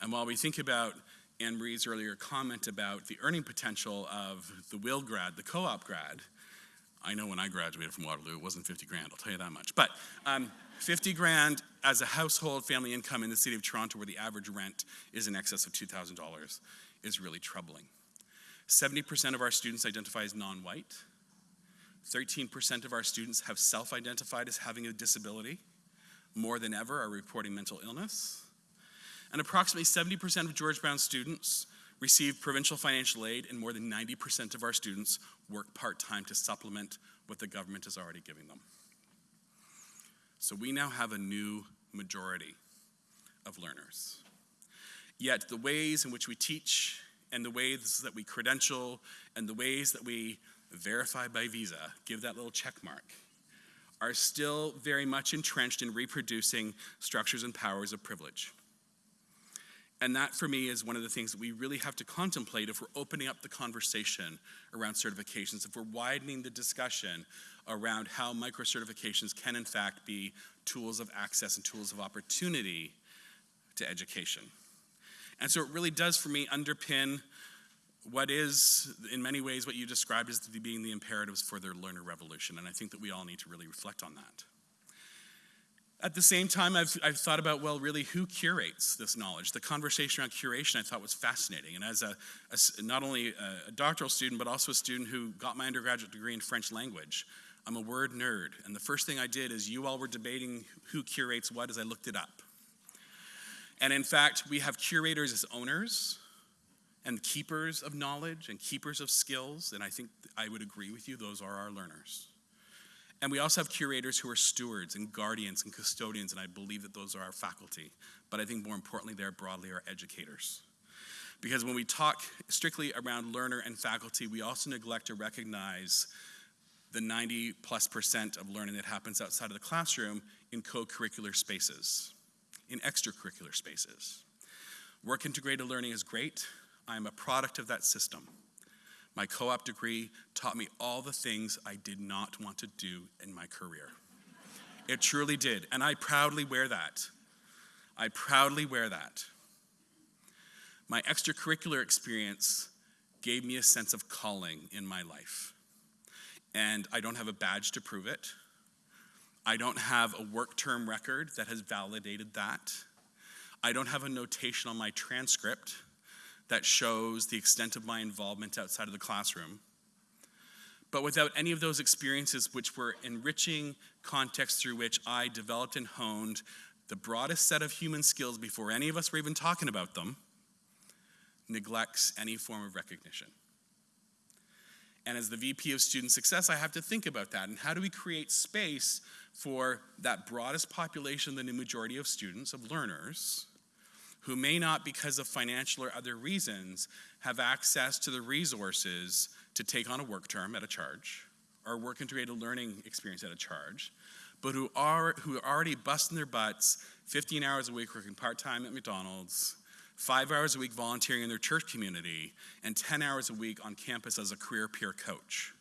Speaker 15: And while we think about Anne-Marie's earlier comment about the earning potential of the WIL grad, the co op grad, I know when I graduated from Waterloo, it wasn't 50 grand, I'll tell you that much. But um, 50 grand as a household family income in the city of Toronto, where the average rent is in excess of $2,000, is really troubling. 70% of our students identify as non white. 13% of our students have self identified as having a disability. More than ever are reporting mental illness. And approximately 70% of George Brown students receive provincial financial aid, and more than 90% of our students work part time to supplement what the government is already giving them. So we now have a new majority of learners. Yet the ways in which we teach and the ways that we credential and the ways that we verify by visa, give that little check mark, are still very much entrenched in reproducing structures and powers of privilege. And that, for me, is one of the things that we really have to contemplate if we're opening up the conversation around certifications, if we're widening the discussion around how micro certifications can, in fact, be tools of access and tools of opportunity to education. And so it really does, for me, underpin what is, in many ways, what you described as being the imperatives for their learner revolution. And I think that we all need to really reflect on that. At the same time, I've, I've thought about, well, really, who curates this knowledge? The conversation around curation I thought was fascinating. And as a, a not only a, a doctoral student, but also a student who got my undergraduate degree in French language, I'm a word nerd. And the first thing I did is you all were debating who curates what as I looked it up. And in fact, we have curators as owners and keepers of knowledge and keepers of skills. And I think I would agree with you, those are our learners. And we also have curators who are stewards and guardians and custodians, and I believe that those are our faculty. But I think more importantly, they're broadly our educators. Because when we talk strictly around learner and faculty, we also neglect to recognize the 90 plus percent of learning that happens outside of the classroom in co curricular spaces, in extracurricular spaces. Work integrated learning is great. I'm a product of that system. My co op degree taught me all the things I did not want to do in my career. It truly did, and I proudly wear that. I proudly wear that. My extracurricular experience gave me a sense of calling in my life. And I don't have a badge to prove it. I don't have a work term record that has validated that. I don't have a notation on my transcript that shows the extent of my involvement outside of the classroom. But without any of those experiences, which were enriching contexts through which I developed and honed the broadest set of human skills before any of us were even talking about them, neglects any form of recognition. And as the VP of Student Success, I have to think about that. And how do we create space for that broadest population, the new majority of students, of learners, who may not, because of financial or other reasons, have access to the resources to take on a work term at a charge or work integrated learning experience at a charge, but who are who are already busting their butts 15 hours a week working part-time at McDonald's, five hours a week volunteering in their church community, and 10 hours a week on campus as a career peer coach.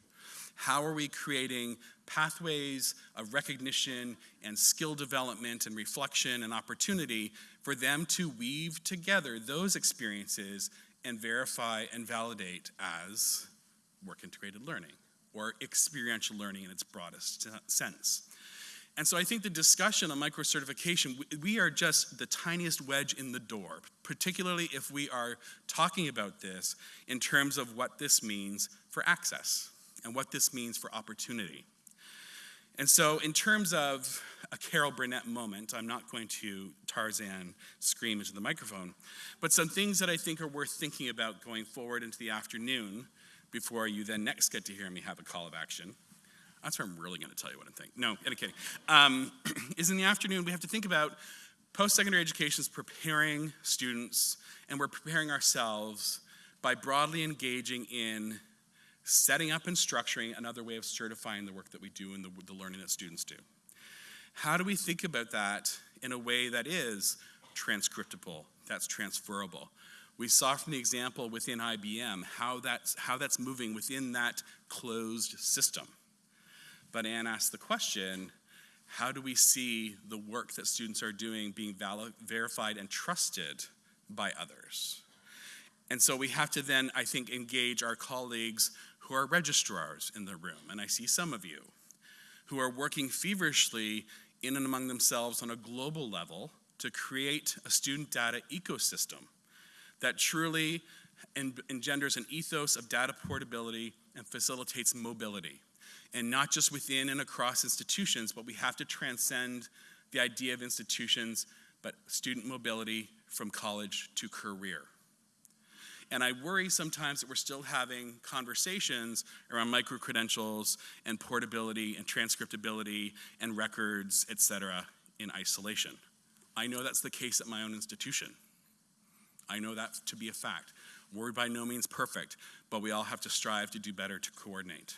Speaker 15: How are we creating pathways of recognition and skill development and reflection and opportunity for them to weave together those experiences and verify and validate as work integrated learning? or experiential learning in its broadest sense. And so I think the discussion on micro certification, we are just the tiniest wedge in the door, particularly if we are talking about this in terms of what this means for access and what this means for opportunity. And so, in terms of a Carol Burnett moment, I'm not going to Tarzan scream into the microphone, but some things that I think are worth thinking about going forward into the afternoon before you then next get to hear me have a call of action. That's where I'm really going to tell you what I'm thinking. No, kidding. Um, is in the afternoon, we have to think about post secondary education is preparing students, and we're preparing ourselves by broadly engaging in setting up and structuring another way of certifying the work that we do and the, the learning that students do. How do we think about that in a way that is transcriptable, that's transferable? We saw from the example within IBM how that's, how that's moving within that closed system. But Anne asked the question how do we see the work that students are doing being verified and trusted by others? And so we have to then, I think, engage our colleagues who are registrars in the room, and I see some of you, who are working feverishly in and among themselves on a global level to create a student data ecosystem that truly engenders an ethos of data portability and facilitates mobility and not just within and across institutions, but we have to transcend the idea of institutions, but student mobility from college to career. And I worry sometimes that we're still having conversations around micro credentials and portability and transcriptability and records, et cetera, in isolation. I know that's the case at my own institution. I know that to be a fact. We're by no means perfect, but we all have to strive to do better to coordinate.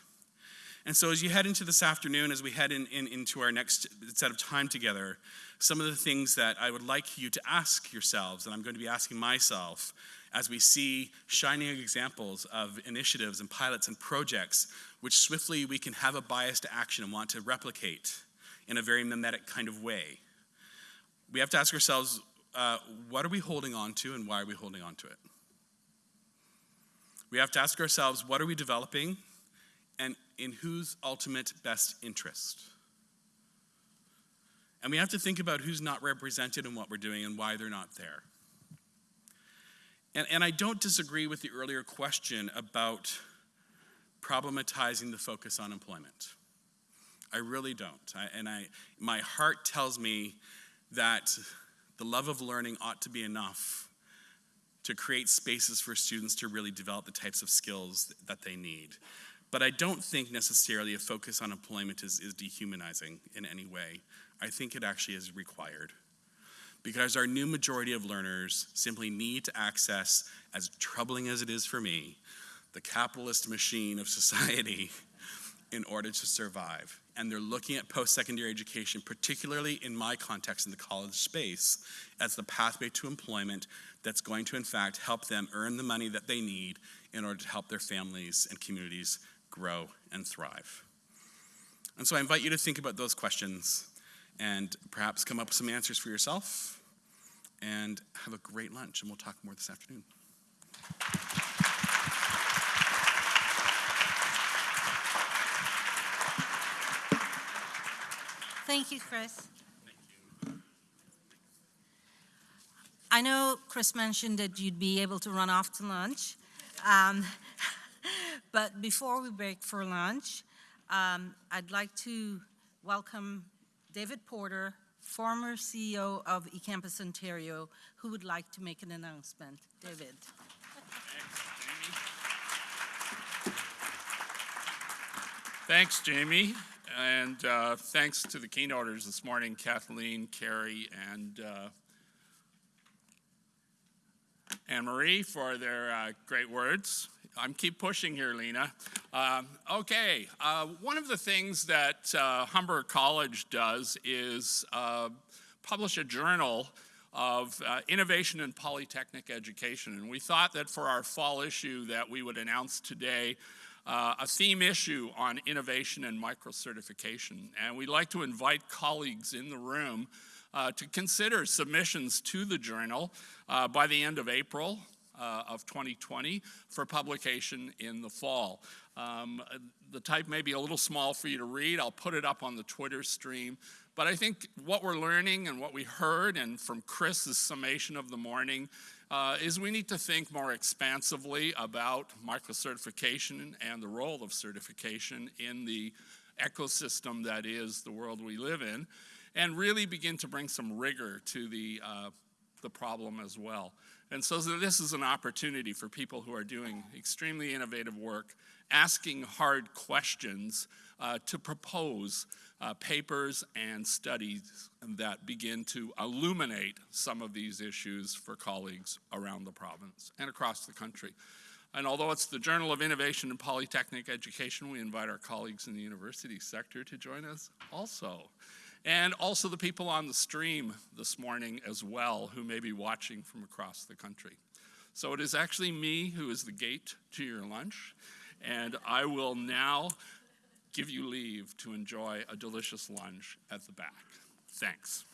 Speaker 15: And so, as you head into this afternoon, as we head in, in, into our next set of time together, some of the things that I would like you to ask yourselves, and I'm going to be asking myself, as we see shining examples of initiatives and pilots and projects which swiftly we can have a bias to action and want to replicate in a very mimetic kind of way. We have to ask ourselves uh, what are we holding on to and why are we holding on to it? We have to ask ourselves what are we developing and in whose ultimate best interest? And we have to think about who's not represented in what we're doing and why they're not there. And, and I don't disagree with the earlier question about problematizing the focus on employment. I really don't. I, and I, my heart tells me that the love of learning ought to be enough to create spaces for students to really develop the types of skills that they need. But I don't think necessarily a focus on employment is, is dehumanizing in any way. I think it actually is required. Because our new majority of learners simply need to access, as troubling as it is for me, the capitalist machine of society in order to survive. And they're looking at post secondary education, particularly in my context in the college space, as the pathway to employment that's going to, in fact, help them earn the money that they need in order to help their families and communities grow, and thrive. And so I invite you to think about those questions and perhaps come up with some answers for yourself and have a great lunch, and we'll talk more this afternoon.
Speaker 2: Thank you, Chris. Thank you. I know Chris mentioned that you'd be able to run off to lunch. Um, but before we break for lunch, um, I'd like to welcome David Porter, former CEO of eCampus Ontario, who would like to make an announcement. David.
Speaker 16: Thanks, Jamie. And uh, thanks to the keynoters this morning, Kathleen, Carrie, and uh, Anne-Marie for their uh, great words. I'm keep pushing here, Lena. Um, okay, uh, one of the things that uh, Humber College does is uh, publish a journal of uh, innovation in polytechnic education. And we thought that for our fall issue that we would announce today uh, a theme issue on innovation and micro-certification. And we'd like to invite colleagues in the room uh, to consider submissions to the journal by the end of April uh, of 2020 for publication in the fall. Um, the type may be a little small for you to read. I'll put it up on the Twitter stream. But I think what we're learning and what we heard, and from Chris's summation of the morning, uh, is we need to think more expansively about microcertification and the role of certification in the ecosystem that is the world we live in, and really begin to bring some rigor to the, uh, the problem as well. And so this is an opportunity for people who are doing extremely innovative work, asking hard questions uh, to propose uh, papers and studies that begin to illuminate some of these issues for colleagues around the province and across the country. And although it's the Journal of Innovation in Polytechnic Education, we invite our colleagues in the university sector to join us also. And also the people on the stream this morning as well who may be watching from across the country. So it is actually me who is the gate to your lunch, and I will now give you leave to enjoy a delicious lunch at the back. Thanks.